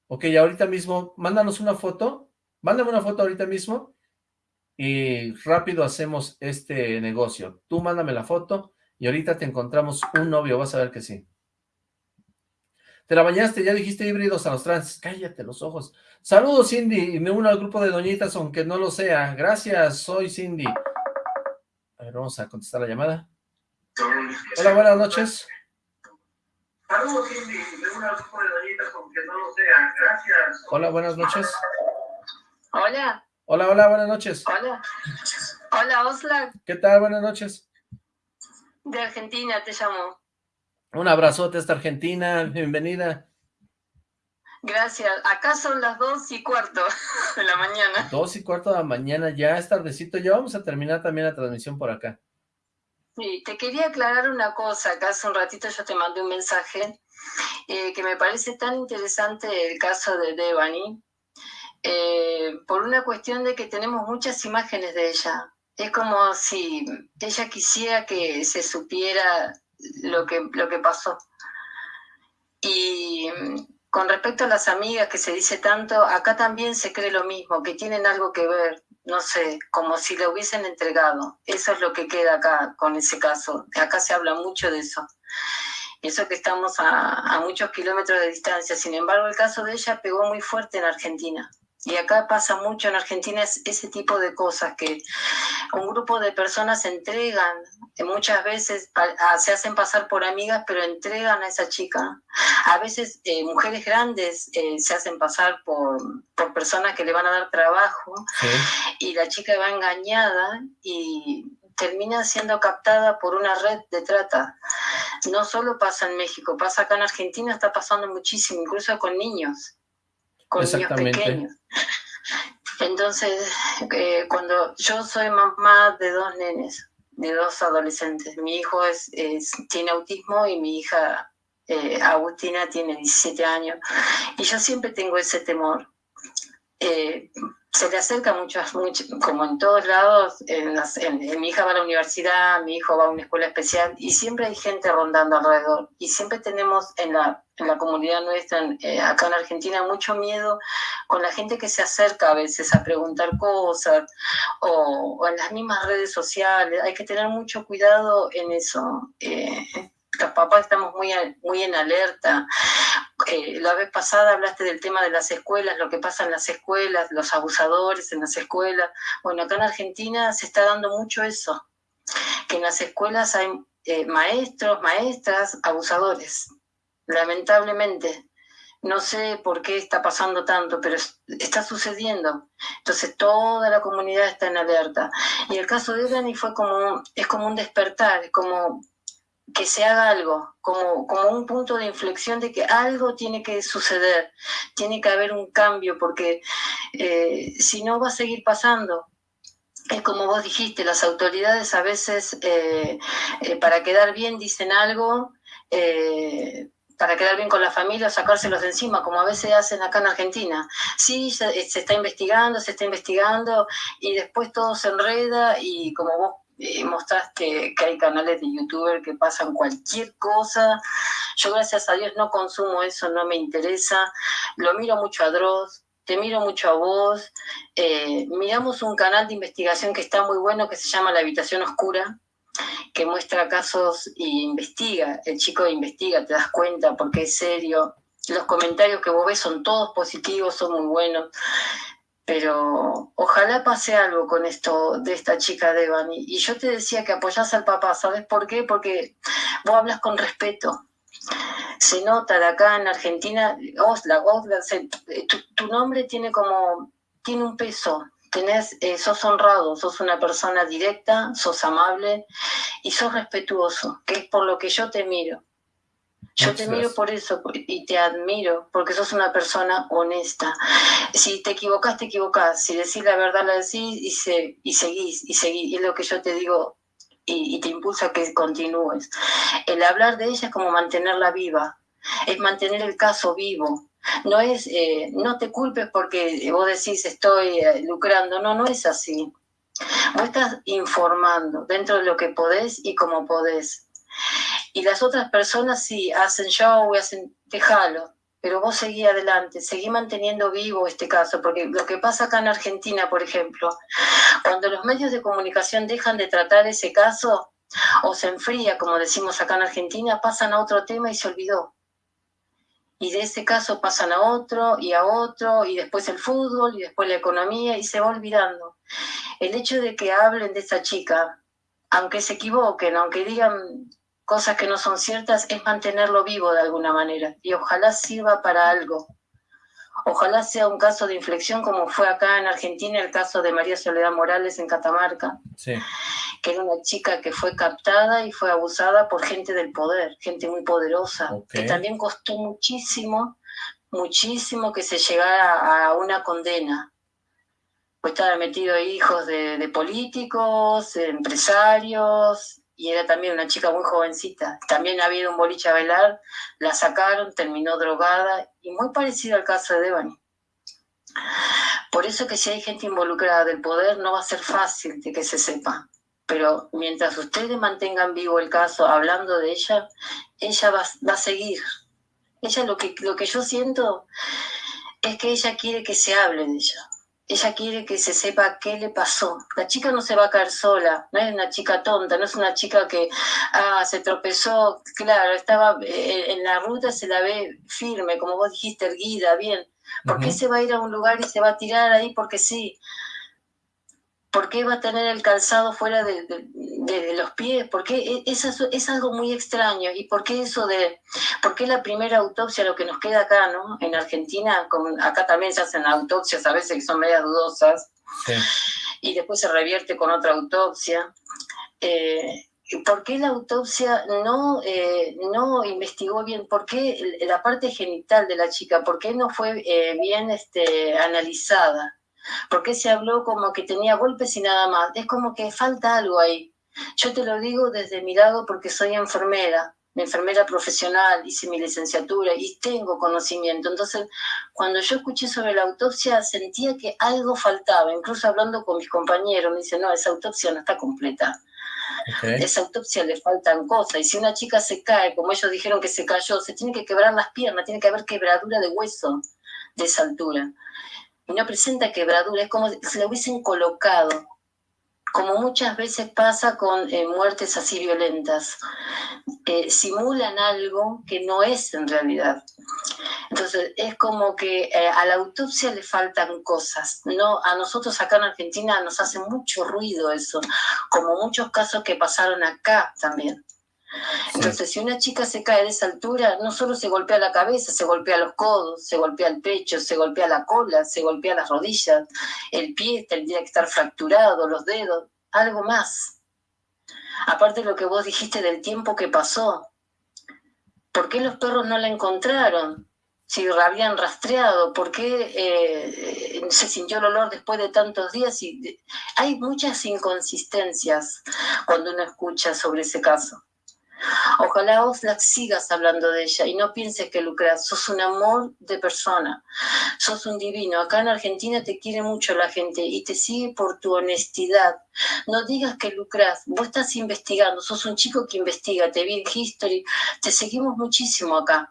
Ok, ahorita mismo, mándanos una foto, mándame una foto ahorita mismo y rápido hacemos este negocio. Tú mándame la foto y ahorita te encontramos un novio, vas a ver que sí. Te la bañaste, ya dijiste híbridos a los trans. Cállate los ojos. Saludos, Cindy. Me uno al grupo de doñitas, aunque no lo sea. Gracias, soy Cindy. A ver, vamos a contestar la llamada. Hola, buenas noches. Saludos, Cindy. Me uno al grupo de doñitas, aunque no lo sea. Gracias. Hola, buenas noches.
Hola.
Hola, hola, buenas noches.
Hola. Hola, Osla.
¿Qué tal? Buenas noches.
De Argentina te llamo.
Un abrazote hasta Argentina, bienvenida.
Gracias. Acá son las dos y cuarto de la mañana.
Dos y cuarto de la mañana, ya es tardecito. Ya vamos a terminar también la transmisión por acá.
Sí, te quería aclarar una cosa. Acá hace un ratito yo te mandé un mensaje eh, que me parece tan interesante el caso de Devani, eh, por una cuestión de que tenemos muchas imágenes de ella. Es como si ella quisiera que se supiera lo que, lo que pasó. Y mm, con respecto a las amigas que se dice tanto, acá también se cree lo mismo, que tienen algo que ver, no sé, como si le hubiesen entregado. Eso es lo que queda acá con ese caso. Acá se habla mucho de eso. Eso que estamos a, a muchos kilómetros de distancia. Sin embargo, el caso de ella pegó muy fuerte en Argentina. Y acá pasa mucho en Argentina es ese tipo de cosas que un grupo de personas se entregan, muchas veces a- a- se hacen pasar por amigas, pero entregan a esa chica. A veces eh, mujeres grandes eh, se hacen pasar por, por personas que le van a dar trabajo y la chica va engañada y termina siendo captada por una red de trata. No solo pasa en México, pasa acá en Argentina, está pasando muchísimo, incluso con niños, con niños pequeños. Entonces, eh, cuando yo soy mamá de dos nenes, de dos adolescentes, mi hijo es, es- tiene autismo y mi hija eh, Agustina tiene 17 años, y yo siempre tengo ese temor. Eh, se le acerca muchas, much- como en todos lados, en las- en- en mi hija va a la universidad, mi hijo va a una escuela especial y siempre hay gente rondando alrededor. Y siempre tenemos en la, en la comunidad nuestra, en- eh, acá en Argentina, mucho miedo con la gente que se acerca a veces a preguntar cosas o, o en las mismas redes sociales. Hay que tener mucho cuidado en eso. Eh, los papás estamos muy, muy en alerta. Eh, la vez pasada hablaste del tema de las escuelas, lo que pasa en las escuelas, los abusadores en las escuelas. Bueno, acá en Argentina se está dando mucho eso, que en las escuelas hay eh, maestros, maestras, abusadores, lamentablemente. No sé por qué está pasando tanto, pero es- está sucediendo. Entonces toda la comunidad está en alerta. Y el caso de Dani fue como, es como un despertar, es como que se haga algo, como, como un punto de inflexión de que algo tiene que suceder, tiene que haber un cambio, porque eh, si no va a seguir pasando. Es como vos dijiste, las autoridades a veces eh, eh, para quedar bien dicen algo, para quedar bien con la familia o sacárselos de encima, como a veces hacen acá en Argentina. Sí, se está investigando, se está investigando y después todo se enreda y como vos eh, mostraste que hay canales de youtuber que pasan cualquier cosa. Yo gracias a Dios no consumo eso, no me interesa. Lo miro mucho a Dross, te miro mucho a vos. Eh, miramos un canal de investigación que está muy bueno que se llama La Habitación Oscura que muestra casos y investiga, el chico investiga, te das cuenta porque es serio. Los comentarios que vos ves son todos positivos, son muy buenos, pero ojalá pase algo con esto de esta chica Devani. Y yo te decía que apoyás al papá, ¿sabes por qué? Porque vos hablas con respeto. Se nota de acá en Argentina, Osla, Osla, se- tu, tu nombre tiene como, tiene un peso, tenés, eh, sos honrado, sos una persona directa, sos amable y sos respetuoso, que es por lo que yo te miro. Yo te miro por eso y te admiro, porque sos una persona honesta. Si te equivocás, te equivocás. Si decís la verdad, la decís y, se, y seguís, y seguís. Y es lo que yo te digo y, y te impulsa a que continúes. El hablar de ella es como mantenerla viva, es mantener el caso vivo. No es, eh, no te culpes porque vos decís estoy eh, lucrando, no, no es así. Vos estás informando dentro de lo que podés y como podés. Y las otras personas sí hacen show hacen, déjalo, pero vos seguí adelante, seguí manteniendo vivo este caso, porque lo que pasa acá en Argentina, por ejemplo, cuando los medios de comunicación dejan de tratar ese caso o se enfría, como decimos acá en Argentina, pasan a otro tema y se olvidó. Y de ese caso pasan a otro y a otro, y después el fútbol, y después la economía, y se va olvidando. El hecho de que hablen de esa chica, aunque se equivoquen, aunque digan cosas que no son ciertas, es mantenerlo vivo de alguna manera. Y ojalá sirva para algo. Ojalá sea un caso de inflexión como fue acá en Argentina el caso de María Soledad Morales en Catamarca,
Sí.
que era una chica que fue captada y fue abusada por gente del poder, gente muy poderosa, que también costó muchísimo, muchísimo que se llegara a una condena. Pues estaban metidos hijos de, de políticos, de empresarios, y era también una chica muy jovencita. También había ido a un boliche a bailar, la sacaron, terminó drogada, y muy parecido al caso de Devani. Por eso que si hay gente involucrada del poder no va a ser fácil de que se sepa. Pero mientras ustedes mantengan vivo el caso hablando de ella, ella va, va a seguir. Ella lo que, lo que yo siento es que ella quiere que se hable de ella. Ella quiere que se sepa qué le pasó. La chica no se va a caer sola, no es una chica tonta, no es una chica que ah, se tropezó, claro, estaba eh, en la ruta, se la ve firme, como vos dijiste, erguida, bien, ¿Por qué se va a ir a un lugar y se va a tirar ahí porque sí? ¿Por qué va a tener el calzado fuera de, de- de los pies? ¿Por qué? E- es, es algo muy extraño. ¿Y por qué eso de, por qué la primera autopsia, lo que nos queda acá, ¿no? En Argentina, con- acá también se hacen autopsias a veces que son medias dudosas,
Sí.
y después se revierte con otra autopsia. Eh, ¿Por qué la autopsia no, eh, no investigó bien? ¿Por qué la parte genital de la chica, por qué no fue eh, bien este, analizada? ¿Por qué se habló como que tenía golpes y nada más? Es como que falta algo ahí. Yo te lo digo desde mi lado porque soy enfermera, enfermera profesional, hice mi licenciatura y tengo conocimiento. Entonces, cuando yo escuché sobre la autopsia, sentía que algo faltaba. Incluso hablando con mis compañeros, me dicen, no, esa autopsia no está completa.
Ok.
Esa autopsia le faltan cosas. Y si una chica se cae, como ellos dijeron que se cayó, se tiene que quebrar las piernas, tiene que haber quebradura de hueso de esa altura. Y no presenta quebradura, es como si la hubiesen colocado. Como muchas veces pasa con eh, muertes así violentas. Eh, simulan algo que no es en realidad. Entonces, es como que eh, a la autopsia le faltan cosas. No, a nosotros acá en Argentina nos hace mucho ruido eso, como muchos casos que pasaron acá también. Entonces, si una chica se cae de esa altura, no solo se golpea la cabeza, se golpea los codos, se golpea el pecho, se golpea la cola, se golpea las rodillas, el pie tendría que estar fracturado, los dedos, algo más. Aparte de lo que vos dijiste del tiempo que pasó, ¿por qué los perros no la encontraron? Si la habían rastreado, ¿por qué eh, se sintió el olor después de tantos días? Y hay muchas inconsistencias cuando uno escucha sobre ese caso. Ojalá Oxlack sigas hablando de ella y no pienses que lucras, sos un amor de persona, sos un divino. Acá en Argentina te quiere mucho la gente y te sigue por tu honestidad. No digas que lucras, vos estás investigando, sos un chico que investiga, te vi en History, te seguimos muchísimo acá.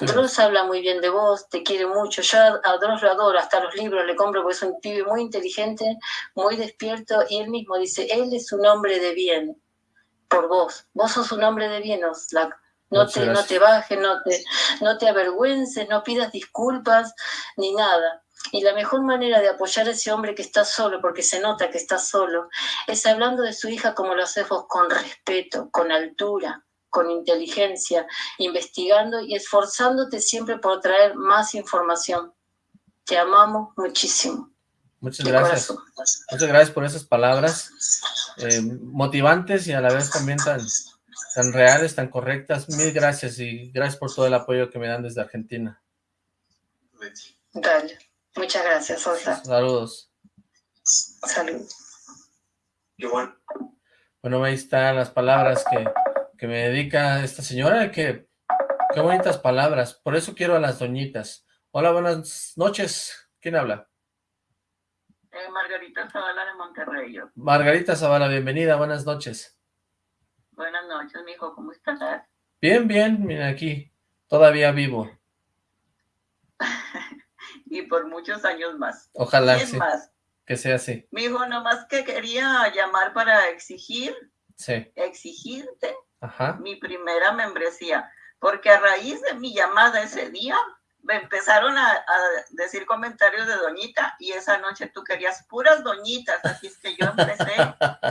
Dross habla muy bien de vos, te quiere mucho. Yo a a Dross lo adoro, hasta los libros le compro porque es un pibe muy inteligente, muy despierto y él mismo dice, él es un hombre de bien por vos. Vos sos un hombre de bien, Oxlack. No te, no te bajes, no te, no te avergüences, no pidas disculpas ni nada. Y la mejor manera de apoyar a ese hombre que está solo, porque se nota que está solo, es hablando de su hija como lo haces vos, con respeto, con altura, con inteligencia, investigando y esforzándote siempre por traer más información. Te amamos muchísimo.
Muchas gracias.
corazón.
Muchas gracias por esas palabras eh, motivantes y a la vez también tan, tan reales, tan correctas. Mil gracias y gracias por todo el apoyo que me dan desde Argentina.
Dale. Muchas gracias, Sosa.
Saludos.
Salud.
Bueno, ahí están las palabras que, que me dedica esta señora, que qué bonitas palabras. Por eso quiero a las doñitas. Hola, buenas noches. ¿Quién habla?
Eh, Margarita Zavala de Monterrey. yo.
Margarita Zavala, bienvenida, buenas noches.
Buenas noches, mijo, ¿cómo estás?
Bien, bien, mira aquí, todavía vivo.
Y por muchos años más.
Ojalá sí,
más,
que sea así.
mijo, nomás que quería llamar para exigir,
Sí,
exigirte
ajá.
mi primera membresía, porque a raíz de mi llamada ese día, me empezaron a, a decir comentarios de doñita y esa noche tú querías puras doñitas, así es que yo empecé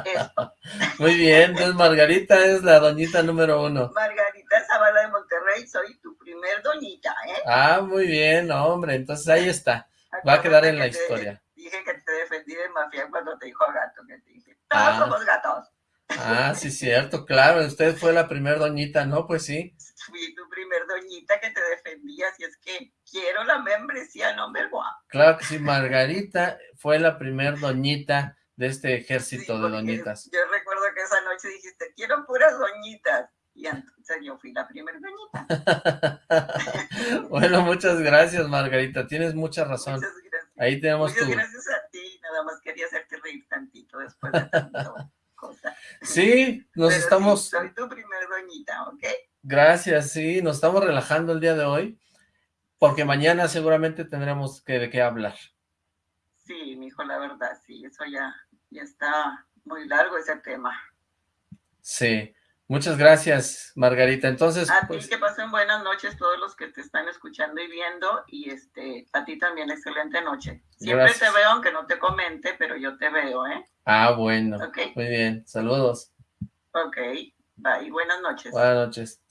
esto.
Muy bien, entonces Margarita es la doñita número uno.
Margarita Zavala de Monterrey, soy tu primer doñita, ¿eh?
Ah, muy bien, hombre, entonces ahí está. Va a quedar en la
te-
historia.
Dije que te defendí de mafia cuando te dijo gato, que te dije, todos
Ah.
somos gatos.
Ah, sí, cierto, claro, usted fue la primer doñita, ¿no? Pues sí.
Fui tu primer doñita que te defendía, así es que quiero la membresía number one.
Claro que sí, Margarita fue la primer doñita de este ejército de doñitas.
Yo recuerdo que esa noche dijiste, quiero puras doñitas. Y entonces yo fui la primera doñita.
Bueno, muchas gracias, Margarita, tienes mucha razón. Ahí tenemos
Muchas
tu...
gracias a ti, nada más quería hacerte reír tantito después de tanto
Sí, nos
Pero
estamos...
soy tu primer doñita, ¿ok?
Gracias, sí, nos estamos relajando el día de hoy, porque mañana seguramente tendremos que, de qué hablar.
Sí, mi hijo, la verdad, sí, eso ya, ya está muy largo ese tema.
Sí, Muchas gracias, Margarita. Entonces,
A
pues,
ti que pasen buenas noches todos los que te están escuchando y viendo y este a ti también excelente noche. Siempre
Gracias.
te veo aunque no te comente, pero yo te veo, ¿eh?
ah, bueno,
Ok.
muy bien, saludos,
Ok, bye, buenas noches.
buenas noches.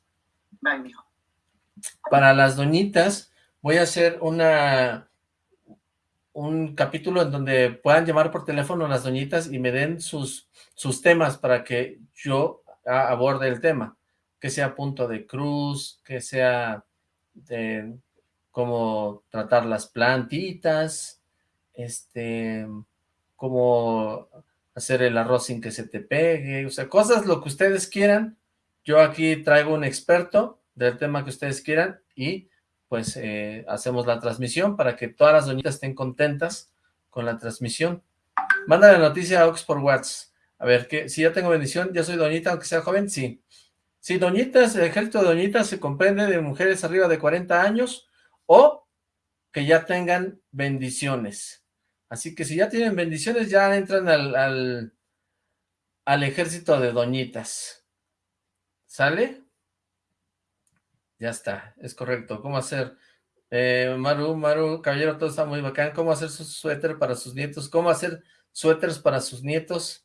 Bye, mijo.
Para las doñitas, voy a hacer una un capítulo en donde puedan llamar por teléfono las doñitas y me den sus, sus temas para que yo a- aborde el tema, que sea punto de cruz, que sea de cómo tratar las plantitas, este, cómo hacer el arroz sin que se te pegue, o sea, cosas lo que ustedes quieran. Yo aquí traigo un experto del tema que ustedes quieran y pues eh, hacemos la transmisión para que todas las doñitas estén contentas con la transmisión. Manda la noticia a Ox por WhatsApp. A ver, que si ya tengo bendición, ya soy doñita, aunque sea joven, sí. Sí, doñitas, el ejército de doñitas se comprende de mujeres arriba de 40 años o que ya tengan bendiciones. Así que si ya tienen bendiciones, ya entran al, al, al ejército de doñitas. ¿Sale? Ya está, es correcto. ¿Cómo hacer? Eh, Maru, Maru, caballero, todo está muy bacán. ¿Cómo hacer su suéter para sus nietos? ¿Cómo hacer suéteres para sus nietos?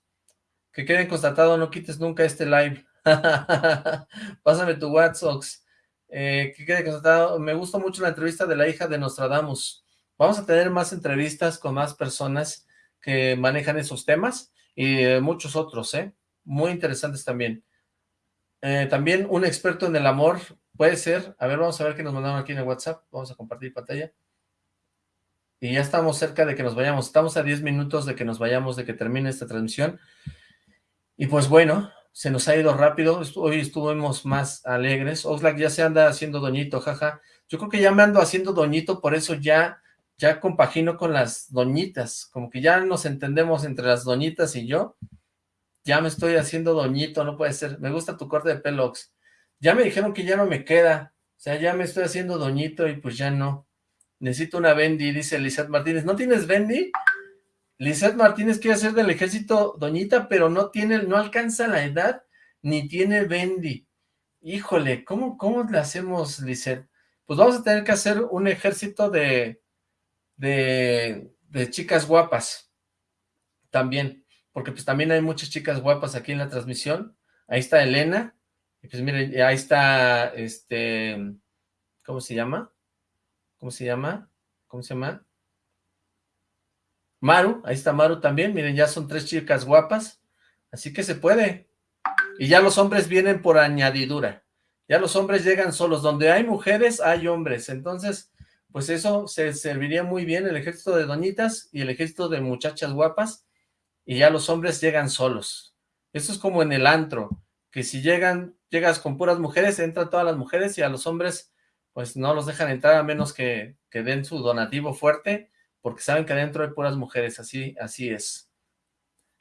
Que queden constatado, no quites nunca este live. Pásame tu WhatsApp. Eh, que quede constatado, me gustó mucho la entrevista de la hija de Nostradamus. Vamos a tener más entrevistas con más personas que manejan esos temas y eh, muchos otros, ¿eh? Muy interesantes también. Eh, también un experto en el amor, puede ser. A ver, vamos a ver qué nos mandaron aquí en el WhatsApp. Vamos a compartir pantalla. Y ya estamos cerca de que nos vayamos. Estamos a 10 minutos de que nos vayamos, de que termine esta transmisión. Y pues bueno, se nos ha ido rápido. Hoy estuvimos más alegres. Oxlack ya se anda haciendo doñito, jaja. Yo creo que ya me ando haciendo doñito, por eso ya, ya compagino con las doñitas. Como que ya nos entendemos entre las doñitas y yo. Ya me estoy haciendo doñito, no puede ser. Me gusta tu corte de pelo, Ox. Ya me dijeron que ya no me queda. O sea, ya me estoy haciendo doñito y pues ya no. Necesito una Bendy, dice Lizeth Martínez. ¿No tienes Bendy? Lizeth Martínez quiere hacer del ejército doñita, pero no tiene, no alcanza la edad, ni tiene Bendy. Híjole, ¿cómo, cómo le hacemos, Lizeth? Pues vamos a tener que hacer un ejército de, de, de chicas guapas. También, porque pues también hay muchas chicas guapas aquí en la transmisión. Ahí está Elena, y pues miren, ahí está, este, ¿cómo se llama? ¿Cómo se llama? ¿Cómo se llama? Maru, ahí está Maru también, miren, ya son tres chicas guapas, así que se puede. Y ya los hombres vienen por añadidura, ya los hombres llegan solos, donde hay mujeres hay hombres, entonces, pues eso se serviría muy bien, el ejército de doñitas y el ejército de muchachas guapas, y ya los hombres llegan solos. Eso es como en el antro, que si llegan, llegas con puras mujeres, entran todas las mujeres y a los hombres, pues no los dejan entrar a menos que, que den su donativo fuerte, porque saben que adentro hay puras mujeres, así, así es.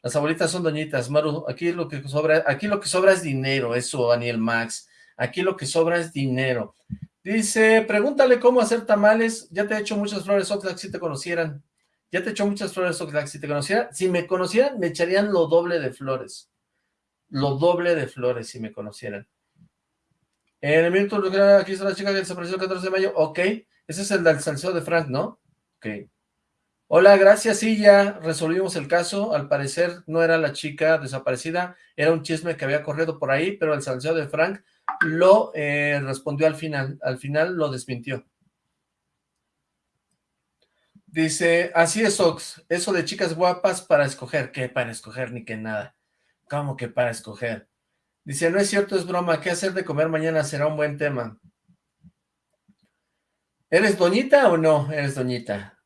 Las abuelitas son doñitas, Maru, aquí lo que sobra, aquí lo que sobra es dinero, eso, Daniel Max, aquí lo que sobra es dinero. Dice, pregúntale cómo hacer tamales, ya te he hecho muchas flores, Oxlack, si te conocieran, ya te he hecho muchas flores, Oxlack, si te conocieran, si me conocieran, me echarían lo doble de flores, lo doble de flores si me conocieran. En el minuto, aquí está la chica que desapareció el 14 de mayo, ok, ese es el del salseo de Frank, ¿no? Ok. Hola, gracias, sí, ya resolvimos el caso, al parecer no era la chica desaparecida, era un chisme que había corrido por ahí, pero el salseo de Frank lo eh, respondió al final, al final lo desmintió. Dice, así es, Ox, eso de chicas guapas para escoger, ¿qué para escoger ni que nada? ¿Cómo que para escoger? Dice, no es cierto, es broma, ¿qué hacer de comer mañana? Será un buen tema. ¿Eres doñita o no eres doñita?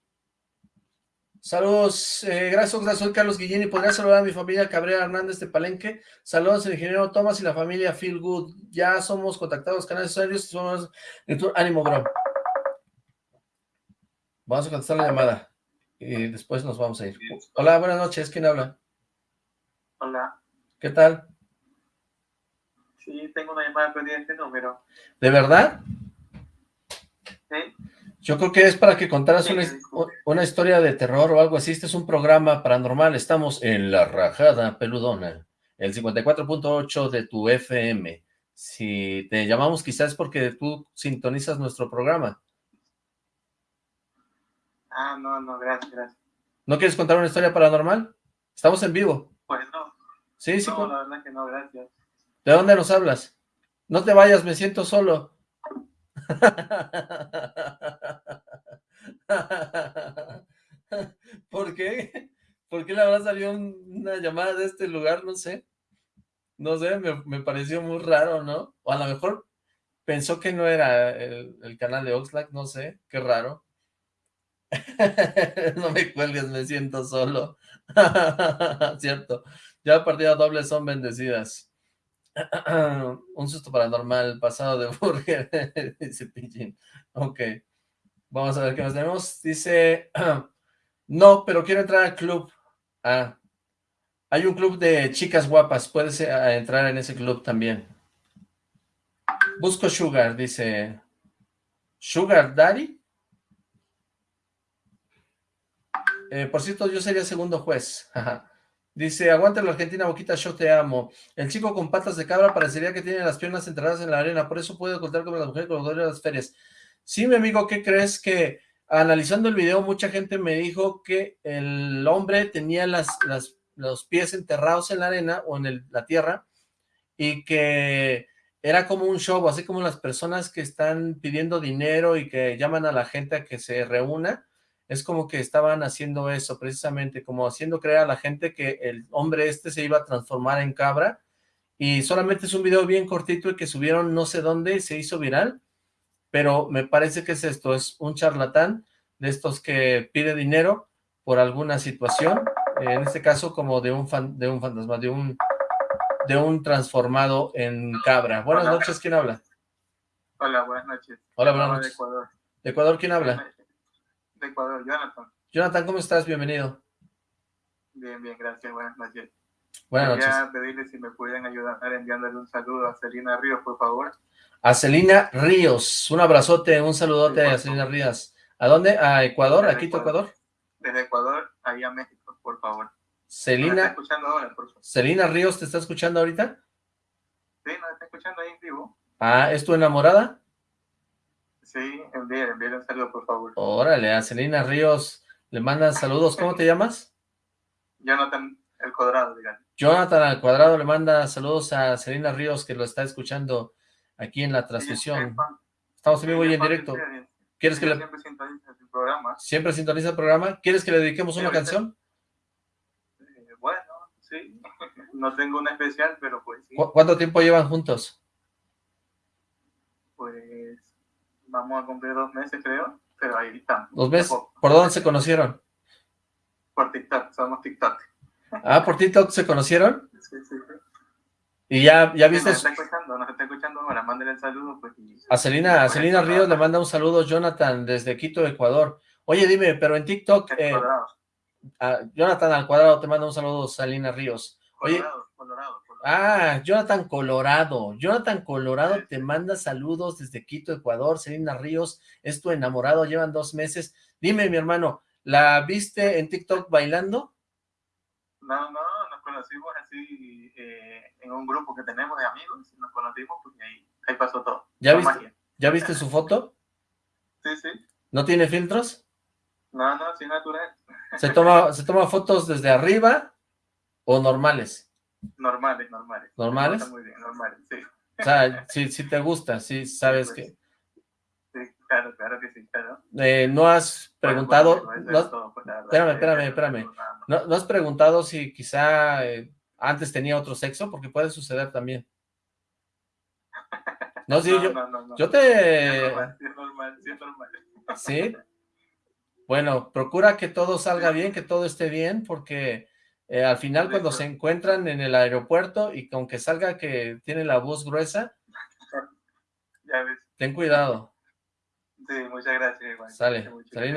Saludos, eh, gracias, Oxlack, soy Carlos Guillén y podría saludar a mi familia Cabrera Hernández de Palenque. Saludos al ingeniero Thomas y la familia Feel Good. Ya somos contactados, canales serios, somos ánimo, bro. Vamos a contestar la llamada y después nos vamos a ir. Hola, buenas noches, ¿quién habla?
Hola,
¿Qué tal?
sí, tengo una llamada perdida de este número.
¿De verdad?
¿Sí?
Yo creo que es para que contaras una, his- una historia de terror o algo así. Este es un programa paranormal. Estamos en la rajada peludona. el 54.8 de tu FM. Si te llamamos quizás porque tú sintonizas nuestro programa.
Ah, no, no, gracias, gracias.
¿No quieres contar una historia paranormal? Estamos en vivo.
Pues no.
Sí, sí.
No, la verdad que no, gracias.
¿De dónde nos hablas? No te vayas, me siento solo. ¿Por qué? ¿Por qué le habrá salido un- una llamada de este lugar? No sé. No sé, me, pareció muy raro, ¿no? O a lo mejor pensó que no era el, el canal de Oxlack, no sé, qué raro. no me cuelgues, me siento solo. Cierto, ya partidas dobles son bendecidas. Un susto paranormal, pasado de burger, dice Pigeon. Ok, vamos a ver qué más tenemos. Dice, no, pero quiero entrar al club. Ah, hay un club de chicas guapas, puedes eh, entrar en ese club también. Busco Sugar, dice. ¿Sugar Daddy? Eh, por cierto, yo sería segundo juez. Dice, aguanta la Argentina, Boquita, yo te amo. El chico con patas de cabra parecería que tiene las piernas enterradas en la arena, por eso puede ocultar como la mujer con los dolores de las ferias. Sí, mi amigo, ¿qué crees? Que analizando el video, mucha gente me dijo que el hombre tenía las, las- los pies enterrados en la arena o en la tierra y que era como un show, así como las personas que están pidiendo dinero y que llaman a la gente a que se reúna, es como que estaban haciendo eso precisamente, como haciendo creer a la gente que el hombre este se iba a transformar en cabra y solamente es un video bien cortito y que subieron no sé dónde y se hizo viral, pero me parece que es esto, es un charlatán de estos que pide dinero por alguna situación, en este caso como de un fan, de un fantasma, de un de un transformado en cabra. Buenas
Hola.
noches, ¿quién habla?
Hola, buenas noches.
Hola, buenas
De
noches.
Ecuador.
¿De Ecuador quién habla?
De Ecuador, Jonathan.
Jonathan, ¿cómo estás? Bienvenido.
Bien, bien, gracias. Buenas noches.
Buenas
Quería
noches.
pedirle si me pudieran ayudar enviándole un saludo a Celina Ríos, por favor.
A Celina Ríos, un abrazote, un saludote a Celina Ríos. ¿A dónde? ¿A Ecuador? ¿A Quito, Ecuador?
Desde Ecuador, ahí a México, por favor. ¿Me está
Celina,
ahora, por favor?
Celina Ríos, ¿te está escuchando ahorita?
Sí, ¿nos está escuchando ahí en vivo?
Ah, ¿es tu enamorada?
Sí, envíe, envíe un saludo, por favor.
Órale, a Celina Ríos le mandan saludos. ¿Cómo te llamas?
Jonathan El Cuadrado, digamos.
Jonathan al cuadrado le manda saludos a Celina Ríos que lo está escuchando aquí en la transmisión. Estamos en vivo y en directo. ¿Quieres que le
siempre sintoniza su programa.
siempre sintoniza el programa? ¿Quieres que le dediquemos una canción?
Eh, bueno, sí. No tengo una especial, pero pues sí.
¿Cu- ¿Cuánto tiempo llevan juntos?
Pues vamos a cumplir dos meses, creo. Pero ahí estamos.
¿Dos meses? ¿Por dónde se conocieron?
Por TikTok, somos TikTok.
Ah, ¿por TikTok se conocieron?
Sí, sí, sí.
Y ya, ya
Sí,
viste
Nos está escuchando, nos está escuchando ahora. Mándale el saludo, pues. y-
a Celina, a Celina Ríos le manda un saludo Jonathan desde Quito, Ecuador. Oye, dime, pero en TikTok, eh, a Jonathan al cuadrado te manda un saludo Celina Ríos. Oye,
Colorado, Colorado.
Ah, Jonathan Colorado, Jonathan Colorado te manda saludos desde Quito, Ecuador. Celina Ríos es tu enamorado, llevan dos meses. Dime, mi hermano, ¿la viste en TikTok bailando?
No, no, nos conocimos así eh, en un grupo que tenemos de amigos. Nos conocimos porque ahí, ahí pasó todo.
¿Ya viste,
magia.
¿Ya viste su foto?
Sí, sí.
¿No tiene filtros?
No, no, sí, natural.
¿Se toma, ¿Se toma fotos desde arriba o normales?
Normales, normales.
¿Normales?
Está muy bien, normales, sí.
O sea, si, si te gusta, si sabes que...
Sí, claro, claro que sí, claro.
eh, no has preguntado...
bueno, eso
no
es
has-
todo, pues, verdad,
espérame, espérame, espérame. ¿No, no has preguntado si quizá eh, antes tenía otro sexo? Porque puede suceder también. No, sí,
No,
yo,
no,
yo
Sí es
te...
normal, sí es normal, sí es normal.
¿Sí? Bueno, procura que todo salga bien, que todo esté bien, porque eh, al final cuando se encuentran en el aeropuerto y que aunque salga que tiene la voz gruesa,
Ya ves.
ten cuidado.
Sí, muchas gracias. igual.
Sale.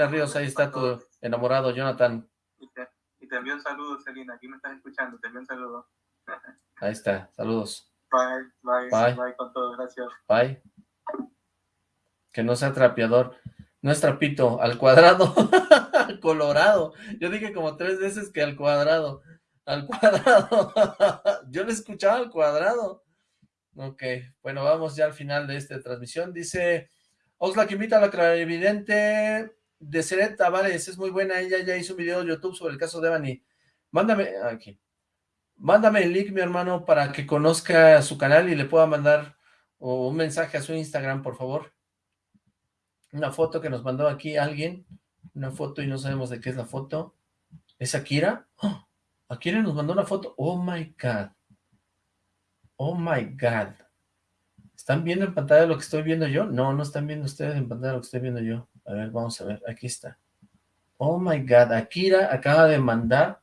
Ríos, ahí está tu enamorado, Jonathan.
Y te, y te envío un saludo, Celina. Aquí me estás escuchando. Te envío un saludo.
Ahí está, saludos.
Bye, bye,
Bye.
bye, con todo. Gracias.
Bye. Que no sea trapeador. No es trapito, al cuadrado. colorado. Yo dije como tres veces que al cuadrado. Al cuadrado. Yo le escuchaba al cuadrado. Ok, bueno, vamos ya al final de esta transmisión. Dice, Oxlack invita a la clarividente de Seret Tavares, es muy buena, ella ya hizo un video de YouTube sobre el caso de Evany. Mándame, aquí, mándame el link, mi hermano, para que conozca su canal y le pueda mandar un mensaje a su Instagram, por favor. Una foto que nos mandó aquí alguien, una foto y no sabemos de qué es la foto. ¿Es Akira? ¡Oh! Akira nos mandó una foto. Oh my God. Oh my God. ¿Están viendo en pantalla lo que estoy viendo yo? No, no están viendo ustedes en pantalla lo que estoy viendo yo. A ver, vamos a ver. Aquí está. Oh my God. Akira acaba de mandar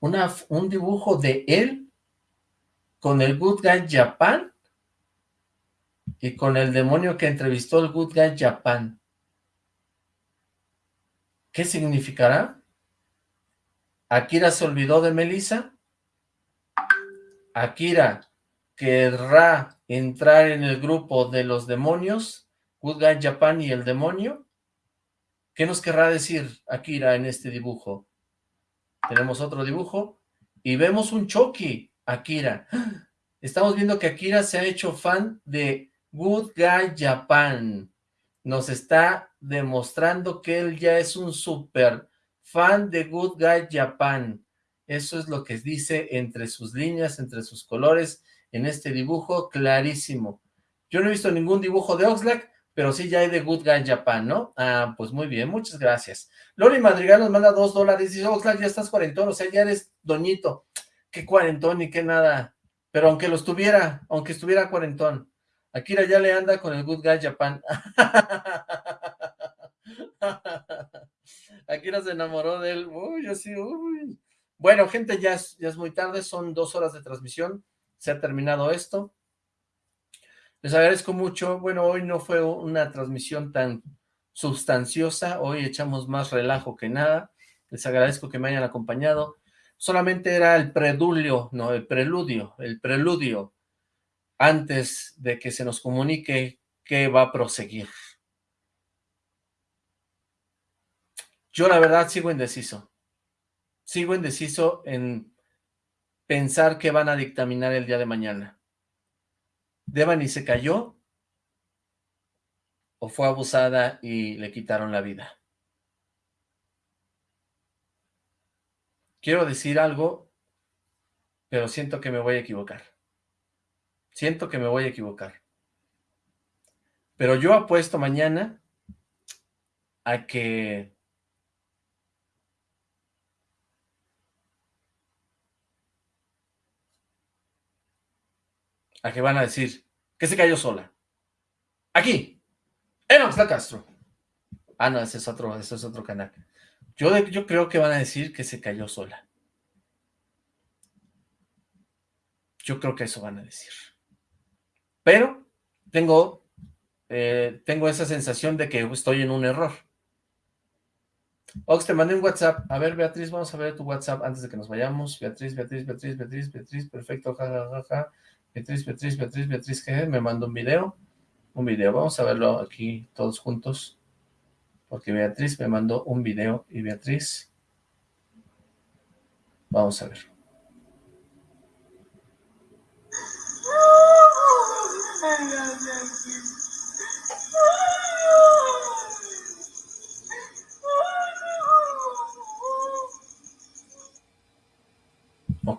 una, un dibujo de él con el Good Guy Japan y con el demonio que entrevistó el Good Guy Japan. ¿Qué significará? Akira se olvidó de Melissa. Akira querrá entrar en el grupo de los demonios, Good Guy Japan y el demonio. ¿Qué nos querrá decir Akira en este dibujo? Tenemos otro dibujo y vemos un Chucky, Akira. Estamos viendo que Akira se ha hecho fan de Good Guy Japan. Nos está demostrando que él ya es un super fan de Good Guy Japan. Eso es lo que dice entre sus líneas, entre sus colores, en este dibujo, clarísimo. Yo no he visto ningún dibujo de Oxlack, pero sí ya hay de Good Guy Japan, ¿no? Ah, pues muy bien, muchas gracias. Lori Madrigal nos manda dos dólares, dice, Oxlack, ya estás cuarentón, o sea, ya eres doñito. Qué cuarentón y qué nada. Pero aunque lo estuviera, aunque estuviera cuarentón, Akira ya le anda con el Good Guy Japan. Akira se enamoró de él. Uy, así, uy. Bueno, gente, ya es, ya es muy tarde, son dos horas de transmisión. Se ha terminado esto. Les agradezco mucho. Bueno, hoy no fue una transmisión tan sustanciosa. Hoy echamos más relajo que nada. Les agradezco que me hayan acompañado. Solamente era el preludio, no, el preludio, el preludio antes de que se nos comunique que va a proseguir. Yo la verdad sigo indeciso. Sigo indeciso en pensar que van a dictaminar el día de mañana. ¿Devani se cayó? ¿O fue abusada y le quitaron la vida? Quiero decir algo, pero siento que me voy a equivocar. Siento que me voy a equivocar. Pero yo apuesto mañana a que a que van a decir que se cayó sola. Aquí, en Oxlack Castro. Ah, no, ese es otro, ese es otro canal. Yo, yo creo que van a decir que se cayó sola. Yo creo que eso van a decir. Pero tengo, eh, tengo esa sensación de que estoy en un error. Ox, te mandé un WhatsApp. A ver, Beatriz, vamos a ver tu WhatsApp antes de que nos vayamos. Beatriz, Beatriz, Beatriz, Beatriz, Beatriz, perfecto, jajajaja. Beatriz, Beatriz, Beatriz, Beatriz, que me mandó un video. Un video, vamos a verlo aquí todos juntos. Porque Beatriz me mandó un video y Beatriz... Vamos a ver.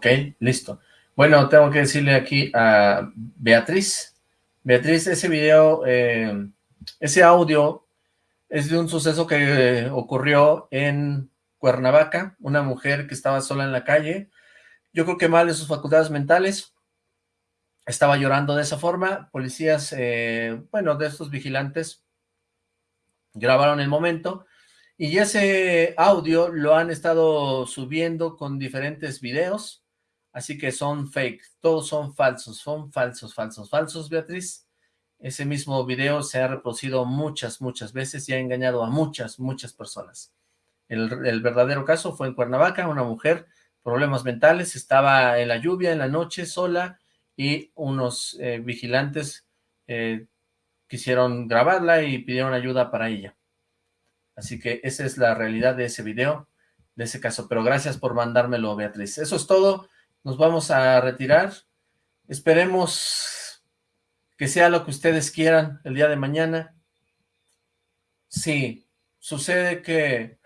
Ok, listo. Bueno, tengo que decirle aquí a Beatriz. Beatriz, ese video, eh, ese audio es de un suceso que ocurrió en Cuernavaca, una mujer que estaba sola en la calle, yo creo que mal de sus facultades mentales, estaba llorando de esa forma, policías, eh, bueno, de estos vigilantes, grabaron el momento, y ese audio lo han estado subiendo con diferentes videos, Así que son fake, todos son falsos, son falsos, falsos, falsos, Beatriz. Ese mismo video se ha reproducido muchas, muchas veces y ha engañado a muchas, muchas personas. El, verdadero caso fue en Cuernavaca, una mujer, problemas mentales, estaba en la lluvia, en la noche, sola, y unos eh, vigilantes eh, quisieron grabarla y pidieron ayuda para ella. Así que esa es la realidad de ese video, de ese caso. Pero gracias por mandármelo, Beatriz. Eso es todo. Nos vamos a retirar. Esperemos que sea lo que ustedes quieran el día de mañana. Si sucede que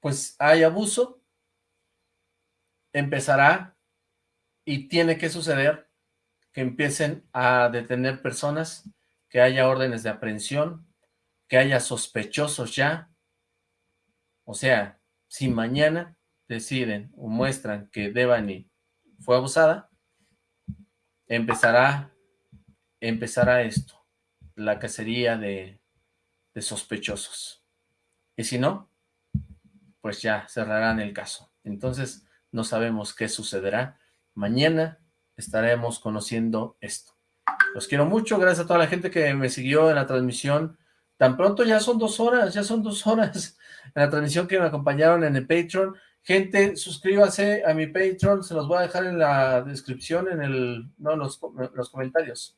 pues hay abuso, empezará y tiene que suceder que empiecen a detener personas, que haya órdenes de aprehensión, que haya sospechosos ya. O sea, si mañana deciden o muestran que Devani fue abusada, empezará, empezará esto, la cacería de, de sospechosos. Y si no, pues ya cerrarán el caso. Entonces, no sabemos qué sucederá. Mañana estaremos conociendo esto. Los quiero mucho, gracias a toda la gente que me siguió en la transmisión. Tan pronto ya son dos horas, ya son dos horas en la transmisión que me acompañaron en el Patreon. Gente, suscríbase a mi Patreon, se los voy a dejar en la descripción, en el, no, los, los comentarios.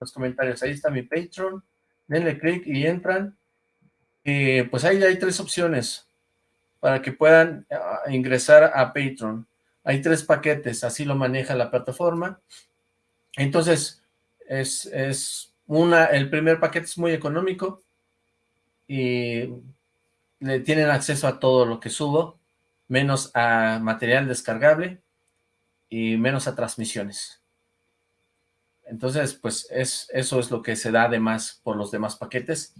Los comentarios, ahí está mi Patreon. Denle clic y entran. Y pues ahí hay tres opciones para que puedan ah, ingresar a Patreon. Hay tres paquetes, así lo maneja la plataforma. Entonces, es, es una, el primer paquete es muy económico y le tienen acceso a todo lo que subo, menos a material descargable y menos a transmisiones. Entonces, pues es, eso es lo que se da además por los demás paquetes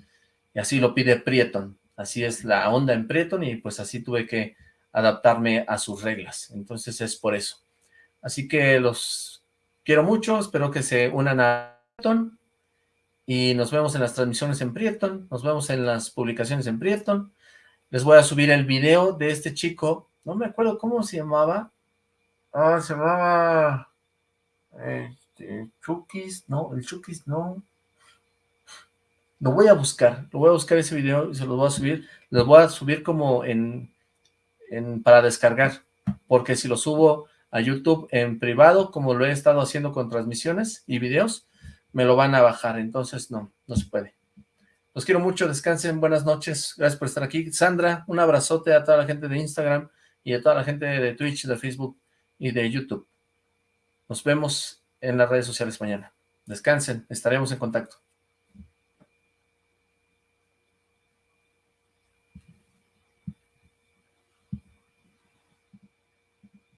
y así lo pide Prieton. Así es la onda en Prieton y pues así tuve que adaptarme a sus reglas. Entonces es por eso. Así que los quiero mucho, espero que se unan a Prieton y nos vemos en las transmisiones en Prieton, nos vemos en las publicaciones en Prieton. Les voy a subir el video de este chico, no me acuerdo cómo se llamaba. Ah, se llamaba... Este, Chukis, no, el Chukis no. Lo voy a buscar, lo voy a buscar ese video y se lo voy a subir. Lo voy a subir como en para descargar, porque si lo subo a YouTube en privado, como lo he estado haciendo con transmisiones y videos, me lo van a bajar, entonces no, no se puede. Los quiero mucho, descansen, buenas noches, gracias por estar aquí. Sandra, un abrazote a toda la gente de Instagram y a toda la gente de Twitch, de Facebook y de YouTube. Nos vemos en las redes sociales mañana. Descansen, estaremos en contacto.